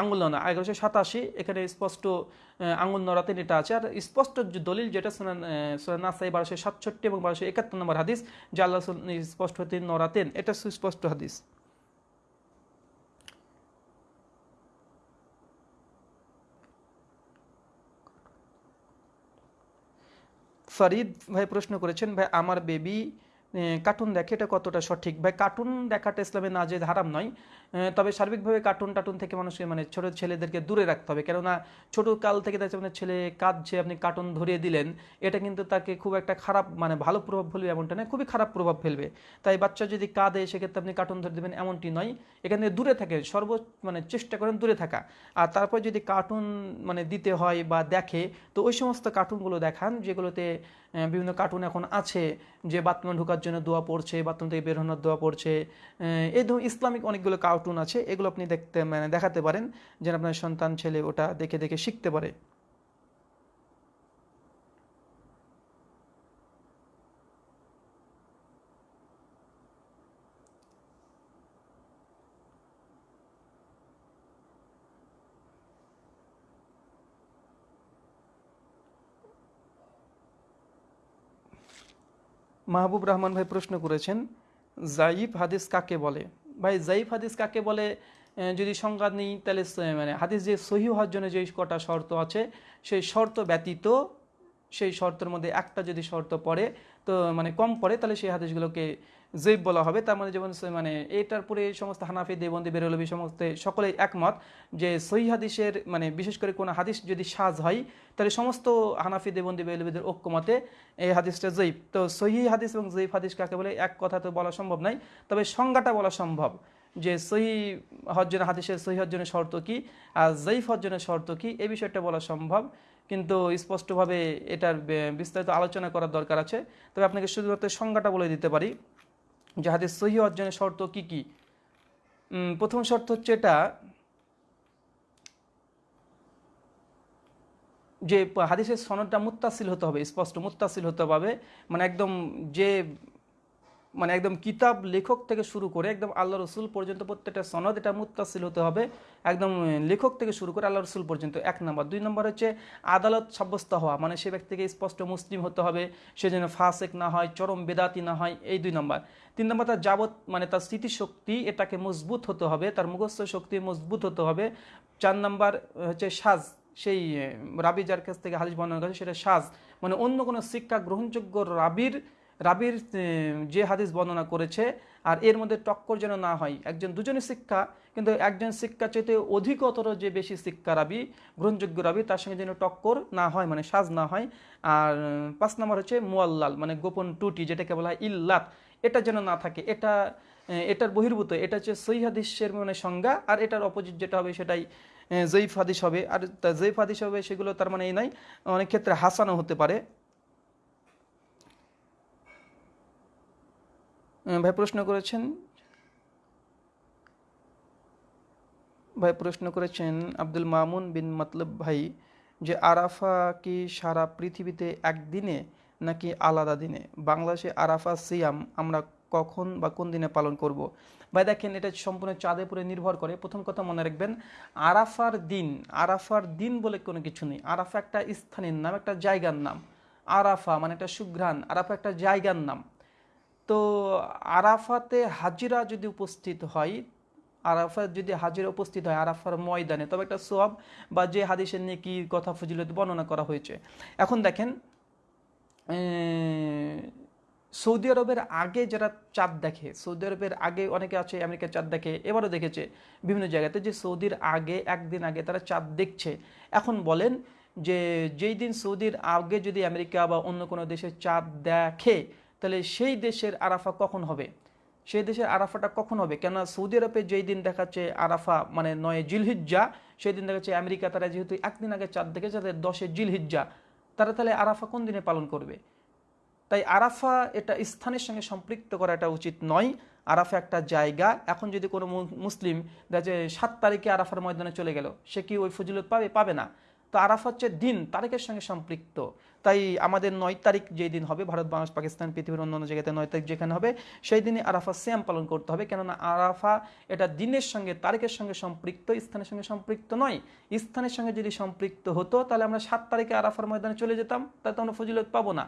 আঙ্গুল নড়া এগারোশো সাতাশি, এখানে স্পষ্ট আঙ্গুল নড়াতেন এটা আছে। আর স্পষ্ট দলিল যেটা নাসাই বারোশো সাতষট্টি এবং বারোশো একাত্তর নম্বর হাদিস, যে আল্লাহ স্পষ্ট হতেন, নড়াতেন, এটা সুস্পষ্ট হাদিস। ফরিদ ভাই প্রশ্ন করেছেন ভাই আমার বেবি কার্টুন দেখে এটা কতটা সঠিক? ভাই কার্টুন দেখাটা ইসলামে না যে হারাম নয়। তবে সার্বিকভাবে কার্টুন টাটুন থেকে মানুষকে মানে ছোট ছেলেদেরকে দূরে রাখতে হবে। কেননা ছোট কাল থেকে দেখছে মানে ছেলে কাঁদছে আপনি কার্টুন ধরিয়ে দিলেন, এটা কিন্তু তাকে খুব একটা খারাপ মানে ভালো প্রভাব ফেলবে এমনটা নয়, খুবই খারাপ প্রভাব ফেলবে। তাই বাচ্চা যদি কাঁদে, সেক্ষেত্রে আপনি কার্টুন ধরে দেবেন এমনটি নয়। এখানে দূরে থাকে সর্ব মানে চেষ্টা করেন দূরে থাকা। আর তারপর যদি কার্টুন মানে দিতে হয় বা দেখে, তো ওই সমস্ত কার্টুনগুলো দেখান, যেগুলোতে বিভিন্ন কার্টুন এখন আছে যে বাথরুমে ঢোকার জন্য দোয়া পড়ছে, বাথরুম থেকে বের হওয়ার দোয়া পড়ছে। এই ধরুন ইসলামিক অনেকগুলো কার্টুন আছে, এগুলো আপনি দেখতে মানে দেখাতে পারেন। যেন আপনার সন্তান, ছেলে ওটা দেখে দেখে শিখতে পারে। মাহবুব রহমান ভাই প্রশ্ন করেছেন, জাইফ হাদিস কাকে বলে? ভাই, জাইফ হাদিস কাকে বলে? যদি সংজ্ঞা নেই, তাহলে মানে হাদিস যে সহি হওয়ার জন্য যে কটা শর্ত আছে, সেই শর্ত ব্যতীত, সেই শর্তের মধ্যে একটা যদি শর্ত পড়ে, তো মানে কম পড়ে, তাহলে সেই হাদিসগুলোকে জৈব বলা হবে। তার মানে যেমন মানে এটার পরে সমস্ত হানাফি দেবন্দি বেরোলবি সমস্ত সকলেই একমত যে সহি হাদিসের মানে বিশেষ করে কোনো হাদিস যদি সাজ হয়, তাহলে সমস্ত হানাফি দেবন্দি বেরোলবিদের ঐক্যমতে এই হাদিসটা জৈব। তো সহি হাদিস এবং জৈব হাদিস কাকে বলে? এক কথা তো বলা সম্ভব নয়। তবে সংজ্ঞাটা বলা সম্ভব যে সহি হজ্জের হাদিসের সহি হজ্জনের শর্ত কি আর জৈফ হজ্জনের শর্ত কি, এই বিষয়টা বলা সম্ভব। কিন্তু স্পষ্টভাবে এটার বিস্তারিত আলোচনা করার দরকার আছে। তবে আপনাকে শুধুমাত্র সংজ্ঞাটা বলে দিতে পারি। যে হাদিস সহি অর্জনের শর্ত কি কি? প্রথম শর্ত হচ্ছে এটা যে হাদিসের সনদটা মুত্তাসিল হতে হবে, স্পষ্ট মুত্তাসিল হতে হবে মানে একদম যে মানে একদম কিতাব লেখক থেকে শুরু করে একদম আল্লাহ রসুল পর্যন্ত প্রত্যেকটা সনদ এটা মুত্তাসিল হতে হবে। একদম লেখক থেকে শুরু করে আল্লাহ রসুল পর্যন্ত এক নম্বর। দুই নম্বর হচ্ছে আদালত সাব্যস্ত হওয়া। মানে সে ব্যক্তিকে স্পষ্ট মুসলিম হতে হবে, সে যেন ফাসেক না হয়, চরম বেদাতি না হয়, এই দুই নম্বর। তিন নম্বর, তার যাবত মানে তার স্মৃতিশক্তি এটাকে মজবুত হতে হবে, তার মুখস্থ শক্তি মজবুত হতে হবে। চার নম্বর হচ্ছে সাজ। সেই রাবি যার কাছ থেকে হাদিস বর্ণনা করেছে, সেটা সাজ। মানে অন্য কোনো শিক্ষা গ্রহণযোগ্য রাবির রাবির যে হাদিস বর্ণনা করেছে, আর এর মধ্যে টক্কর যেন না হয়, একজন দুজনের শিক্ষা, কিন্তু একজন শিক্ষা চাইতে অধিকতর যে বেশি শিক্ষা রাবি, গ্রহণযোগ্য রাবি, তার সঙ্গে যেন টক্কর না হয় মানে সাজ না হয়। আর, পাঁচ নম্বর হচ্ছে মোয়াল্লাল মানে গোপন টুটি যেটাকে বলা হয় ইল্লাত। এটা যেন না থাকে, এটা এটার বহির্ভূত, এটা হচ্ছে সহি হাদিসের মানে সংজ্ঞা, আর এটার অপোজিট যেটা হবে সেটাই জয়ীফ হাদিস হবে। আর তা জয়ীফ হাদিস হবে, সেগুলো তার মানে এই নাই, অনেক ক্ষেত্রে হাসানো হতে পারে। ভাই প্রশ্ন করেছেন? ভাই প্রশ্ন করেছেন আব্দুল মামুন বিন মতলব ভাই যে আরাফা কি সারা পৃথিবীতে একদিনে নাকি আলাদা দিনে? বাংলাদেশে আরাফা সিয়াম আমরা কখন বা কোন দিনে পালন করব? ভাই দেখেন, এটা সম্পূর্ণ চাঁদের উপরে নির্ভর করে। প্রথম কথা মনে রাখবেন, আরাফার দিন আরাফার দিন বলে কোনো কিছু নেই। আরাফা একটা স্থানের নাম, একটা জায়গার নাম। আরাফা মানে একটা সুঘ্রাণ। আরাফা একটা জায়গার নাম। তো আরাফাতে হাজিরা যদি উপস্থিত হয় আরাফাত যদি হাজিরা উপস্থিত হয় আরাফার ময়দানে, তবে একটা সোয়াব বা যে হাদিসের নিয়ে কি কথা ফজিলত বর্ণনা করা হয়েছে। এখন দেখেন সৌদি আরবের আগে যারা চাঁদ দেখে, সৌদি আরবের আগে অনেকে আছে, আমেরিকার চাঁদ দেখে, এবারও দেখেছে বিভিন্ন জায়গাতে যে সৌদির আগে, একদিন আগে তারা চাঁদ দেখছে। এখন বলেন যে যেই দিন সৌদির আগে যদি আমেরিকা বা অন্য কোনো দেশে চাঁদ দেখে তাহলে সেই দেশের আরাফা কখন হবে? সেই দেশের আরাফাটা কখন হবে? কেননা সৌদি আরবে যেই দিন দেখাচ্ছে আরাফা মানে নয় জিলহিজ্জা, সেই দিন দেখাচ্ছে আমেরিকা, তারা যেহেতু একদিন আগে চাঁদ দেখেছে, তাদের দশে জিলহিজ্জা। তারা তাহলে আরাফা কোন দিনে পালন করবে? তাই আরাফা এটা স্থানের সঙ্গে সম্পৃক্ত করা এটা উচিত নয়। আরাফা একটা জায়গা। এখন যদি কোনো মুসলিম দেখা সাত তারিখে আরাফার ময়দানে চলে গেল, সে কি ওই ফজিলত পাবে? পাবে না। তো আরাফা হচ্ছে দিন, তারিখের সঙ্গে সম্পৃক্ত। তাই আমাদের নয় তারিখ যেই দিন হবে, ভারত, বাংলাদেশ, পাকিস্তান, পৃথিবীর অন্যান্য জায়গাতে নয় তারিখ যেখানে হবে, সেই দিনে আরাফা শ্যাম পালন করতে হবে। কেননা আরাফা এটা দিনের সঙ্গে, তারিখের সঙ্গে সম্পৃক্ত, স্থানের সঙ্গে সম্পৃক্ত নয়। স্থানের সঙ্গে যদি সম্পৃক্ত হতো, তাহলে আমরা সাত তারিখে আরাফার ময়দানে চলে যেতাম, তাহলে তো আমরা ফজিলত পাবো না।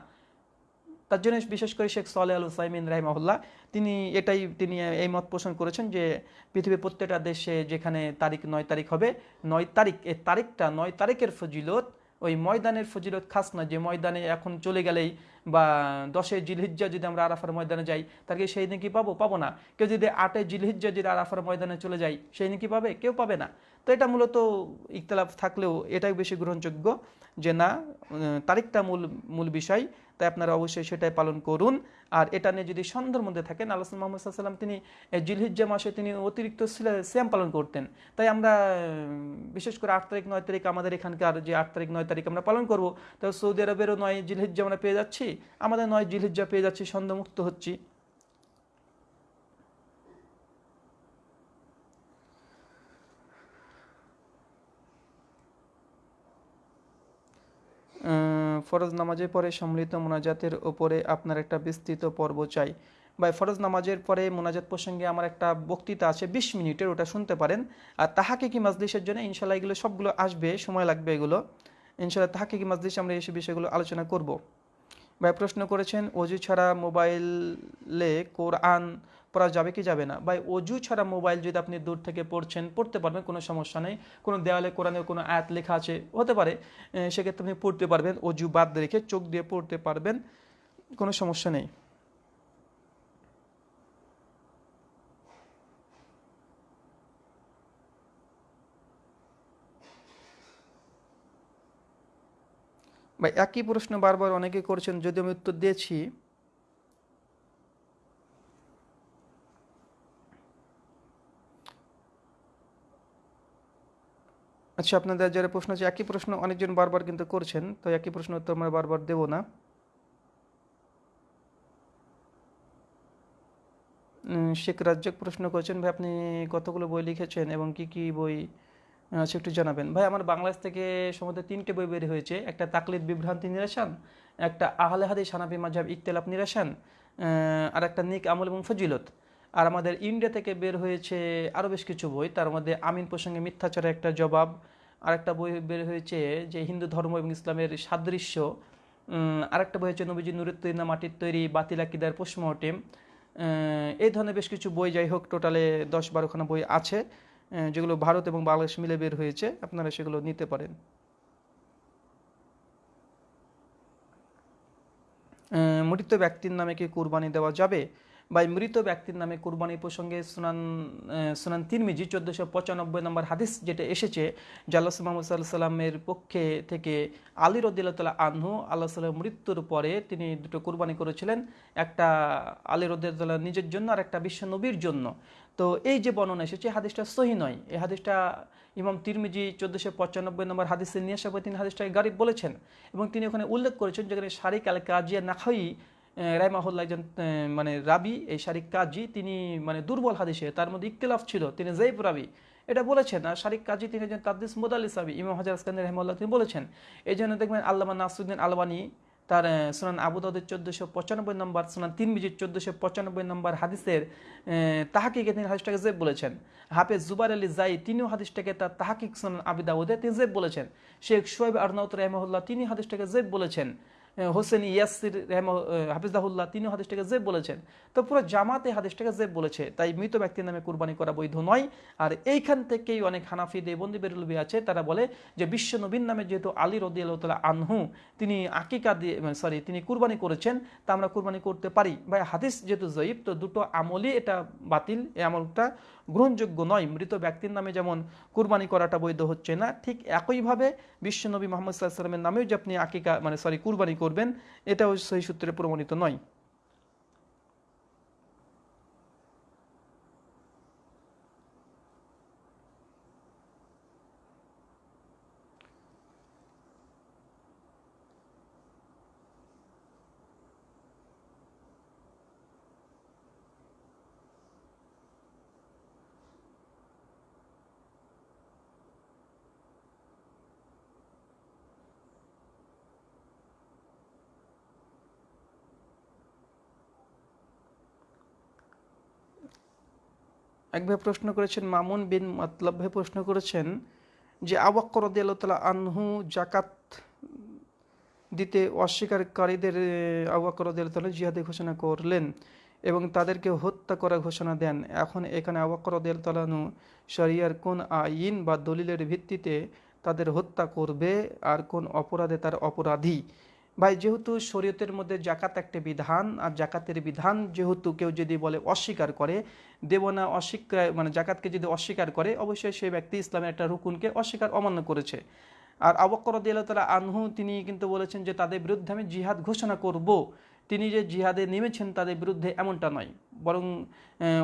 তার জন্য বিশেষ করে শেখ সালে আল সাইমিন রাহিমাহুল্লাহ, তিনি এটাই, তিনি এই মত পোষণ করেছেন যে পৃথিবীর প্রত্যেকটা দেশে যেখানে তারিখ নয় তারিখ হবে, নয় তারিখ, এই তারিখটা নয় তারিখের ফজিলত ওই ময়দানের ফজিলত খাস না যে ময়দানে এখন চলে গেলেই বা দশে জিলহিজ্জা যদি আমরা আরাফার ময়দানে যাই, তাহলে সেই দিন কি পাবো? পাবো না। কেউ যদি আটে জিলহিজ্জা যদি আরাফার ময়দানে চলে যাই সেই দিন কি পাবে? কেউ পাবে না। তো এটা মূলত ইকতলাফ থাকলেও এটাই বেশি গ্রহণযোগ্য যে না তারিখটা মূল মূল বিষয়। তাই আপনারা অবশ্যই সেটাই পালন করুন। আর এটা নিয়ে যদি সন্দেহের মধ্যে থাকেন আল্লাহ মোহাম্মদ সাল্লাম তিনি জিলহিজ্জা মাসে তিনি অতিরিক্ত শ্যাম পালন করতেন। তাই আমরা বিশেষ করে আট তারিখ নয় তারিখ আমাদের এখানকার যে আট তারিখ নয় তারিখ আমরা পালন করব তো সৌদি আরবেরও নয় জিলহিজ্জা আমরা পেয়ে যাচ্ছি আমাদের নয় জিলহিজ্জা পেয়ে যাচ্ছি সন্দেহমুক্ত হচ্ছি। আহ, ফরজ নামাজের পরে সম্মিলিত মোনাজাতের ওপরে আপনার একটা বিস্তৃত পর্ব চাই। বা ফরজ নামাজের পরে মোনাজাত প্রসঙ্গে আমার একটা বক্তৃতা আছে, বিশ মিনিটের, ওটা শুনতে পারেন। আর তাহাকে কি মাজলিসের জন্য ইনশাল্লাহ এগুলো সবগুলো আসবে, সময় লাগবে এগুলো। ইনশাল্লাহ তাহাকে কি মাজলিসে আমরা এসে বিষয়গুলো আলোচনা করব। ভাই, প্রশ্ন করেছেন অজু ছাড়া মোবাইলে কোরআন পড়া যাবে কি যাবে না। ভাই, অজু ছাড়া মোবাইল যদি আপনি দূর থেকে পড়ছেন, পড়তে পারবেন, কোনো সমস্যা নেই। কোনো দেওয়ালে কোরআনের কোনো আয়াত লেখা আছে, হতে পারে। সেক্ষেত্রে আপনি পড়তে পারবেন, অজু বাদ রেখে চোখ দিয়ে পড়তে পারবেন, কোনো সমস্যা নেই। ভাই, একই প্রশ্ন বারবার অনেকে করছেন, যদি আমি উত্তর দিয়েছি আচ্ছা আপনাদের যারা প্রশ্ন আছে, একই প্রশ্ন অনেকজন বারবার কিন্তু করছেন, তো একই প্রশ্ন উত্তর আমরা বারবার দেব না। শেখ রাজ্জাক প্রশ্ন করেছেন, ভাই, আপনি কতগুলো বই লিখেছেন এবং কি কি বই আচ্ছা একটু জানাবেন? ভাই, আমার বাংলাদেশ থেকে সম্ভবত তিনটে বই বের হয়েছে, একটা তাকলিদ বিভ্রান্তি নিরাসান, একটা আহলে হাদিস হানাফি মাঝাব ইকতেলাফ নিরাসান আর একটা নিক আমল এবং ফজিলত। আর আমাদের ইন্ডিয়া থেকে বের হয়েছে আরও বেশ কিছু বই। তার মধ্যে আমিন প্রসঙ্গে মিথ্যাচারের একটা জবাব আর একটা বই বের হয়েছে যে হিন্দু ধর্ম এবং ইসলামের সাদৃশ্য। আরেকটা বই হচ্ছে নবীজি নুরের মাটির তৈরি বাতিল আকিদার পোস্টমর্টেম। এই ধরনের বেশ কিছু বই যাই হোক, টোটালে দশ বারোখানা বই আছে যেগুলো ভারত এবং বাংলাদেশ মিলে বের হয়েছে। আপনারা সেগুলো নিতে পারেন। মৃত ব্যক্তির নামে কি কুরবানি দেওয়া যাবে? বা মৃত ব্যক্তির নামে কুরবানি প্রসঙ্গে সুনান সুনান তিরমিজি চোদ্দোশো পঁচানব্বই নম্বর হাদিস যেটা এসেছে জাল্লাহ মোহাম্মদ সাল্লাহ সাল্লামের পক্ষে থেকে আলী রদিল্লা আনহু, আল্লাহ সাল্লাম মৃত্যুর পরে তিনি দুটো কুরবানি করেছিলেন, একটা আলী রদিল্লাহ নিজের জন্য আর একটা বিশ্ব নবীর জন্য। তো এই যে বর্ণনা এসেছে হাদিসটা সহি নয়। এই হাদিসটা ইমাম তিরমিজি চোদ্দোশো পঁচানব্বই নম্বর হাদিসে নিয়ে তিনি হাদিসটাকে গারিব বলেছেন এবং তিনি ওখানে উল্লেখ করেছেন যেখানে শারিক আল কাজিয়া নাখাই রাইমাহুল্লাহ একজন মানে রাবি, এই শারিক কাজী, তিনি মানে দুর্বল হাদিসে, তার মধ্যে ইকতিলাফ ছিল, তিনি জৈব রাবি। এটা বলেছেন, আর শারিক কাজী তিনি একজন তাদ্দিস মোদাল্লি সাবি ইমাম হাজার আসকান্দি রহমাল্লাহ তিনি বলেছেন। এই জন্য দেখবেন আল্লামা নাসুদ্দিন আলবানী, তার সুনান আবু চোদ্দোশো পঁচানব্বই নম্বর, সুনান তিন বিজির চোদ্দোশো পঁচানব্বই নম্বর হাদিসের তাহাকিকে তিনি হাদিসটাকে জেব বলেছেন। হাফেজ জুবার আলী জাই, তিনিও হাদিসটাকে তার তাহাকিক সুনান আবি দাউদে তিনি জেব বলেছেন। শেখ শোয়েব আরনাউত রহমহুল্লাহ তিনি হাদিসটাকে জেব বলেছেন। হোসেন ইয়াসির রহম হাফিজাহুল্লাহ, তিনিও হাদিসটাকে জেব বলেছেন। তো পুরো জামাতে হাদিসটাকে জেব বলেছে। তাই মৃত ব্যক্তির নামে কুরবানি করা বৈধ নয়। আর এইখান থেকেই অনেক হানাফি দেবন্দি বেরুলবি আছে, তারা বলে যে, বিশ্ব নবীন নামে যেহেতু আলী রদি আল্লাহ আনহু, তিনি আকিকা দিয়ে সরি তিনি কুরবানি করেছেন, তা আমরা কুরবানি করতে পারি। ভাই, হাদিস যেহেতু জয়ীব, তো দুটো আমলই এটা বাতিল, এই আমলটা গ্রহণযোগ্য নয়। মৃত ব্যক্তির নামে যেমন কুরবানি করাটা বৈধ হচ্ছে না, ঠিক একইভাবে বিশ্বনবী মোহাম্মদ সাল্লাহ সাল্লামের নামেও যে আপনি আকিকা মানে সরি কুরবানি করবেন এটাও সেই সূত্রে প্রমাণিত নয়। এক ভাই প্রশ্ন করেছেন, মামুন বিন মতলব ভাই প্রশ্ন করেছেন যে আবাক্কর রদিয়াল্লাহ আনহু জাকাত দিতে অস্বীকারীদের আবাক্কর রদিয়াল্লাহ জিহাদে ঘোষণা করলেন এবং তাদেরকে হত্যা করার ঘোষণা দেন। এখন এখানে আবাক্কর রদিয়াল্লাহনু শরিয়ার কোন আইন বা দলিলের ভিত্তিতে তাদের হত্যা করবে আর কোন অপরাধে তার অপরাধী? ভাই, যেহেতু শরীয়তের মধ্যে জাকাত একটা বিধান, আর জাকাতের বিধান যেহেতু কেউ যদি বলে অস্বীকার করে, দেব না অস্বীকার মানে জাকাতকে যদি অস্বীকার করে, অবশ্যই সেই ব্যক্তি ইসলামের একটা রুকুনকে অস্বীকার অমান্য করেছে। আর আবক্কর তালা আনহু, তিনি কিন্তু বলেছেন যে তাদের বিরুদ্ধে আমি জিহাদ ঘোষণা করব। তিনি যে জিহাদে নেমেছেন, তাদের বিরুদ্ধে এমনটা নয়। বরং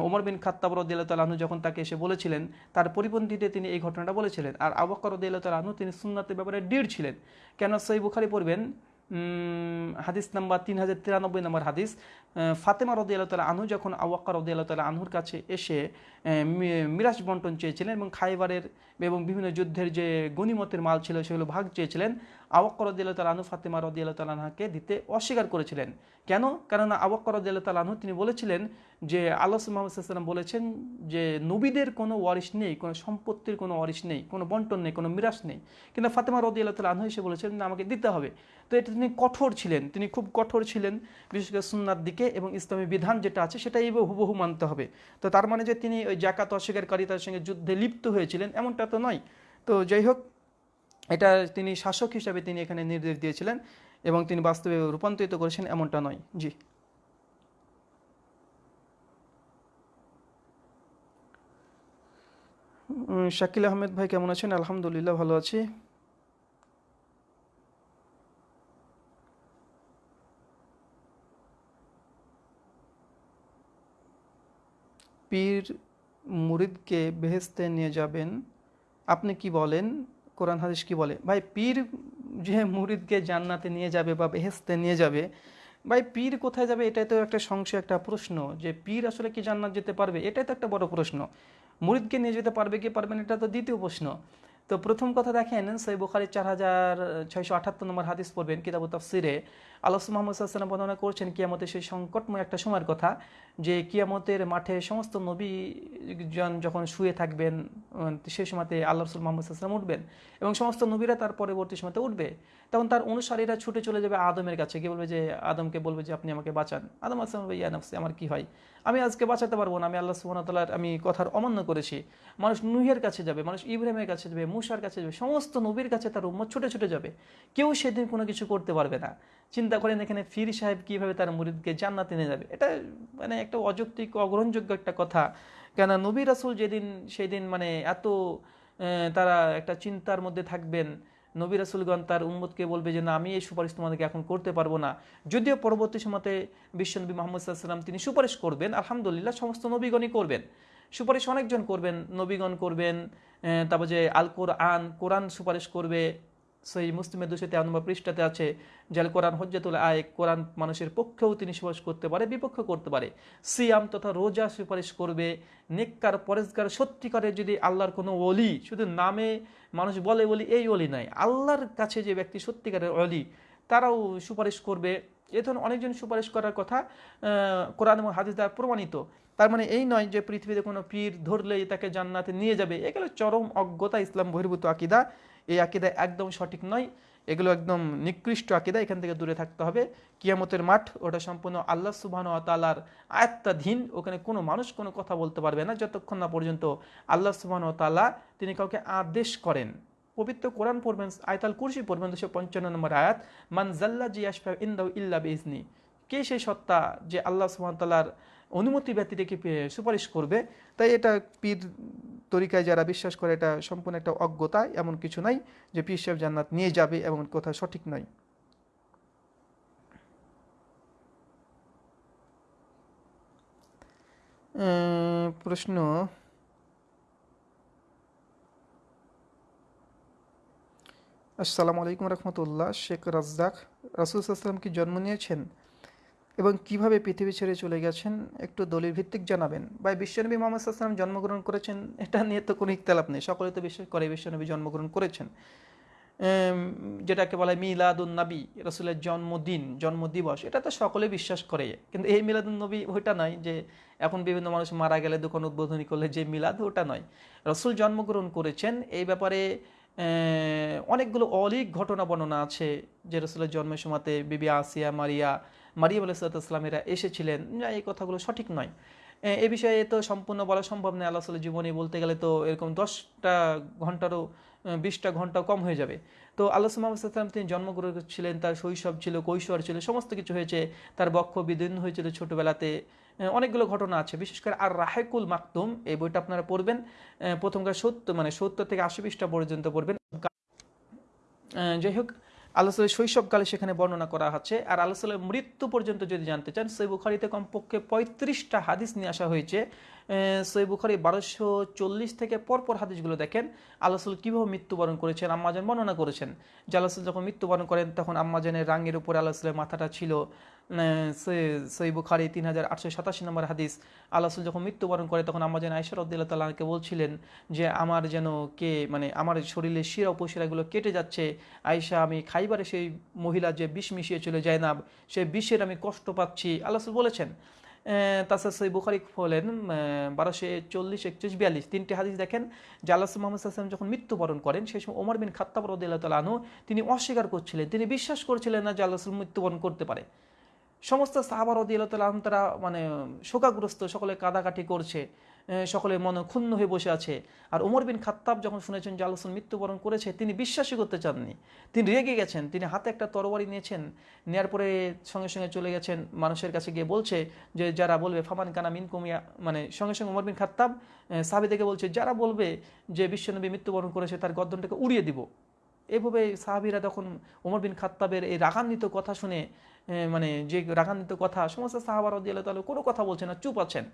ওমর বিন খাত্তাব তালাহনু যখন তাকে এসে বলেছিলেন, তার পরিপন্থীতে তিনি এই ঘটনাটা বলেছিলেন। আর রদিয়াল্লাহ তালাহনু তিনি সুন্নাতের ব্যাপারে ডিড় ছিলেন। কেন সই বুখারি পড়বেন হাদিস নাম্বার তিন হাজার তিরানব্বই নম্বর হাদিস ফাতেমা রদি আল্লাহ তালা আনহু যখন আওয়াক্কা রদি আল্লাহ তালা আনহুর কাছে এসে মিরাজ বন্টন চেয়েছিলেন এবং খাইবারের এবং বিভিন্ন যুদ্ধের যে গণিমতের মাল ছিল সেগুলো ভাগ চেয়েছিলেন আওয়াক্কর রদিয়াল্লাহ তালাহু ফাতেমা রদিয়াল্লাহ তালাহাকে দিতে অস্বীকার করেছিলেন। কেন? কেননা আওয়াক্কর রদিয়াল্লাহ তালাহু তিনি বলেছিলেন যে, আল্লাহ মোহাম্মদ বলেছেন যে, নবীদের কোনো ওয়ারিশ নেই, কোনো সম্পত্তির কোনো ওয়ারিশ নেই, কোনো বন্টন নেই, কোনো মিরাস নেই। কিন্তু ফাতেমা রদিয়াল্লাহ তালাহু এসে বলেছেন আমাকে দিতে হবে। তো এটা তিনি কঠোর ছিলেন, তিনি খুব কঠোর ছিলেন, বিশেষ করে সুন্নার দিকে এবং ইসলামী বিধান যেটা আছে সেটাই হুবহু মানতে হবে। তো তার মানে যে তিনি ওই জাকাত অস্বীকারীতার সঙ্গে যুদ্ধে লিপ্ত হয়েছিলেন, এমনটা তো নয়। তো যাই হোক এটা তিনি শাসক হিসাবে তিনি এখানে নির্দেশ দিয়েছিলেন এবং তিনি বাস্তবে রূপান্তরিত করেছেন এমনটা নয়। জি। শাকিল আহমেদ ভাই কেমন আছেন? আলহামদুলিল্লাহ ভালো আছি। পীর মুরিদকে বেহেস্তে নিয়ে যাবেন। আপনি কি বলেন? কোরআন হাদিস কি বলে? ভাই, পীর যে মুরিদকে জান্নাতে নিয়ে যাবে বা বেহেস্তে নিয়ে যাবে, ভাই, পীর কোথায় যাবে এটাই তো একটা সংশয়, একটা প্রশ্ন যে পীর আসলে কি জান্নাত যেতে পারবে? এটাই তো একটা বড় প্রশ্ন। মুরিদকে নিয়ে যেতে পারবে কি পারবেন এটা তো দ্বিতীয় প্রশ্ন। তো প্রথম কথা দেখেন সৈ বুখারি চার হাজার ছয়শো আঠাত্তর নম্বর হাদিস পড়বেন কিতাবু তফসিরে। আল্লাহ মোহাম্মদ সাল্লাম বর্ণনা করছেন কিয়ামতের সেই সংকটময় একটা সময়ের কথা, যে কিয়ামতের মাঠে সমস্ত নবী জন যখন শুয়ে থাকবেন সেই সময়তে আল্লাহ রসুল মোহাম্মদ সাল্লাম উঠবেন এবং সমস্ত নবীরা তার পরবর্তী সময়তে উঠবে। তখন তার অনুসারীরা ছুটে চলে যাবে আদমের কাছে। কি বলবে যে, আদমকে বলবে যে, আপনি আমাকে বাঁচান। আদম আসলাম ইয়া নফসে, আমার কি হয়? আমি আজকে বাঁচাতে পারব না। আমি আল্লাহ সুবাহতাল্লার আমি কথার অমান্য করেছি। মানুষ নুহের কাছে যাবে, মানুষ ইব্রাহিমের কাছে যাবে, মুসার কাছে যাবে, সমস্ত নবীর কাছে তার উম্মত ছুটে ছুটে যাবে। কেউ সেদিন কোনো কিছু করতে পারবে না। চিন্তা করেন এখানে ফির সাহেব কীভাবে তার মুরিদকে জান্নাতে নিয়ে যাবে। এটা মানে একটা অযৌক্তিক, অগ্রহণযোগ্য একটা কথা। কেন নবী রাসুল যেদিন সেই দিন মানে এত তারা একটা চিন্তার মধ্যে থাকবেন। নবী রাসুলগণ তার উম্মতকে বলবে যে, না, আমি এই সুপারিশ তোমাদেরকে এখন করতে পারব না। যদিও পরবর্তী সময়তে বিশ্বনবী মোহাম্মদ সাল্লাম তিনি সুপারিশ করবেন, আলহামদুলিল্লাহ সমস্ত নবীগণই করবেন। সুপারিশ অনেকজন করবেন, নবীগণ করবেন তারপর যে আল কোরআন কোরআন সুপারিশ করবে সেই মুসলিমের দুশো তেরো নম্বর পৃষ্ঠাতে আছে, যে কোরআন হজ্জাতুল আয়, কোরআন মানুষের পক্ষেও তিনি সুপারিশ করতে পারে, বিপক্ষ করতে পারে। সিয়াম তথা রোজা সুপারিশ করবে, নেককার পরেশগার সত্যিকারের যদি আল্লাহর কোনো অলি শুধু নামে মানুষ বলে বলি, এই অলি নাই। আল্লাহর কাছে যে ব্যক্তি সত্যিকারের অলি, তারাও সুপারিশ করবে। এ ধরনের অনেকজন সুপারিশ করার কথা কোরআন এবং হাদিস দ্বারা প্রমাণিত। তার মানে এই নয় যে পৃথিবীতে কোনো পীর ধরলেই তাকে জান্নাতে নিয়ে যাবে। এগুলো চরম অজ্ঞতা, ইসলাম বহির্ভূত আকিদা। এই আকিদা একদম সঠিক নয়। একদম নিকৃষ্ট আকিদা, এখান থেকে দূরে থাকতে হবে। কিয়ামতের মাঠ, ওটা সম্পূর্ণ আল্লাহ সুবাহন তালার আয়ত্তাধীন। ওখানে কোনো মানুষ কোনো কথা বলতে পারবে না। যতক্ষণ না পর্যন্ত আল্লাহ সুবাহন তাল্লাহ তিনি কাউকে আদেশ করেন। পবিত্র কোরআন পড়বেন, আয়তাল কুরসি পড়বেন, দুশো পঞ্চান্ন নম্বর আয়াত, মান জাল্লা জি আসফা ইন্দাউ ইল্লা বেজনি কে সেই সত্তা যে আল্লাহ সুহামতাল্লার অনুমতি ব্যক্তি রেখে সুপারিশ করবে? তাই এটা পীর তরিকায় যারা বিশ্বাস করে, এটা সম্পূর্ণ একটা অজ্ঞতা, এমন কিছু নাই যে পীর সাহেব জান্নাত নিয়ে যাবে, এমন কথা সঠিক নয়। প্রশ্ন। আসসালামু আলাইকুম রহমতুল্লাহ। শেখ রাজ্জাক, রাসুল আসলাম কি জন্ম নিয়েছেন? এবং কীভাবে পৃথিবী ছেড়ে চলে গেছেন একটু দলিল ভিত্তিক জানাবেন। বা বিশ্বনবী মোহাম্মদ আসলাম জন্মগ্রহণ করেছেন, এটা নিয়ে তো কোনো ইকতালাপ নেই। সকলে তো বিশ্বাস করে বিশ্বনবী জন্মগ্রহণ করেছেন। যেটাকে বলা হয় মিলাদুন নবী, রসুলের জন্মদিন, জন্মদিবস, এটা তো সকলে বিশ্বাস করে। কিন্তু এই মিলাদুন নবী ওইটা নয় যে এখন বিভিন্ন মানুষ মারা গেলে দোকান উদ্বোধনী করলে যে মিলাদ, ওটা নয়। রসুল জন্মগ্রহণ করেছেন, এই ব্যাপারে অনেকগুলো অলিক ঘটনা বর্ণনা আছে যে রসুলের জন্মের সময়তে বিবি আসিয়া, মারিয়া মারিয়া আলাইসালামেরা এসেছিলেন। এই কথাগুলো সঠিক নয়। এ বিষয়ে তো সম্পূর্ণ বলা সম্ভব নয়। আল্লাহ জীবনী বলতে গেলে তো এরকম দশটা ঘন্টারও বিশটা ঘণ্টা কম হয়ে যাবে। তো আল্লাহ সাল্লাম তিনি জন্মগ্রহণ ছিলেন তার শৈশব ছিল, কৈশোর ছিল, সমস্ত কিছু হয়েছে। তার বক্ষ বিদীর্ণ হয়েছিল ছোটোবেলাতে। অনেকগুলো ঘটনা আছে। বিশেষ করে আর রাহেকুল মাকতুম, এই বইটা আপনারা পড়বেন। প্রথমকার সত্য মানে সত্তর থেকে আশি পৃষ্ঠা পর্যন্ত পড়বেন। যাই হোক আল্লাহ সাল্লাহ শৈশবকালে সেখানে বর্ণনা করা হচ্ছে আর আল্লাহ সাল্লাহ মৃত্যু পর্যন্ত যদি জানতে চান, সেই বুখারিতে কমপক্ষে পঁয়ত্রিশটা হাদিস নিয়ে আসা হয়েছে। সই বুখারি বারোশো চল্লিশ থেকে পরপর হাদিসগুলো দেখেন। আল্লাহসুল কীভাবে মৃত্যুবরণ করেছেন আম্মাজান বর্ণনা করেছেন। যে আল্লাহসুল যখন মৃত্যুবরণ করেন, তখন আম্মাজানের রাঙের উপরে আল্লাহসুলের মাথাটা ছিল সই বুখারি তিন হাজার আটশো সাতাশি নম্বর হাদিস। আল্লাহসুল যখন মৃত্যুবরণ করে, তখন আম্মাজান আয়সর উদ্দিল্লা তাল্লাহকে বলছিলেন যে, আমার যেন কে মানে আমার শরীরের শিরা উপশিরাগুলো কেটে যাচ্ছে আয়সা আমি খাইবারে সেই মহিলা যে বিষ মিশিয়ে চলে যায় না সেই বিষের আমি কষ্ট পাচ্ছি। আল্লাহসুল বলেছেন। তাছাড়া সই বুখারি হলেন বারোশো চল্লিশ, একচল্লিশ, বিয়াল্লিশ, তিনটি হাদিস দেখেন আল্লাহ মোহাম্মদ আসলাম যখন মৃত্যুবরণ করেন, সেই সময় ওমর বিন খাত্তাব রদুল্লাহ আনু তিনি অস্বীকার করছিলেন, তিনি বিশ্বাস করছিলেন না আল্লাহ মৃত্যুবরণ করতে পারে। সমস্ত সাহাবার রদুল্লাহ তাল আহম তারা মানে শোকাগ্রস্ত, সকলে কাদাকাটি করছে। সকলে মনে ক্ষুণ্ণ হয়ে বসে আছে। আর ওমর বিন খাত্তাব যখন শুনেছেন যে আল্লাহ মৃত্যুবরণ করেছে, তিনি বিশ্বাসই করতে চাননি। তিনি রেগে গেছেন, তিনি হাতে একটা তরবারি নিয়েছেন, নেয়ার পরে সঙ্গে সঙ্গে চলে গেছেন মানুষের কাছে গিয়ে বলছে যে, যারা বলবে, ফামান কানা মিন কুমিয়া মানে সঙ্গে সঙ্গে ওমর বিন খাত্তাব সাবি থেকে বলছে, যারা বলবে যে বিশ্বনবী মৃত্যুবরণ করেছে, তার গদ্দনটাকে উড়িয়ে দিব। এভাবে সাহাবিরা তখন ওমর বিন খাত্তাবের এই রাগান্বিত কথা শুনে মানে যে রাগান্বিত কথা, সমস্ত সাহাবার রদিয়াল্লাহ তালু কোনো কথা বলছে না, চুপ আছেন।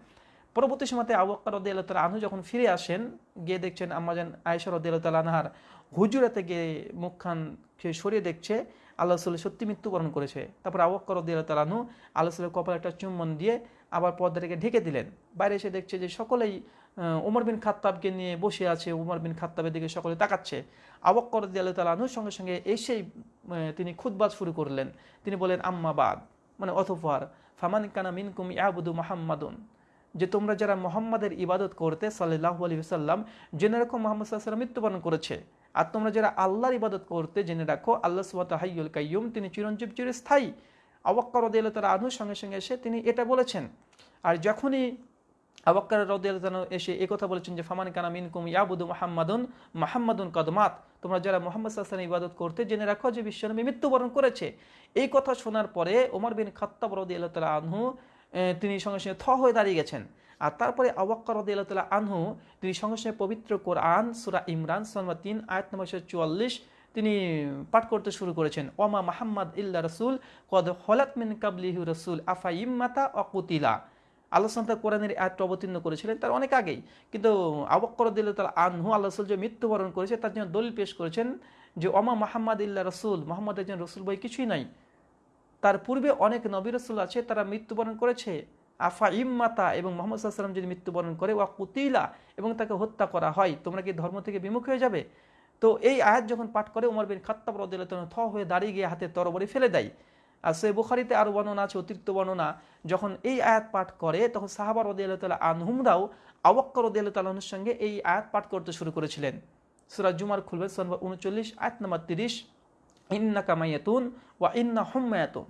পরবর্তী সময়তে আবক্কা রদিয়াল্লাহ তালা আনহু যখন ফিরে আসেন, গিয়ে দেখছেন আম্মাজান আয়েশা রদিয়াল্লাহ তালা আনহার হুজুরাতে গিয়ে মুখখান সরিয়ে দেখছে, আল্লাহ সাল্লাহ সত্যি মৃত্যুবরণ করেছে। তারপর আবক্কা রদিয়াল্লাহ তালা আনহু আল্লাহ সাল্লাহ কপাল একটা চুম্বন দিয়ে আবার পর্দাটাকে ঢেকে দিলেন। বাইরে এসে দেখছে যে সকলেই উমর বিন খাত্তাবকে নিয়ে বসে আছে, উমর বিন খাত্তাবের দিকে সকলে তাকাচ্ছে। আবক্কর দিয়াল তালানুর সঙ্গে সঙ্গে এসেই তিনি খুদবাদ শুরু করলেন। তিনি বলেন আম্মাবাদ মানে অথফার ফামান কানা মিনকুম ইয়াবুদু মাহাম্মাদুন। যে তোমরা যারা মোহাম্মদের ইবাদত করতে সাল্লাহ আলী সাল্লাম জেনে রাখো মোহাম্মদ সাল্লাম মৃত্যুবরণ করেছে। আর তোমরা যারা আল্লাহর ইবাদত করতে জেনে রাখো, আল্লাহ সুবাত হাইউল কাইয়ুম, তিনি চিরঞ্জীব চিরস্থায়ী। আবক্কর দিয়াল তালা আনুর সঙ্গে সঙ্গে এসে তিনি এটা বলেছেন। আর যখনই আবাক্কার রদিয়াল এসে কথা বলেছেন যে, ফামান কানা মিনকুম ইয়াবুদু মাহাম্মাদুন মাহাম্মাদুন কদমাত তোমরা যারা মোহাম্মদ সাল্লাম ইবাদত করতে জেনে রাখো যে বিশ্বনবী মৃত্যুবরণ করেছে। এই কথা শোনার পরে ওমর বিন খাত্তাব রদিয়াল তালা আনহু তিনি সঙ্গে সঙ্গে থ হয়ে দাঁড়িয়ে গেছেন। আর তারপরে আওয়াক্কা রদিয়াল তালা আনহু, তিনি সঙ্গে সঙ্গে পবিত্র কোরআন, সুরা ইমরান সলমা তিন, আয়াত নম্বর চুয়াল্লিশ, তিনি পাঠ করতে শুরু করেছেন। ওমা মাহাম্মদ ইল্লা রসুল, কদ হলাত মিন কাবলিহু রসুল, আফা ইম্মাতা অকুতিলা আল্লাহ কোরআনের আয়াতটা অবতীর্ণ করেছিলেন তার অনেক আগেই। কিন্তু আবক্কর দিল তার আনহু, আল্লাহ রসুল যে মৃত্যুবরণ করেছে, তার জন্য দলিল পেশ করেছেন যে, ওমা মাহমদ ইল্লা রসুল, মোহাম্মদ একজন রসুল বই কিছুই নাই। তার পূর্বে অনেক নবী রসুল আছে, তারা মৃত্যুবরণ করেছে। আফা ইম্মাতা এবং মোহাম্মদ সাল্লাম যদি মৃত্যুবরণ করে, ওয়া কুতিলা এবং তাকে হত্যা করা হয়। তোমরা কি ধর্ম থেকে বিমুখ হয়ে যাবে? তো এই আয়াত যখন পাঠ করে, উমর বিন খাত্তাব রদিল্লাহ থ হয়ে দাঁড়িয়ে গিয়ে হাতে তরবরি ফেলে দেয়। আর সে বুখারিতে আরও বর্ণনা আছে, অতিরিক্ত বর্ণনা। যখন এই আয়াত পাঠ করে, তখন সাহাবার রদিয়াল্লাহ আনহুমরাও আওয়াক্কর রদিয়াল্লাহ তাল্লাহর সঙ্গে এই আয়াত পাঠ করতে শুরু করেছিলেন। সুরাজ জুমার খুলবে সনবা উনচল্লিশ, আয়াত নাম্বার তিরিশ। ইন্না কামাইয়াতুন ওয়া ইন্না হুম্মায়াতুন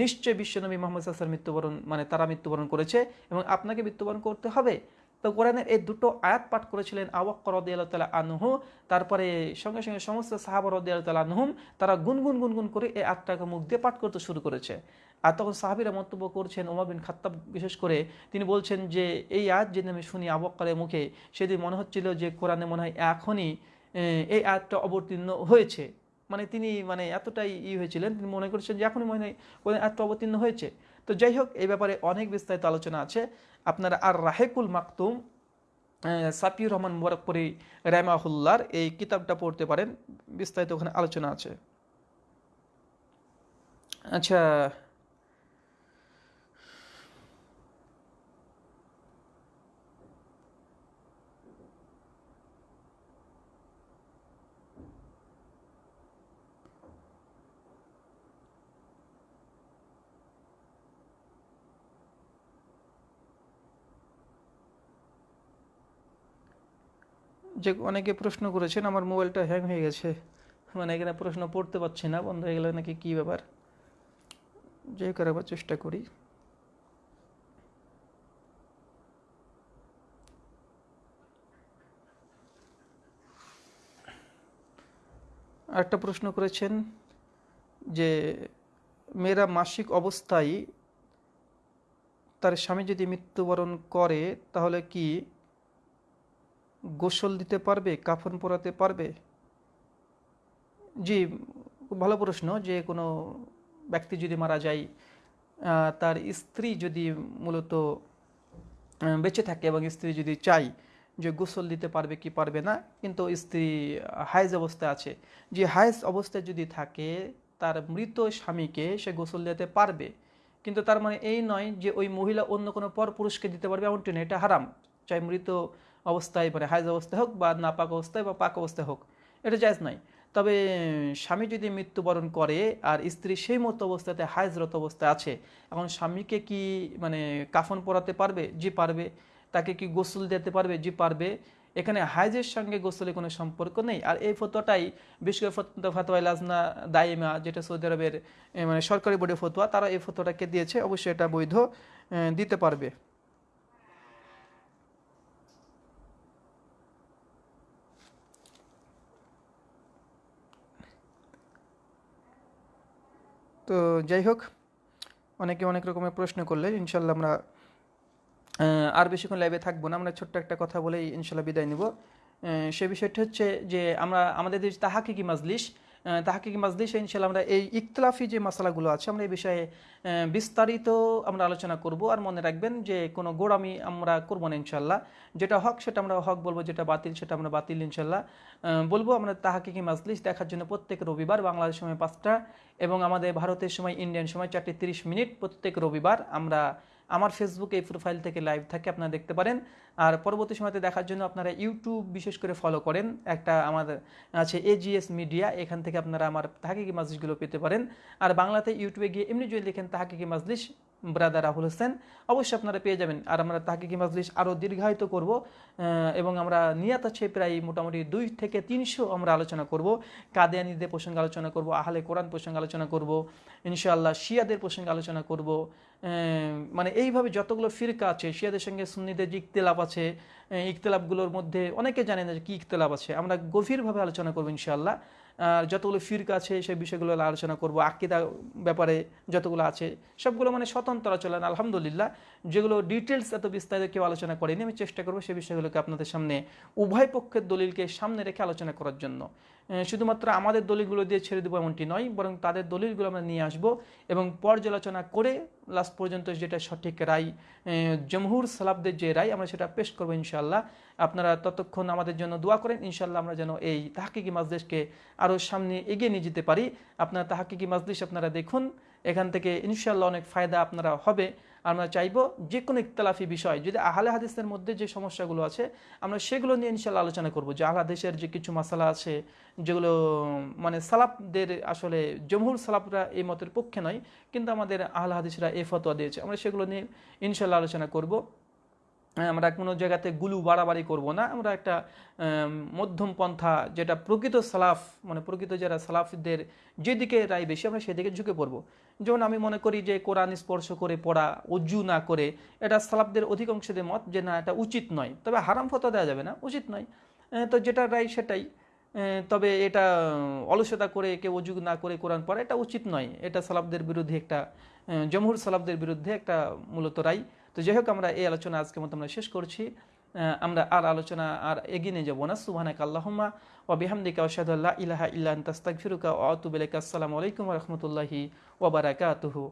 নিশ্চয় বিশ্বনবী মোহাম্মদ সাল্লাম মৃত্যুবরণ মানে তারা মৃত্যুবরণ করেছে এবং আপনাকে মৃত্যুবরণ করতে হবে। তো কোরআনের এই দুটো আয়াত পাঠ করেছিলেন আওয়াক্কর রদিয়াল্লাহ তালা আনহু, তারপরে সঙ্গে সঙ্গে সমস্ত সাহাবর রদিয়াল্লাহ তালা আনহুম, তারা গুনগুন গুনগুন করে এই আয়াতটাকে মুখ দিয়ে পাঠ করতে শুরু করেছে। আর তখন সাহাবিরা মন্তব্য করছেন ওমর বিন খাত্তাব বিশেষ করে, তিনি বলছেন যে এই আয়াত যেদিন আমি শুনি আবক্কারের মুখে, সেদিন মনে হচ্ছিল যে কোরআনে মনে হয় এখনই এই আয়াতটা অবতীর্ণ হয়েছে। মানে তিনি মানে এতটাই ই হয়েছিলেন, তিনি মনে করছেন যে এখনই মনে হয় আত্ম অবতীর্ণ হয়েছে। তো যাই হোক, এই ব্যাপারে অনেক বিস্তারিত আলোচনা আছে। আপনারা আর রাহেকুল মাকতুম সাপিউর রহমান মোবারকপুরি রায়মাহুল্লার এই কিতাবটা পড়তে পারেন। বিস্তারিত ওখানে আলোচনা আছে। আচ্ছা যে অনেকে প্রশ্ন করেছেন, আমার মোবাইলটা হ্যাং হয়ে গেছে। মানে এখানে প্রশ্ন পড়তে পারছি না, বন্ধ হয়ে গেলে নাকি কী ব্যাপার? যে করাবার চেষ্টা করি। একটা প্রশ্ন করেছেন যে, মেয়েরা মাসিক অবস্থায় তার স্বামী যদি মৃত্যুবরণ করে, তাহলে কি গোসল দিতে পারবে, কাফন পরাতে পারবে? জি, ভালো প্রশ্ন যে কোনো ব্যক্তি যদি মারা যায় তার স্ত্রী যদি মূলত বেঁচে থাকে এবং স্ত্রী যদি চাই যে গোসল দিতে পারবে কি পারবে না, কিন্তু স্ত্রী হাইজ অবস্থায় আছে। যে হাইজ অবস্থায় যদি থাকে, তার মৃত স্বামীকে সে গোসল দিতে পারবে। কিন্তু তার মানে এই নয় যে ওই মহিলা অন্য কোনো পর পুরুষকে দিতে পারবে, এমনটি নয়, এটা হারাম। চাই মৃত অবস্থায় মানে হাইজ অবস্থায় হোক বা নাপাক অবস্থায় বা পাক অবস্থায় হোক, এটা জায়জ নয়। তবে স্বামী যদি মৃত্যুবরণ করে আর স্ত্রী সেই মতো অবস্থাতে হাইজরত অবস্থায় আছে, এখন স্বামীকে কি মানে কাফন পরাতে পারবে? জি পারবে। তাকে কি গোসল দিতে পারবে? জি পারবে। এখানে হাইজের সঙ্গে গোসলের কোনো সম্পর্ক নেই। আর এই ফতোয়াটাই বিশেষ করে ফত- ফতোয়া লাজনা দাইমা, যেটা সৌদি আরবের মানে সরকারি বোর্ডের ফতোয়া, তারা এই ফতোয়াটাকে দিয়েছে, অবশ্যই এটা বৈধ দিতে পারবে। তো যাই হোক অনেকে অনেক রকমের প্রশ্ন করলে ইনশাল্লাহ আমরা আর বেশিক্ষণ লাইভে থাকব না। আমরা ছোট্ট একটা কথা বলেই ইনশাল্লাহ বিদায় নিব। সে বিষয়টি হচ্ছে যে আমরা আমাদের যে তাহাকিকি মাজলিস। আহ, তাহাকিকি মাজলিসে? ইনশাল্লাহ আমরা এই ইখতলাফি যে মশালাগুলো আছে, আমরা এই বিষয়ে বিস্তারিত আমরা আলোচনা করব। আর মনে রাখবেন যে কোনো গোড়ামি আমরা করব না ইনশাল্লাহ যেটা হক সেটা আমরা হক বলব, যেটা বাতিল সেটা আমরা বাতিল ইনশাল্লাহ বলব আমরা তাহাকিকি মাজলিস? দেখার জন্য প্রত্যেক রবিবার বাংলাদেশ সময় পাঁচটা এবং আমাদের ভারতের সময়, ইন্ডিয়ান সময় চারটে তিরিশ মিনিট প্রত্যেক রবিবার আমরা আমার ফেসবুকে এই প্রোফাইল থেকে লাইভ থাকে, আপনারা দেখতে পারেন। আর পরবর্তী সময়তে দেখার জন্য আপনারা ইউটিউব বিশেষ করে ফলো করেন। একটা আমাদের আছে এজিএস মিডিয়া এখান থেকে আপনারা আমার তাহাকিকি মাসলিশগুলো পেতে পারেন। আর বাংলাতে ইউটিউবে গিয়ে এমনি যদি লিখেন তাহাকিকি মাজলিস ব্রাদার রাহুল হোসেন, অবশ্যই আপনারা পেয়ে যাবেন। আর আমরা তাহাকিকি মাজলিস আরও দীর্ঘায়িত করব এবং আমরা নিয়াত আছে প্রায় মোটামুটি দুই থেকে তিনশো আমরা আলোচনা করব। কাদিয়ানিদের প্রসঙ্গে আলোচনা করব, আহলে কোরআন প্রসঙ্গে আলোচনা করব, ইনশাআল্লাহ শিয়াদের প্রসঙ্গে আলোচনা করব মানে এইভাবে যতগুলো ফিরকা আছে, শিয়াদের সঙ্গে সুন্নিদের যে ইকতেলাপ আছে ইকতেলাপগুলোর মধ্যে অনেকে জানে না যে কী ইকতেলাপ আছে, আমরা গভীরভাবে আলোচনা করব ইনশাআল্লাহ। যতগুলো ফিরক আছে, সেই বিষয়গুলো আলোচনা করব, আকিদা ব্যাপারে যতগুলো আছে, সবগুলো মানে স্বতন্ত্র চলেন আলহামদুলিল্লাহ। যেগুলো ডিটেলস এত বিস্তারিত কেউ আলোচনা করেনি, আমি চেষ্টা করব সেই বিষয়গুলোকে আপনাদের সামনে উভয় পক্ষের দলিলকে সামনে রেখে আলোচনা করার জন্য। শুধুমাত্র আমাদের দলিলগুলো দিয়ে ছেড়ে দেবো এমনটি নয়, বরং তাদের দলিলগুলো আমরা নিয়ে আসব এবং পর্যালোচনা করে লাস্ট পর্যন্ত যেটা সঠিক রায় জমহুর সালাবদের যে রায়, আমরা সেটা পেশ করব ইনশাল্লাহ আপনারা ততক্ষণ আমাদের জন্য দোয়া করেন, ইনশাআল্লাহ আমরা যেন এই তাহাকিকি মাজলিসকে আরও সামনে এগিয়ে নিয়ে যেতে পারি। আপনারা তাহাকিকি মাজলিস আপনারা দেখুন, এখান থেকে ইনশাল্লাহ অনেক ফায়দা আপনারা হবে। আমরা চাইব যে কোনো ইতলাফি বিষয়, যদি আহলে হাদিসের মধ্যে যে সমস্যাগুলো আছে, আমরা সেগুলো নিয়ে ইনশাল্লাহ আলোচনা করব। যে আহলে হাদিসের যে কিছু মশালা আছে, যেগুলো মানে সালাফদের আসলে, জমহুর সালাফরা এই মতের পক্ষে নয়, কিন্তু আমাদের আহলে হাদিসরা এ ফতোয়া দিয়েছে, আমরা সেগুলো নিয়ে ইনশাল্লাহ আলোচনা করব। আমরা কোনো জায়গাতে গুলু বাড়াবাড়ি করব না। আমরা একটা মধ্যম পন্থা, যেটা প্রকৃত সালাফ মানে প্রকৃত যারা সালাফদের যেদিকে রায় বেশি, আমরা সেদিকে ঝুঁকে পড়ব। যেমন আমি মনে করি যে কোরআন স্পর্শ করে পড়া, অজু না করে, এটা সালাফদের অধিকাংশদের মত যে না, এটা উচিত নয়। তবে হারাম ফতো দেওয়া যাবে না, উচিত নয়। তো যেটা রায় সেটাই। তবে এটা অলসতা করে, কেউ অজু না করে কোরআন পড়া, এটা উচিত নয়। এটা সালাফদের বিরুদ্ধে একটা জমহুর সালাবদের বিরুদ্ধে একটা মূলত রায়। তো যাই হোক, আমরা এই আলোচনা আজকে মতো আমরা শেষ করছি। আমরা আর আলোচনা আর এগিয়ে নিয়ে যাব না। সুবাহানাক আল্লাহমা বিহামদিকা আশহাদু ইলাহা ইল্লা তাস্তাক ফিরুকা ওয়া আতুবু ইলাইকা। আসসালামু আলাইকুম রহমতুল্লাহি ওবার ওয়া বারাকাতুহু।